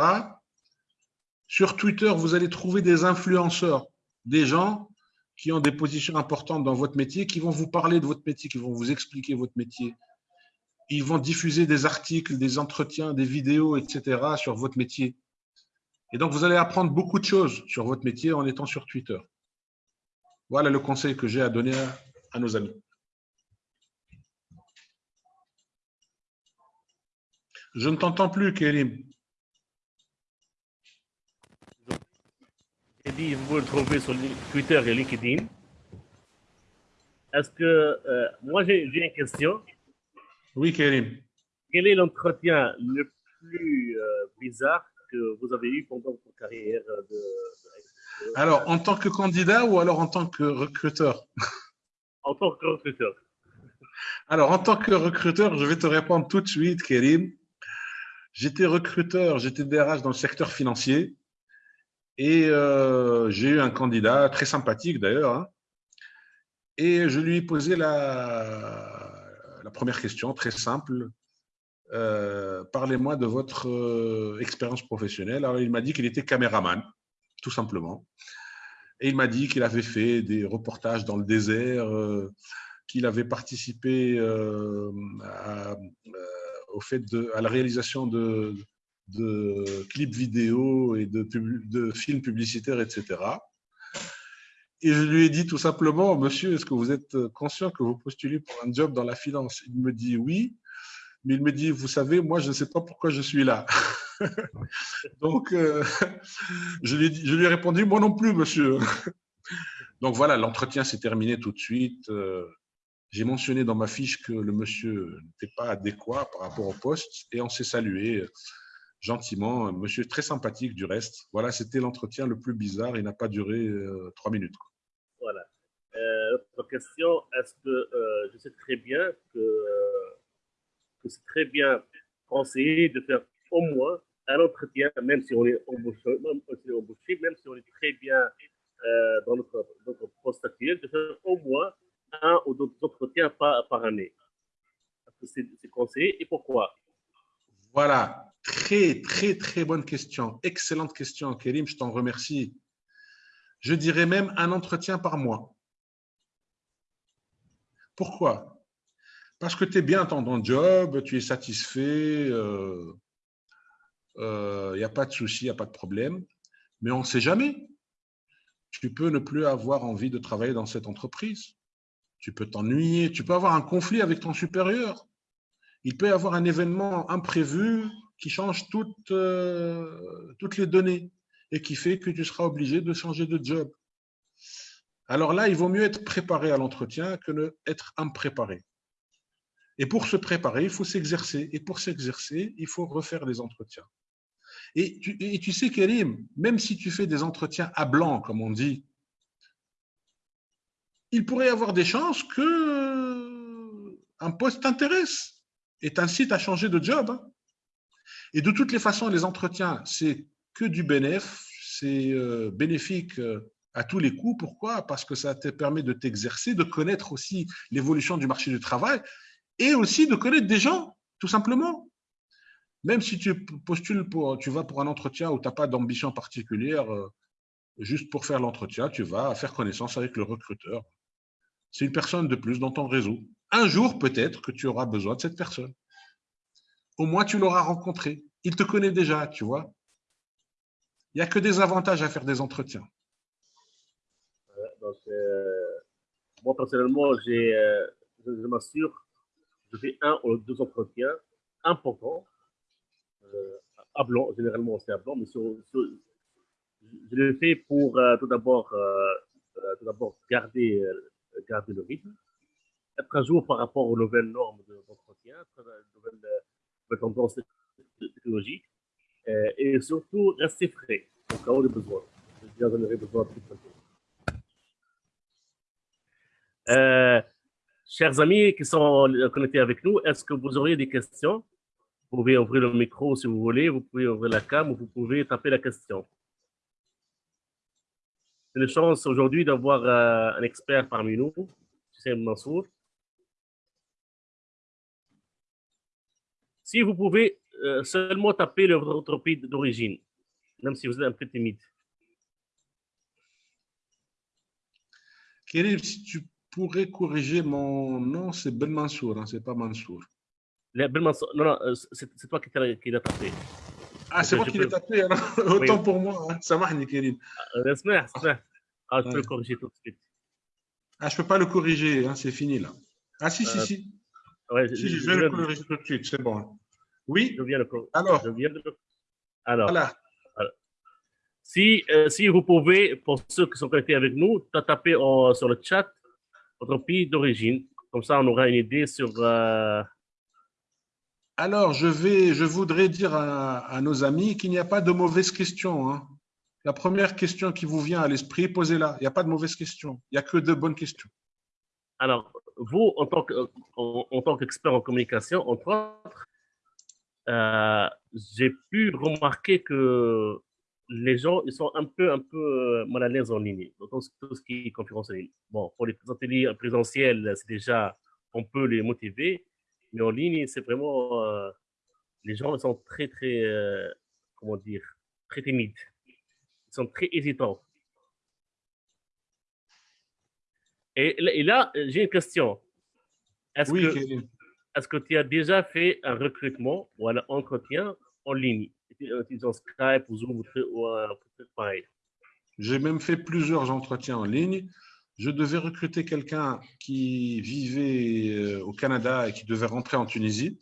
sur Twitter, vous allez trouver des influenceurs, des gens qui ont des positions importantes dans votre métier, qui vont vous parler de votre métier, qui vont vous expliquer votre métier. Ils vont diffuser des articles, des entretiens, des vidéos, etc. sur votre métier. Et donc, vous allez apprendre beaucoup de choses sur votre métier en étant sur Twitter. Voilà le conseil que j'ai à donner à, nos amis. Je ne t'entends plus, Kérim. Dit, vous pouvez le trouver sur Twitter et LinkedIn. Est-ce que, euh, moi j'ai une question. Oui, Kérim. Quel est l'entretien le plus euh, bizarre que vous avez eu pendant votre carrière de, Alors, en tant que candidat ou alors en tant que recruteur? En tant que recruteur. Alors, en tant que recruteur, je vais te répondre tout de suite, Kérim. J'étais recruteur, j'étais DRH dans le secteur financier Et euh, j'ai eu un candidat très sympathique d'ailleurs. Hein. et je lui ai posé la, première question, très simple. Euh, parlez-moi de votre euh, expérience professionnelle. Alors, il m'a dit qu'il était caméraman, tout simplement. Et il m'a dit qu'il avait fait des reportages dans le désert, qu'il avait participé au fait de, à la réalisation de, de clips vidéo et de, films publicitaires, etc. Et je lui ai dit tout simplement, monsieur, est-ce que vous êtes conscient que vous postulez pour un job dans la finance? Il me dit oui mais il me dit, vous savez, moi, je ne sais pas pourquoi je suis là. Donc, euh, je, lui, je, lui, ai répondu, moi non plus, monsieur. Donc voilà, l'entretien s'est terminé tout de suite. Euh, j'ai mentionné dans ma fiche que le monsieur n'était pas adéquat par rapport au poste et on s'est salué gentiment. Monsieur très sympathique du reste. Voilà, c'était l'entretien le plus bizarre. Il n'a pas duré euh, trois minutes. Voilà. autre question, est-ce que je sais très bien que c'est très bien conseillé de faire au moins un entretien, même si on est embauché, même si on est très bien euh, dans notre, poste actuel, de faire au moins un ou deux entretiens par, par année? C'est conseillé et pourquoi? Voilà, très, très, très bonne question. Excellente question, Kérim, je t'en remercie. Je dirais même un entretien par mois. Pourquoi? Parce que tu es bien dans ton job, tu es satisfait, il euh, n'y euh, a pas de souci, il n'y a pas de problème. Mais on ne sait jamais. Tu peux ne plus avoir envie de travailler dans cette entreprise. Tu peux t'ennuyer, tu peux avoir un conflit avec ton supérieur. Il peut y avoir un événement imprévu qui change toutes, euh, toutes les données et qui fait que tu seras obligé de changer de job. Alors là, il vaut mieux être préparé à l'entretien que d'être être impréparé. Et pour se préparer, il faut s'exercer. Et pour s'exercer, il faut refaire des entretiens. Et tu, sais, Karim, même si tu fais des entretiens à blanc, comme on dit, il pourrait y avoir des chances que un poste t'intéresse et t'incite à changer de job. Hein. Et de toutes les façons, les entretiens, c'est que du bénéfice, c'est euh, bénéfique euh, à tous les coups. Pourquoi? Parce que ça te permet de t'exercer, de connaître aussi l'évolution du marché du travail et aussi de connaître des gens, tout simplement. Même si tu postules pour, tu vas pour un entretien où tu n'as pas d'ambition particulière, euh, juste pour faire l'entretien, tu vas faire connaissance avec le recruteur. C'est une personne de plus dans ton réseau. Un jour, peut-être que tu auras besoin de cette personne. Au moins, tu l'auras rencontré. Il te connaît déjà, tu vois. Il n'y a que des avantages à faire des entretiens. Euh, moi, personnellement, euh, je m'assure je fais un ou deux entretiens importants, euh, à blanc, généralement c'est à blanc, mais je le fais pour euh, tout d'abord euh, tout garder le rythme, être à jour par rapport aux nouvelles normes d'entretien, aux nouvelles, tendances technologiques, et surtout rester frais au cas où de besoin. J'en besoin plus de euh, Chers amis qui sont connectés avec nous, est-ce que vous auriez des questions? Vous pouvez ouvrir le micro si vous voulez, vous pouvez ouvrir la cam ou vous pouvez taper la question. C'est une chance aujourd'hui d'avoir euh, un expert parmi nous, c'est Mansour. Si vous pouvez euh, seulement taper votre pays d'origine, même si vous êtes un peu timide. Kérim, si tu pourrais corriger mon nom, c'est Ben Mansour, hein, c'est pas Mansour. Ben Mansour, non, non, euh, c'est toi qui l'as tapé. Ah, c'est moi qui l'ai tapé, alors autant pour moi. Hein. Ça marche, Kérim. Laisse-moi, Ah, je peux le corriger tout de suite. Ah, je peux pas le corriger, hein, c'est fini là. Ah, si, si, euh, si. Ouais, si, je, vais le corriger tout de suite, c'est bon. Oui Je viens le Alors je viens de... Alors, voilà. Si, euh, si vous pouvez, pour ceux qui sont connectés avec nous, taper sur le chat votre pays d'origine. Comme ça, on aura une idée sur... Euh, Alors, je, vais, je voudrais dire à, nos amis qu'il n'y a pas de mauvaises questions. Hein. La première question qui vous vient à l'esprit, posez-la. Il n'y a pas de mauvaises questions. Il n'y a que de bonnes questions. Alors, vous, en tant qu'expert en, communication, entre autres, euh, j'ai pu remarquer que les gens, ils sont un peu, un peu euh, mal à l'aise en ligne, dans tout ce qui est conférence en ligne. Bon, pour les ateliers présentiels, c'est déjà, on peut les motiver, mais en ligne, c'est vraiment, euh, les gens sont très, très, euh, comment dire, très timides. Ils sont très hésitants. Et, là, j'ai une question. Est-ce que, est que tu as déjà fait un recrutement ou un entretien en ligne? Utilisant Skype ou Zoom ou peut-être pareil? J'ai même fait plusieurs entretiens en ligne. Je devais recruter quelqu'un qui vivait euh, au Canada et qui devait rentrer en Tunisie,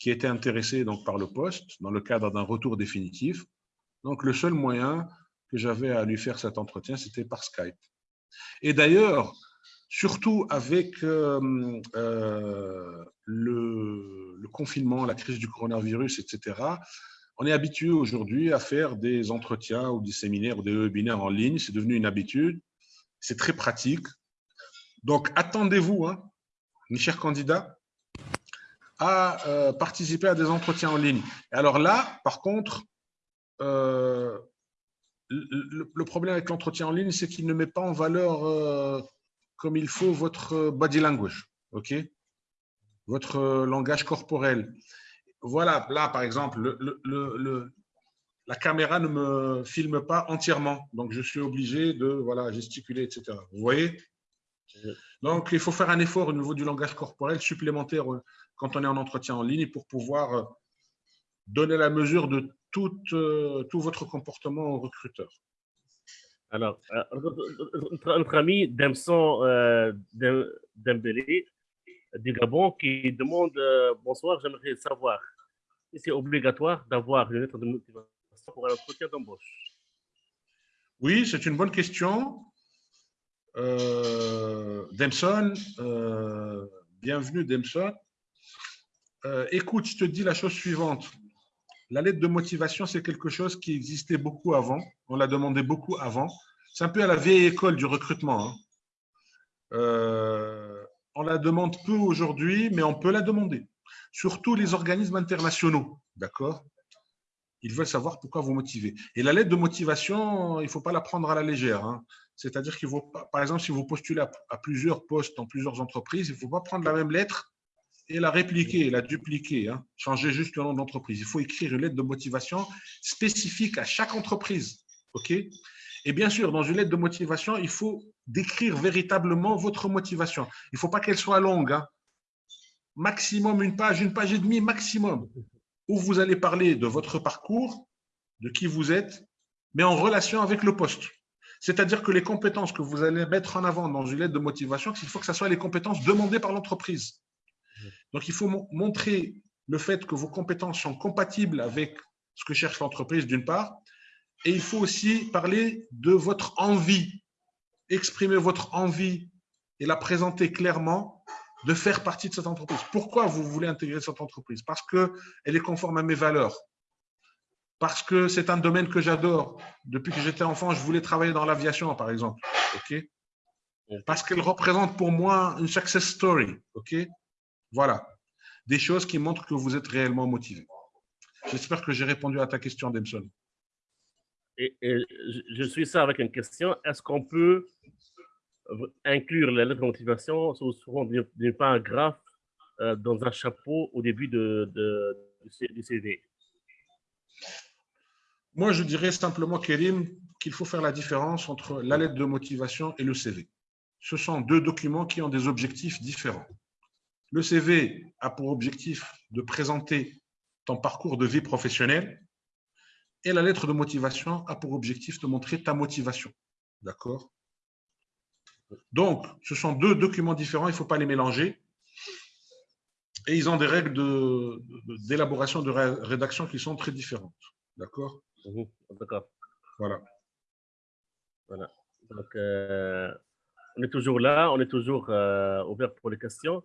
qui était intéressé donc par le poste dans le cadre d'un retour définitif. Donc le seul moyen que j'avais à lui faire cet entretien, c'était par Skype. Et d'ailleurs, surtout avec euh, euh, le, confinement, la crise du coronavirus, etc., on est habitué aujourd'hui à faire des entretiens ou des séminaires ou des webinaires en ligne. C'est devenu une habitude. C'est très pratique. Donc, attendez-vous, hein, mes chers candidats, à euh, participer à des entretiens en ligne. alors là, par contre, le, problème avec l'entretien en ligne, c'est qu'il ne met pas en valeur comme il faut votre body language, ok? Votre langage corporel voilà, là, par exemple, le, la caméra ne me filme pas entièrement. Donc, je suis obligé de voilà, gesticuler, etc. Vous voyez? Donc, il faut faire un effort au niveau du langage corporel supplémentaire euh, quand on est en entretien en ligne pour pouvoir euh, donner la mesure de euh, tout votre comportement au recruteur. Alors, notre, ami Demson Dembélé du Gabon qui demande euh, Bonsoir, j'aimerais savoir si c'est obligatoire d'avoir une lettre de motivation pour un entretien d'embauche? Oui, c'est une bonne question. Euh, euh, bienvenue Demson. écoute, je te dis la chose suivante. La lettre de motivation, c'est quelque chose qui existait beaucoup avant. On l'a demandé beaucoup avant. C'est un peu à la vieille école du recrutement. Hein. Euh, on la demande peu aujourd'hui, mais on peut la demander. Surtout les organismes internationaux, d'accord? Ils veulent savoir pourquoi vous motivez. Et la lettre de motivation, il ne faut pas la prendre à la légère. Hein. C'est-à-dire qu'il faut, par exemple, si vous postulez à, plusieurs postes dans plusieurs entreprises, il ne faut pas prendre la même lettre et la répliquer, la dupliquer, hein. changer juste le nom d'entreprise. Il faut écrire une lettre de motivation spécifique à chaque entreprise. Et bien sûr, dans une lettre de motivation, il faut décrire véritablement votre motivation. Il ne faut pas qu'elle soit longue. Hein. Maximum une page, une page et demie maximum, où vous allez parler de votre parcours, de qui vous êtes, mais en relation avec le poste. C'est-à-dire que les compétences que vous allez mettre en avant dans une lettre de motivation, il faut que ce soit les compétences demandées par l'entreprise. Donc, il faut montrer le fait que vos compétences sont compatibles avec ce que cherche l'entreprise, d'une part, et il faut aussi parler de votre envie, exprimer votre envie et la présenter clairement de faire partie de cette entreprise. Pourquoi vous voulez intégrer cette entreprise? Parce qu'elle est conforme à mes valeurs. Parce que c'est un domaine que j'adore. Depuis que j'étais enfant, je voulais travailler dans l'aviation, par exemple. ok? Parce qu'elle représente pour moi une success story. ok? Voilà. Des choses qui montrent que vous êtes réellement motivé. J'espère que j'ai répondu à ta question, Demson et, je suis ça avec une question. Est-ce qu'on peut inclure la lettre de motivation sous forme d'un paragraphe euh, dans un chapeau au début de, du CV Moi, je dirais simplement, Kérim, qu'il faut faire la différence entre la lettre de motivation et le CV. Ce sont deux documents qui ont des objectifs différents. Le CV a pour objectif de présenter ton parcours de vie professionnelle et la lettre de motivation a pour objectif de montrer ta motivation. D'accord? Donc, ce sont deux documents différents, il ne faut pas les mélanger. Et ils ont des règles d'élaboration, de, rédaction qui sont très différentes. D'accord? Mhm, D'accord. Voilà. Voilà. Donc, euh, on est toujours là, on est toujours euh, ouvert pour les questions.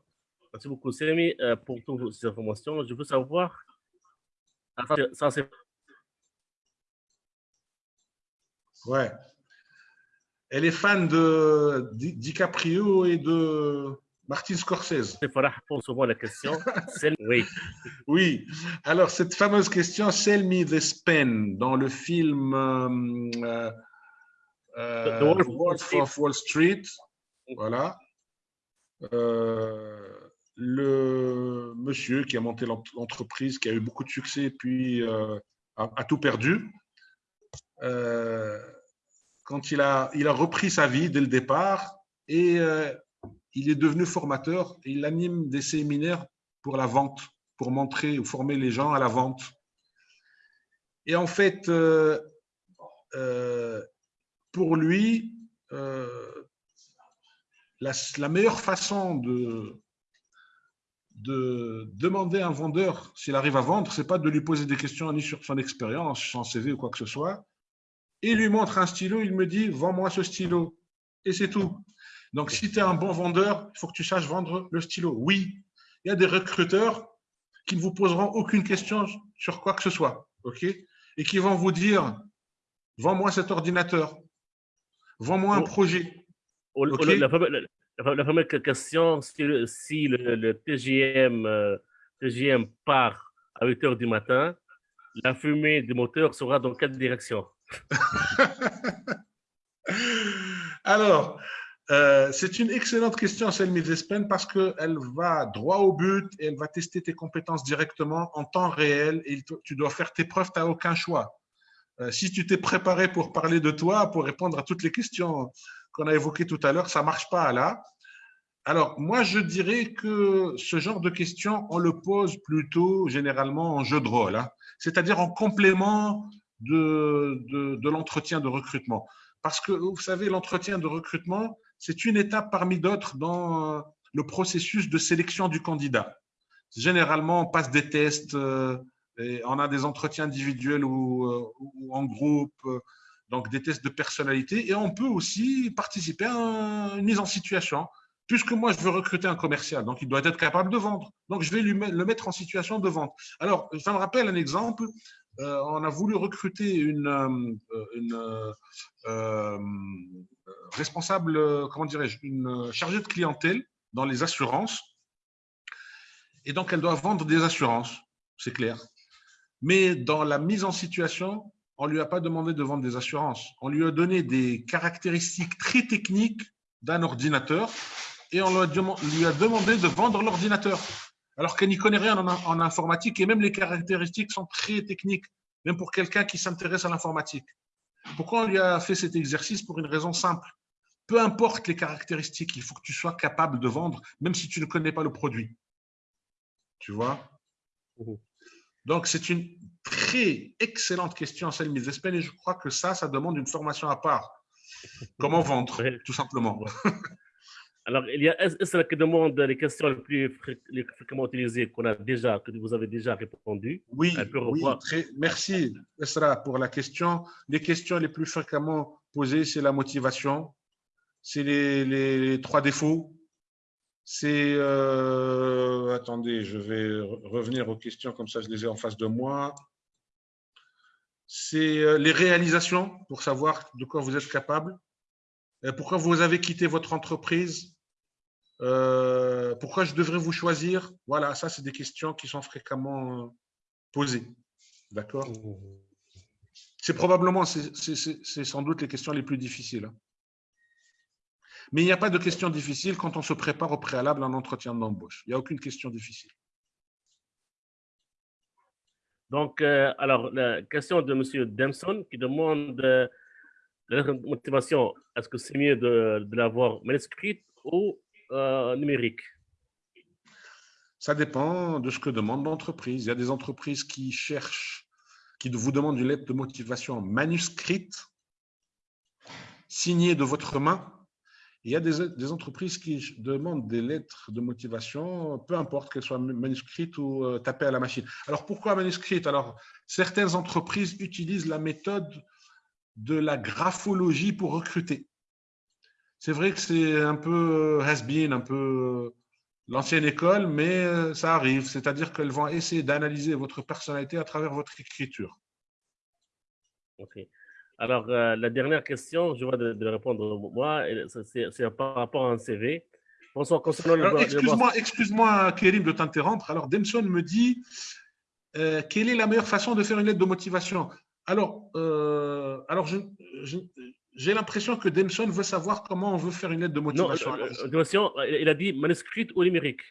Merci beaucoup, Semi, euh, pour toutes ces informations. Je veux savoir, ça c'est Ouais. Elle est fan de DiCaprio et de Martin Scorsese. C'est Farah souvent à la question. Oui. Oui. Alors, cette fameuse question, Sell Me the Pen, dans le film euh, euh, The Wolf of Wall of Wall Street. Voilà. Euh, le monsieur qui a monté l'ent- l'entreprise, qui a eu beaucoup de succès, puis euh, a, tout perdu. Euh, quand il a, il a repris sa vie dès le départ et euh, il est devenu formateur il anime des séminaires pour la vente, pour montrer ou former les gens à la vente. Et en fait, pour lui, la meilleure façon de, de demander à un vendeur s'il arrive à vendre, c'est pas de lui poser des questions ni sur son expérience, son CV ou quoi que ce soit. Il lui montre un stylo, il me dit vends-moi ce stylo. Et c'est tout. Donc, si tu es un bon vendeur, il faut que tu saches vendre le stylo. Oui, il y a des recruteurs qui ne vous poseront aucune question sur quoi que ce soit. OK? Et qui vont vous dire vends-moi cet ordinateur, vends-moi un projet. La, la- la- fameuse question, si le, si le, le TGM, euh, TGM part à 8 heures du matin, la fumée du moteur sera dans quelle direction? Alors, euh, c'est une excellente question, Selmi Despen, parce qu'elle va droit au but et elle va tester tes compétences directement en temps réel et tu dois faire tes preuves, tu n'as aucun choix. Euh, si tu t'es préparé pour parler de toi, pour répondre à toutes les questions qu'on a évoquées tout à l'heure, ça ne marche pas là. Alors, moi, je dirais que ce genre de questions, on le pose plutôt généralement en jeu de rôle, hein. c'est-à-dire en complément de, de, l'entretien de recrutement. Parce que, vous savez, l'entretien de recrutement, c'est une étape parmi d'autres dans euh, le processus de sélection du candidat. Généralement, on passe des tests, euh, et on a des entretiens individuels ou, euh, en groupe, donc des tests de personnalité, et on peut aussi participer à un- une mise en situation. Puisque moi, je veux recruter un commercial, donc il doit être capable de vendre. Donc, je vais lui le mettre en situation de vente. Alors, ça me rappelle un exemple. Euh, on a voulu recruter une, euh, euh, responsable, comment dirais-je, une chargée de clientèle dans les assurances. Et donc, elle doit vendre des assurances, c'est clair. Mais dans la mise en situation, on ne lui a pas demandé de vendre des assurances. On lui a donné des caractéristiques très techniques d'un ordinateur et on lui a, demandé de vendre l'ordinateur. Alors qu'elle n'y connaît rien en, informatique et même les caractéristiques sont très techniques, même pour quelqu'un qui s'intéresse à l'informatique. Pourquoi on lui a fait cet exercice? Pour une raison simple. Peu importe les caractéristiques, il faut que tu sois capable de vendre, même si tu ne connais pas le produit. Tu vois? Mhm. Donc, c'est une très excellente question, celle mise d'Espagne, et je crois que ça, ça demande une formation à part. Comment vendre, tout simplement. Alors, il y a Esra qui demande les questions les plus fréquemment utilisées qu'on a déjà, que vous avez déjà répondu. Oui, oui très, merci, Esra, pour la question. Les questions les plus fréquemment posées, c'est la motivation, c'est les, les- les trois défauts, c'est... euh, attendez, je vais re- revenir aux questions, comme ça je les ai en face de moi. C'est euh, les réalisations, pour savoir de quoi vous êtes capable. Euh, Pourquoi vous avez quitté votre entreprise Euh, Pourquoi je devrais vous choisir Voilà, ça, c'est des questions qui sont fréquemment posées. D'accord C'est probablement, c'est sans doute les questions les plus difficiles. hein. Mais il n'y a pas de questions difficiles quand on se prépare au préalable à un entretien d'embauche. Il n'y a aucune question difficile. Donc, euh, alors, la question de M. Demson qui demande euh, la motivation, est-ce que c'est mieux de, de l'avoir manuscrite ou euh, numérique? Ça dépend de ce que demande l'entreprise. Il y a des entreprises qui cherchent, qui vous demandent une lettre de motivation manuscrite, signée de votre main. Il y a des, entreprises qui demandent des lettres de motivation, peu importe qu'elles soient manuscrites ou euh, tapées à la machine. Alors pourquoi manuscrite Alors certaines entreprises utilisent la méthode de la graphologie pour recruter. C'est vrai que c'est un peu has-been, un peu l'ancienne école, mais euh, ça arrive. C'est-à-dire qu'elles vont essayer d'analyser votre personnalité à travers votre écriture. Ok. Alors, euh, la dernière question, je vais de, de répondre moi, c'est par rapport à un CV. Bonsoir, concernant Excuse-moi, excuse-moi, Kérim, de t'interrompre. Alors, Demson me dit euh, quelle est la meilleure façon de faire une lettre de motivation? Alors, euh, alors j'ai l'impression que Demson veut savoir comment on veut faire une lettre de motivation. Non, il a dit manuscrite ou numérique.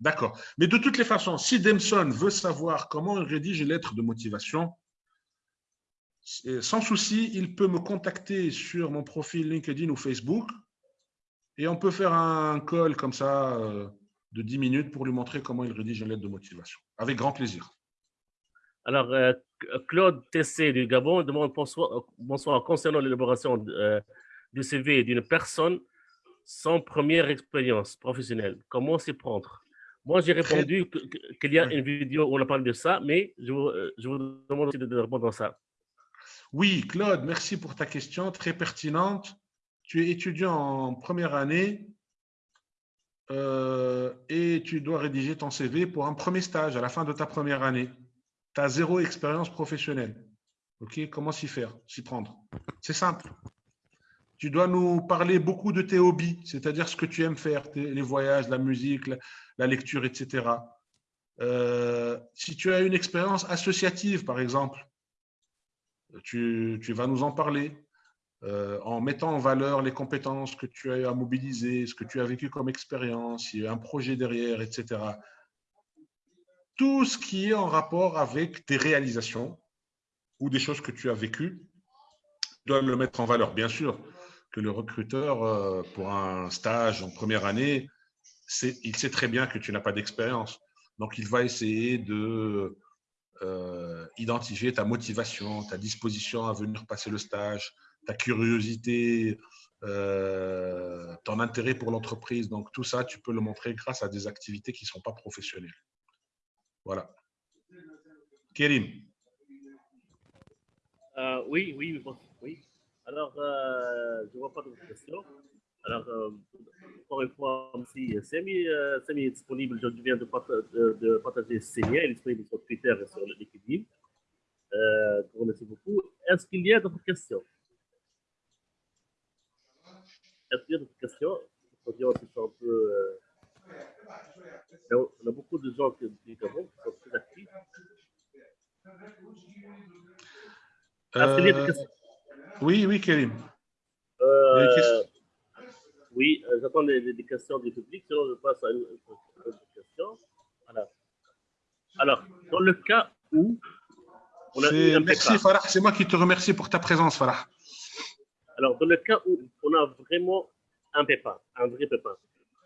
D'accord. Mais de toutes les façons, si Demson veut savoir comment il rédige une lettre de motivation, sans souci, il peut me contacter sur mon profil LinkedIn ou Facebook et on peut faire un call comme ça euh, de 10 minutes pour lui montrer comment il rédige une lettre de motivation. Avec grand plaisir. Alors, euh, Claude Tessé du Gabon demande bonsoir, bonsoir concernant l'élaboration euh, du CV d'une personne sans première expérience professionnelle. Comment s'y prendre? Moi, j'ai répondu qu'il y a une vidéo où on a parlé de ça, mais je vous, je vous demande aussi de répondre à ça. Oui, Claude, merci pour ta question, très pertinente. Tu es étudiant en première année euh, et tu dois rédiger ton CV pour un premier stage à la fin de ta première année. Tu as zéro expérience professionnelle. Comment s'y faire, prendre? C'est simple. Tu dois nous parler beaucoup de tes hobbies, c'est-à-dire ce que tu aimes faire, les voyages, la musique, la, lecture, etc. Euh, si tu as une expérience associative, par exemple, tu, vas nous en parler euh, en mettant en valeur les compétences que tu as à mobiliser, ce que tu as vécu comme expérience, il y a un projet derrière, etc. Tout ce qui est en rapport avec tes réalisations ou des choses que tu as vécues, dois le mettre en valeur. Bien sûr que le recruteur, euh, pour un stage en première année, il sait très bien que tu n'as pas d'expérience. Donc, il va essayer de euh, identifier ta motivation, ta disposition à venir passer le stage, ta curiosité, euh, ton intérêt pour l'entreprise. Donc, tout ça, tu peux le montrer grâce à des activités qui ne sont pas professionnelles. Voilà. Kérim. Euh, oui, oui, oui. Alors, je ne vois pas de questions. Alors, euh, encore une fois, si Samy, euh, est disponible, je viens de, partager, de partager ses liens, il est disponible sur Twitter et sur LinkedIn. Euh, remercie beaucoup. Est-ce qu'il y a d'autres questions? Est-ce qu'il y a d'autres questions? Un peu, euh, on a beaucoup de gens qui, qui sont très actifs. Euh, oui, oui, Kérim. Euh, oui, euh, j'attends des, questions du public, sinon je passe à une, autre question. Alors, dans le cas où on a Merci Farah, c'est moi qui te remercie pour ta présence Farah. Alors, dans le cas où on a vraiment un pépin, un vrai pépin,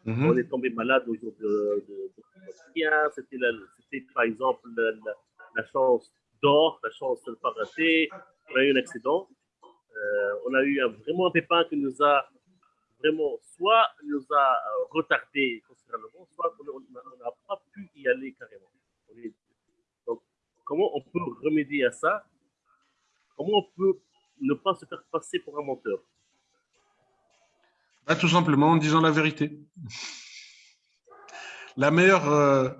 mhm. on est tombé malade au jour de, de, c'était par exemple la, chance d'or, la chance de ne pas rater, on a eu un accident, euh, on a eu un, vraiment un pépin qui nous a vraiment, soit nous a euh, retardé considérablement, soit on n'a pas pu y aller carrément. Donc, comment on peut remédier à ça? Comment on peut ne pas se faire passer pour un menteur? Bah, Tout simplement en disant la vérité. La meilleure euh,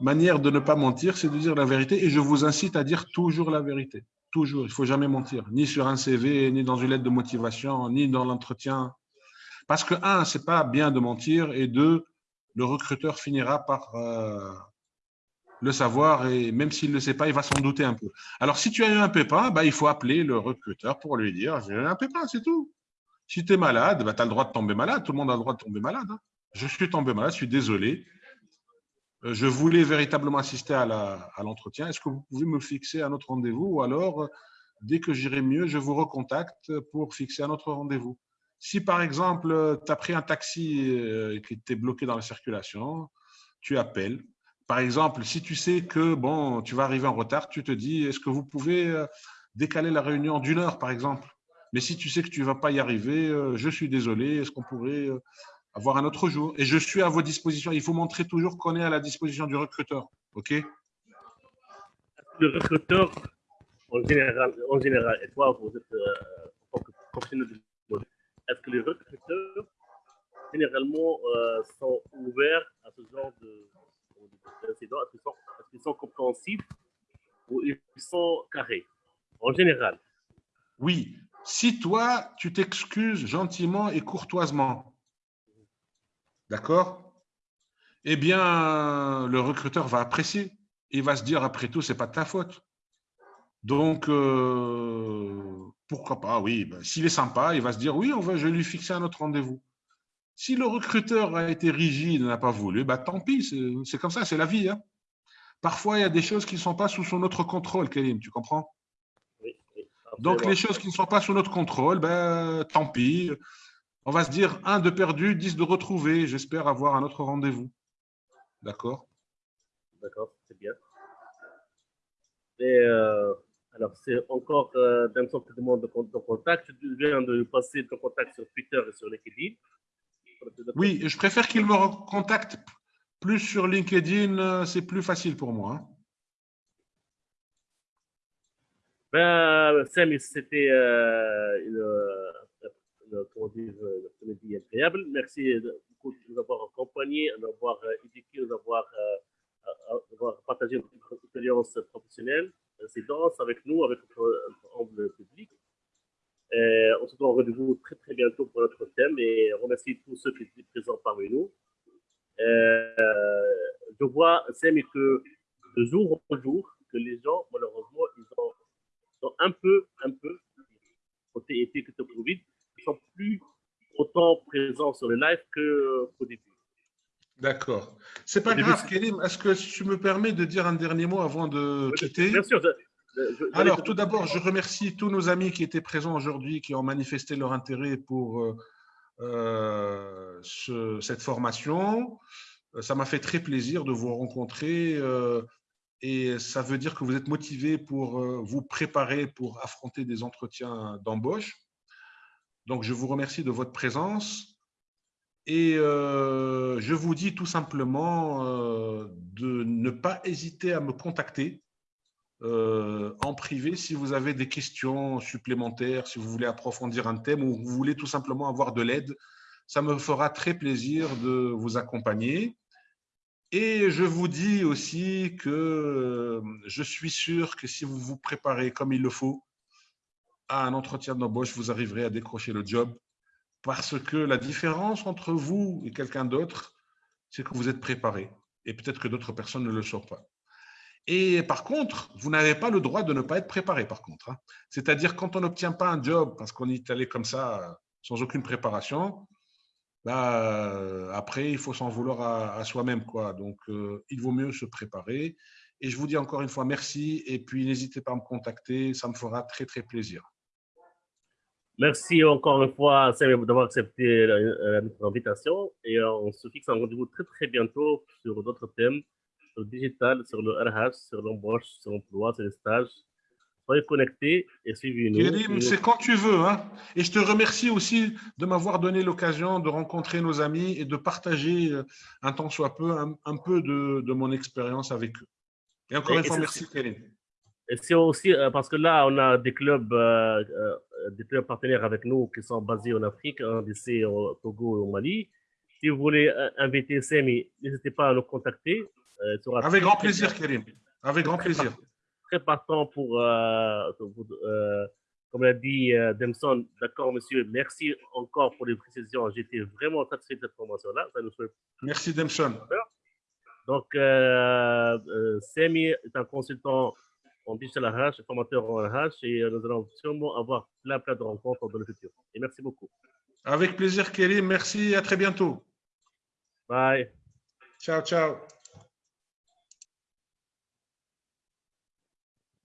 manière de ne pas mentir, c'est de dire la vérité. Et je vous incite à dire toujours la vérité. Toujours. Il ne faut jamais mentir. Ni sur un CV, ni dans une lettre de motivation, ni dans l'entretien parce que, un, c'est pas bien de mentir, et deux, le recruteur finira par euh, le savoir, et même s'il ne le sait pas, il va s'en douter un peu. Alors, si tu as eu un pépin, bah, il faut appeler le recruteur pour lui dire J'ai eu un pépin, c'est tout. Si tu es malade, bah, tu as le droit de tomber malade. Tout le monde a le droit de tomber malade. Hein. Je suis tombé malade, je suis désolé. Euh, je voulais véritablement assister à l'entretien. Est-ce que vous pouvez me fixer un autre rendez-vous ou alors, dès que j'irai mieux, je vous recontacte pour fixer un autre rendez-vous? Si par exemple, tu as pris un taxi euh, qui était bloqué dans la circulation, tu appelles. Par exemple, si tu sais que bon, tu vas arriver en retard, tu te dis est-ce que vous pouvez euh, décaler la réunion d'une heure, par exemple? Mais si tu sais que tu ne vas pas y arriver, euh, je suis désolé, est-ce qu'on pourrait avoir un autre jour? Et je suis à vos dispositions. Il faut montrer toujours qu'on est à la disposition du recruteur. OK? Le recruteur, en général, en général et toi, vous êtes est-ce que les recruteurs, généralement, euh, sont ouverts à ce genre d'incidents? Est-ce qu'ils sont, compréhensifs ou ils sont carrés En général? Oui. Si toi, tu t'excuses gentiment et courtoisement, d'accord? Eh bien, le recruteur va apprécier. Il va se dire, après tout, ce n'est pas de ta faute. Donc, euh, pourquoi pas, oui. Ben, s'il est sympa, il va se dire, oui, on va, je vais lui fixer un autre rendez-vous. Si le recruteur a été rigide, n'a pas voulu, bah, tant pis, c'est comme ça, c'est la vie. Hein. Parfois, il y a des choses qui ne sont pas sous son autre contrôle, Kélim, tu comprends? Oui, Donc, les choses qui ne sont pas sous notre contrôle, ben, tant pis. On va se dire, un de perdu, dix de retrouvé. J'espère avoir un autre rendez-vous. D'accord? D'accord, c'est bien. Et euh, alors, c'est encore euh, d'un sorte de demande de, contact. Tu viens de passer ton contact sur Twitter et sur LinkedIn. Oui, je préfère qu'il me contacte plus sur LinkedIn, euh, c'est plus facile pour moi. Hein. Ben, Sam, c'était euh, une, une, incroyable. Merci beaucoup de nous avoir accompagnés, de nous avoir euh, éduqués, de nous avoir, partagé notre expérience professionnelle. Avec nous, avec notre enveloppe public. Euh, on se donne rendez-vous très très bientôt pour notre thème et remercie tous ceux qui étaient présents parmi nous. Euh, je vois, Sam, que de jour en jour, que les gens, malheureusement, ils ont, sont un peu, un peu, côté été que Covid, ils sont plus autant présents sur le live qu'au début. D'accord. C'est pas grave, Kélim. Est-ce que tu me permets de dire un dernier mot avant de quitter Bien sûr. Alors, tout d'abord, je remercie tous nos amis qui étaient présents aujourd'hui, qui ont manifesté leur intérêt pour euh, euh, cette formation. Euh, ça m'a fait très plaisir de vous rencontrer et ça veut dire que vous êtes motivés pour vous préparer pour affronter des entretiens d'embauche. Donc, je vous remercie de votre présence et je vous dis tout simplement de ne pas hésiter à me contacter euh, en privé si vous avez des questions supplémentaires, si vous voulez approfondir un thème ou vous voulez tout simplement avoir de l'aide. Ça me fera très plaisir de vous accompagner. Et je vous dis aussi que euh, je suis sûr que si vous vous préparez comme il le faut à un entretien d'embauche, vous arriverez à décrocher le job parce que la différence entre vous et quelqu'un d'autre, c'est que vous êtes préparé. Et peut-être que d'autres personnes ne le sont pas. Et par contre, vous n'avez pas le droit de ne pas être préparé, par contre. Hein. C'est-à-dire, quand on n'obtient pas un job parce qu'on est allé comme ça, sans aucune préparation, bah, après, il faut s'en vouloir à, soi-même. quoi. Donc, euh, il vaut mieux se préparer. Et je vous dis encore une fois merci. Et puis, n'hésitez pas à me contacter. Ça me fera très, très plaisir. Merci encore une fois, d'avoir accepté notre invitation. Et on se fixe un rendez-vous très, très bientôt sur d'autres thèmes sur le digital, sur le RH, sur l'embauche, sur l'emploi, sur les stages. Soyez connectés et suivez-nous. c'est quand tu veux. Hein. Et je te remercie aussi de m'avoir donné l'occasion de rencontrer nos amis et de partager euh, un temps soit peu, un, peu de, de, mon expérience avec eux. Et encore une fois, merci Kérim. C'est aussi euh, parce que là, on a des clubs, euh, des clubs partenaires avec nous qui sont basés en Afrique, un DC au Togo et au Mali. Si vous voulez inviter Semi, n'hésitez pas à nous contacter. Euh, Avec grand plaisir, Karim. Avec grand plaisir. Très partant pour, euh, euh, comme l'a dit Demson, d'accord, monsieur, merci encore pour les précisions. J'étais vraiment satisfait de cette formation-là. Merci, Demson. Donc, Semi est un consultant en digital RH, formateur en RH, et nous allons sûrement avoir plein, plein de rencontres dans le futur. Et merci beaucoup. Avec plaisir, Kérim. Merci et à très bientôt. Bye. Ciao, ciao.